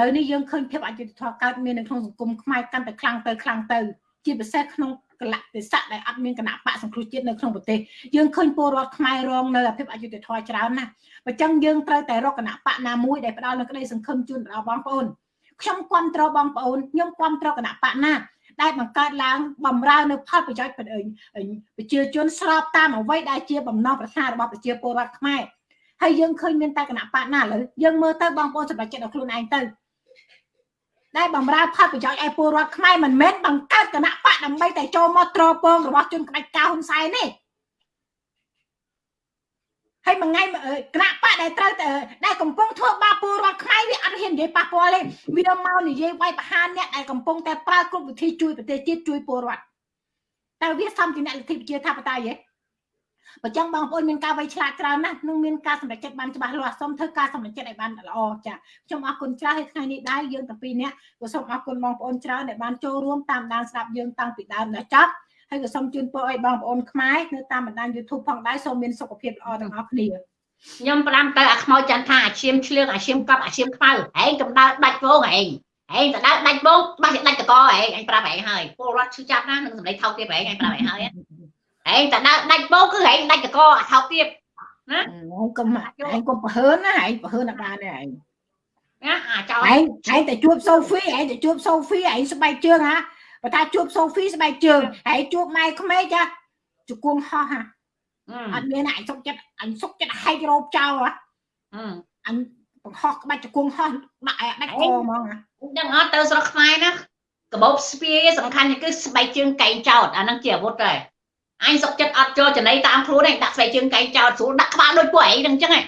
ឡូវនេះយើងឃើញភាពអយុត្តិធម៌កើតមាននៅក្នុងសង្គមខ្មែរកាន់តែខ្លាំងទៅខ្លាំងទៅជាពិសេសក្នុងកលៈទេសៈដែលអត់មានគណៈបកសង្គ្រោះជាតិនៅក្នុងប្រទេសយើងឃើញពលរដ្ឋខ្មែររងនៅអភិបអយុត្តិធម៌ច្រើនណាស់បើចឹងយើងត្រូវតែរកគណៈបកណាមួយដែលផ្ដល់នូវក្តីសង្ឃឹមជូនដល់បងប្អូនខ្ញុំគ្រប់គ្រងបងប្អូនខ្ញុំគ្រប់គ្រងគណៈបកណា ដែលបង្កើតឡើងបំរើនៅផលប្រយោជន៍ប្រជាជនស្របតាមអ្វីដែលជាបំណងប្រាថ្នារបស់ប្រជាពលរដ្ឋខ្មែរហើយយើងឃើញមានតែគណៈបកណាឥឡូវយើងមើលទៅបងប្អូនសម្រាប់ចិត្តដល់ខ្លួនឯងទៅដែលបំរើផលប្រយោជន៍ឲ្យពលរដ្ឋខ្មែរមិនមែនបង្កើតគណៈបកដើម្បីតែចូលមកត្រពងរបស់ជនក្តាច់កៅហ៊ុនសែនទេ ហើយមួយថ្ងៃគណៈបកដែលត្រូវតែដែលកំពុងធ្វើបាបពលរដ្ឋខ្មែរវាអត់ហ៊ាននិយាយប៉ះពាល់ទេវាមកនិយាយវាយប្រហារអ្នកដែលកំពុងតែប្រើគ្រប់វិធីជួយប្រទេសជាតិជួយពលរដ្ឋតែវាសំជាអ្នកលទ្ធិប្រជាធិបតេយ្យទេបើចឹងបងប្អូនមានការវៃឆ្លាតច្រើនណាស់នឹងមានការសម្រេចចិត្តបានច្បាស់លាស់សូមធ្វើការសម្រេចចិត្តឲ្យបានល្អចាខ្ញុំអរគុណច្រើនហើយថ្ងៃនេះដែរយើងទាំងពីរនាក់ក៏សូមអរគុណបងប្អូនច្រើនដែលបានចូលរួមតាមដានស្ដាប់យើងតាំងពីដើមដល់ចប់ ហើយក៏សូមជូនពរឲ្យបងប្អូនខ្មែរនៅតាមបណ្ដាញ YouTube ផងដែរសូមមានសុខភាពល្អទាំងអស់គ្នាខ្ញុំផ្ដាំទៅអាខ្មោចចន្ទថាអាឈាមឆ្លៀងអាឈាមកប់អាឈាមខ្មៅឯងកំដៅដាច់វងឯងឯងទៅដើរដាច់វងបាស់ដាច់តកឯងឯងប្រាប់ឯងហើយពលរដ្ឋឈឺចាប់ណានឹងសម្លេងថោកទៀតឯងឯងប្រាប់ឯងហើយឯងទៅដើរដាច់វងគឺឯងដាច់តកអាថោកទៀតណាកុំឯងកុំប្រហើនណាឯងប្រហើនអត់បានទេឯងណាអាចោលឯងឯងតែជួបសូហ្វីឯងតែជួបសូហ្វីឯងស្បែកជើងហា បើថាជួបសូហ្វីស្បែកជើងឯងជួបម៉ែក្មេកចាជង្គង់ហោះហាអត់មានឯងសុកចិត្តអញសុកចិត្តហែករោបចោលហ៎អញបង្ហោះក្បាច់ជង្គង់ហោះដាក់ឯដាច់កហ្មងហ៎ដឹងអត់ទៅស្រុកខ្មែរណាកបោបស្ពាយសំខាន់គឺស្បែកជើងកែងចោតអាហ្នឹងជាអាវុធដែរអញសុកចិត្តអត់ចូលចំណៃតាមខ្លួនឯងដាក់ស្បែកជើងកែងចោតស្រួលដាក់ក្បាលដូចពួកឯងហ្នឹងអញ្ចឹងឯង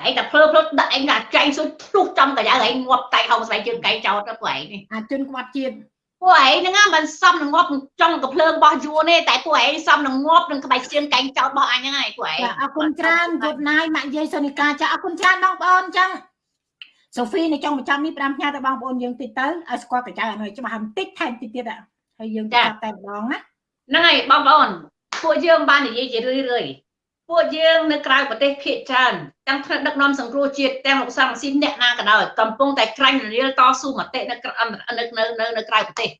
តែតែភ្លើភ្លើដាក់ឯងដាក់ចែងសុយធ្លុះចំកាយឯងងាប់តែហៅស្បែកជើងកែងចោតទៅពួកឯងនេះអាជនក្បត់ជាតិ ពួកឯងហ្នឹងមិនសមនឹងងាប់ចង់កំភ្លើងរបស់យួនទេតែពួកឯងសមនឹងងាប់នឹងក្បាច់ស្ទៀនកែងចោតរបស់អញហ្នឹងហើយពួកឯងអរគុណច្រើនយត់ណាយម៉ាក់យាយសូនីកាចាអរគុណច្រើនបងប្អូនចឹងសូហ្វីនៅចុងបញ្ចប់នេះ5ផ្ញើទៅបងប្អូនយើងតិចទៅឲ្យស្គាល់កញ្ចៅអនុច្បាស់បន្តិចថែមតិចទៀតហើយយើងចាប់តែម្ដងណាហ្នឹងហើយបងប្អូនពួកយើងបាននិយាយជារឿយរឿយ ពួកយើងនៅក្រៅប្រទេសភាគច្រើនទាំងថ្នាក់ដឹកនាំសង្គ្រោះជាតិទាំងលោកសំស៊ីនអ្នកណាក៏ដោយកំពុងតែក្រាញ់ររៀលតស៊ូមតិនៅនៅនៅនៅនៅក្រៅប្រទេស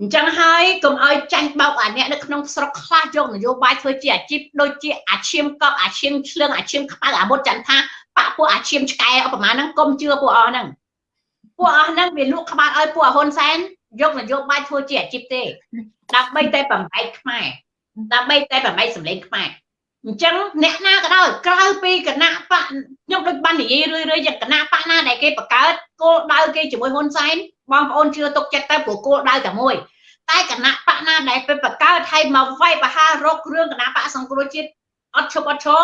អញ្ចឹងហើយកុំឲ្យចាញ់បោកអាអ្នកនៅក្នុងស្រុកខ្លះយកនយោបាយធ្វើជាអាជីពដូចជាអាឈាមកប់អាឈាមឆ្លឿងអាឈាមខ្មៅអាមុតចន្ទថាបាក់ពួកអាឈាមឆ្កែឧបមាហ្នឹងកុំជឿពួកអស់ហ្នឹងពួកអស់ហ្នឹងវាលក់ក្បាលឲ្យពួកហ៊ុនសែនយកនយោបាយធ្វើជាអាជីពទេដើម្បីតែបំបែកខ្មែរដើម្បីតែបំបែកសម្លេងខ្មែរ អញ្ចឹងអ្នកណាក៏ដោយក្រៅពីគណៈបកខ្ញុំដូចបាននិយាយរឿយរឿយយ៉ាងគណៈបកណាដែលគេបង្កើតគោលដៅគេជាមួយហ៊ុនសែនបងប្អូនជឿទុកចិត្តទៅព្រោះគោលដៅតែមួយតែគណៈបកណាដែលទៅបង្កើតឲ្យមកវាយបហារករឿងគណៈបកសង្គ្រោះជាតិអត់ឈប់អត់ឈរ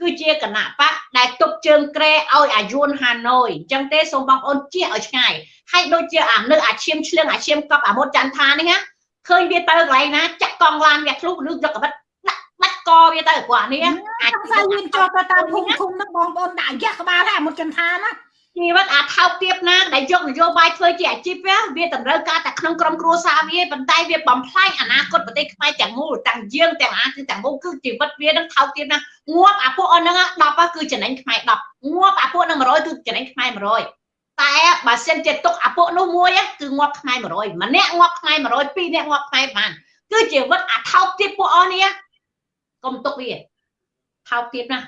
គឺជាគណៈបកដែលទុកជើងក្រែឲ្យអាយួនហាណូយអញ្ចឹងទេសូមបងប្អូនជៀសឲ្យឆ្ងាយហើយដូចជាអានៅអាឈាមឆ្លៀងអាឈាមកប់អាមុតចន្ទថានេះណាឃើញវាទៅកន្លែងណាចាក់កង់ឡានវាធ្លុះឬយកកបិតដា ក់បាច់កវាទៅគាត់នេះអាចចង់ស្អីយើងចូលទៅតាមភូមិឃុំហ្នឹងបងប្អូនដាក់យ៉ាក់ក្បាលហើយអាមុតចន្ទថាណាជីវិតអាថោកទាបណាដែលយកនយោបាយធ្វើជាអាជីពវាតម្រូវការតែក្នុងក្រុមគ្រួសារវាប៉ុន្តែវាបំផ្លាញអនាគតប្រទេសខ្មែរទាំងមូលទាំងយើងទាំងអាគឺទាំងមូលគឺជីវិតវានឹងថោកទាបណាងាប់អាពួកអស់ហ្នឹង10គឺចំណេញខ្មែរ10ងាប់អាពួកហ្នឹង100គឺចំណេញខ្មែរ100តែបើសិនជាទុកអាពួកនោះមួយគឺងាប់ខ្មែរ100ម្នាក់ងាប់ខ្មែរ100ពីរនាក់ងាប់ខ្មែរបានគឺជីវិតអាថោកទាបពួកអស់នេះ កុំទុកវាថោកទាបណា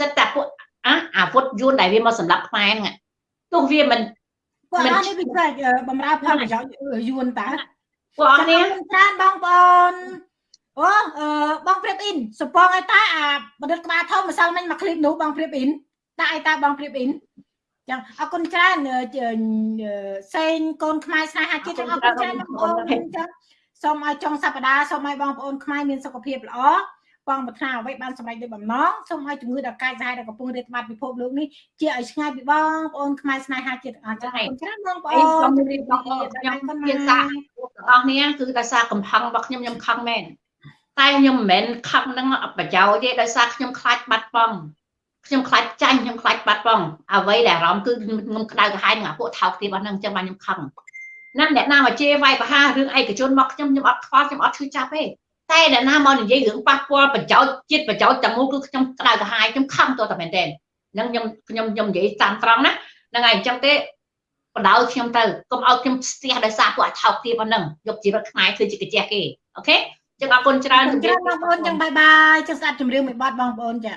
សិតតែពួកអាអាវុធយួនដែលវាមកសម្រាប់ខ្មែរហ្នឹងទោះវាមិនពួកអស់នេះវាធ្វើបំរើផលប្រយោជន៍យួនតើពួកអស់នេះច្រើនបងប្អូនអូអឺបងព្រៀបអ៊ីនសពងឲ្យតើអាបណ្ឌិតក្បាលធំម្សិលមិញមកឃ្លីបនោះបងព្រៀបអ៊ីនតើឲ្យតើបងព្រៀបអ៊ីនចឹងអរគុណច្រើនសេងកូនខ្មែរស្នេហាជាតិអរគុណច្រើនបងប្អូនចឹងសូមឲ្យចុងសប្តាហ៍សូមឲ្យបងប្អូនខ្មែរមានសុខភាពល្អ បងប្រាថ្នាអ្វីបានសម្រេចដោយបំណងសូមឲ្យជំងឺដល់កាយសាហាវដែលកំពុងរាតត្បាតពិភពលោកនេះជាឲ្យឆ្ងាយពីបងប្អូនខ្មែរស្នេហាជាតិអរចា៎អរគុណច្រើនបងប្អូអីនខ្ញុំរៀបបងប្អូនខ្ញុំមានសារទាំងអស់នេះគឺដោយសារកំហឹងរបស់ខ្ញុំខ្ញុំខឹងមែនតែខ្ញុំមិនមែនខឹងនឹងប្រយោជន៍ទេដោយសារខ្ញុំខ្លាចបាត់បង់ខ្ញុំខ្លាចចាញ់ខ្ញុំខ្លាចបាត់បង់អ្វីដែលអារម្មណ៍គឺខ្ញុំក្តៅក្រហាយនឹងអាពួកថោកទាបរបស់ហ្នឹងអញ្ចឹងបានខ្ញុំខឹងណាអ្នកណាមកជេរវាយប្រហាររឿងឯកជនមកខ្ញុំខ្ញុំអត់ខ្វល់ខ្ញុំអត់ឈឺចាប់ទេ តែអ្នកណាមកនិយាយរឿងប៉ះពាល់ប្រយោជន៍ជាតិប្រយោជន៍ទាំងមូលគឺខ្ញុំក្តៅក្រហាយខ្ញុំខឹងតតែមែនទែនហ្នឹងខ្ញុំខ្ញុំខ្ញុំនិយាយតាមត្រង់ណាហ្នឹងហើយអញ្ចឹងទេបដៅខ្ញុំទៅកុំឲ្យខ្ញុំស្ទះដោយសារពួកអាថោកទាបហ្នឹងយកជីវិតខ្មែរធ្វើជាកាជះគេអូខេចឹងអរគុណច្រើនច្រើនបងប្អូនចឹងបាយបាយចឹងស្ដាប់ជំរឿនមួយបទបងប្អូនចា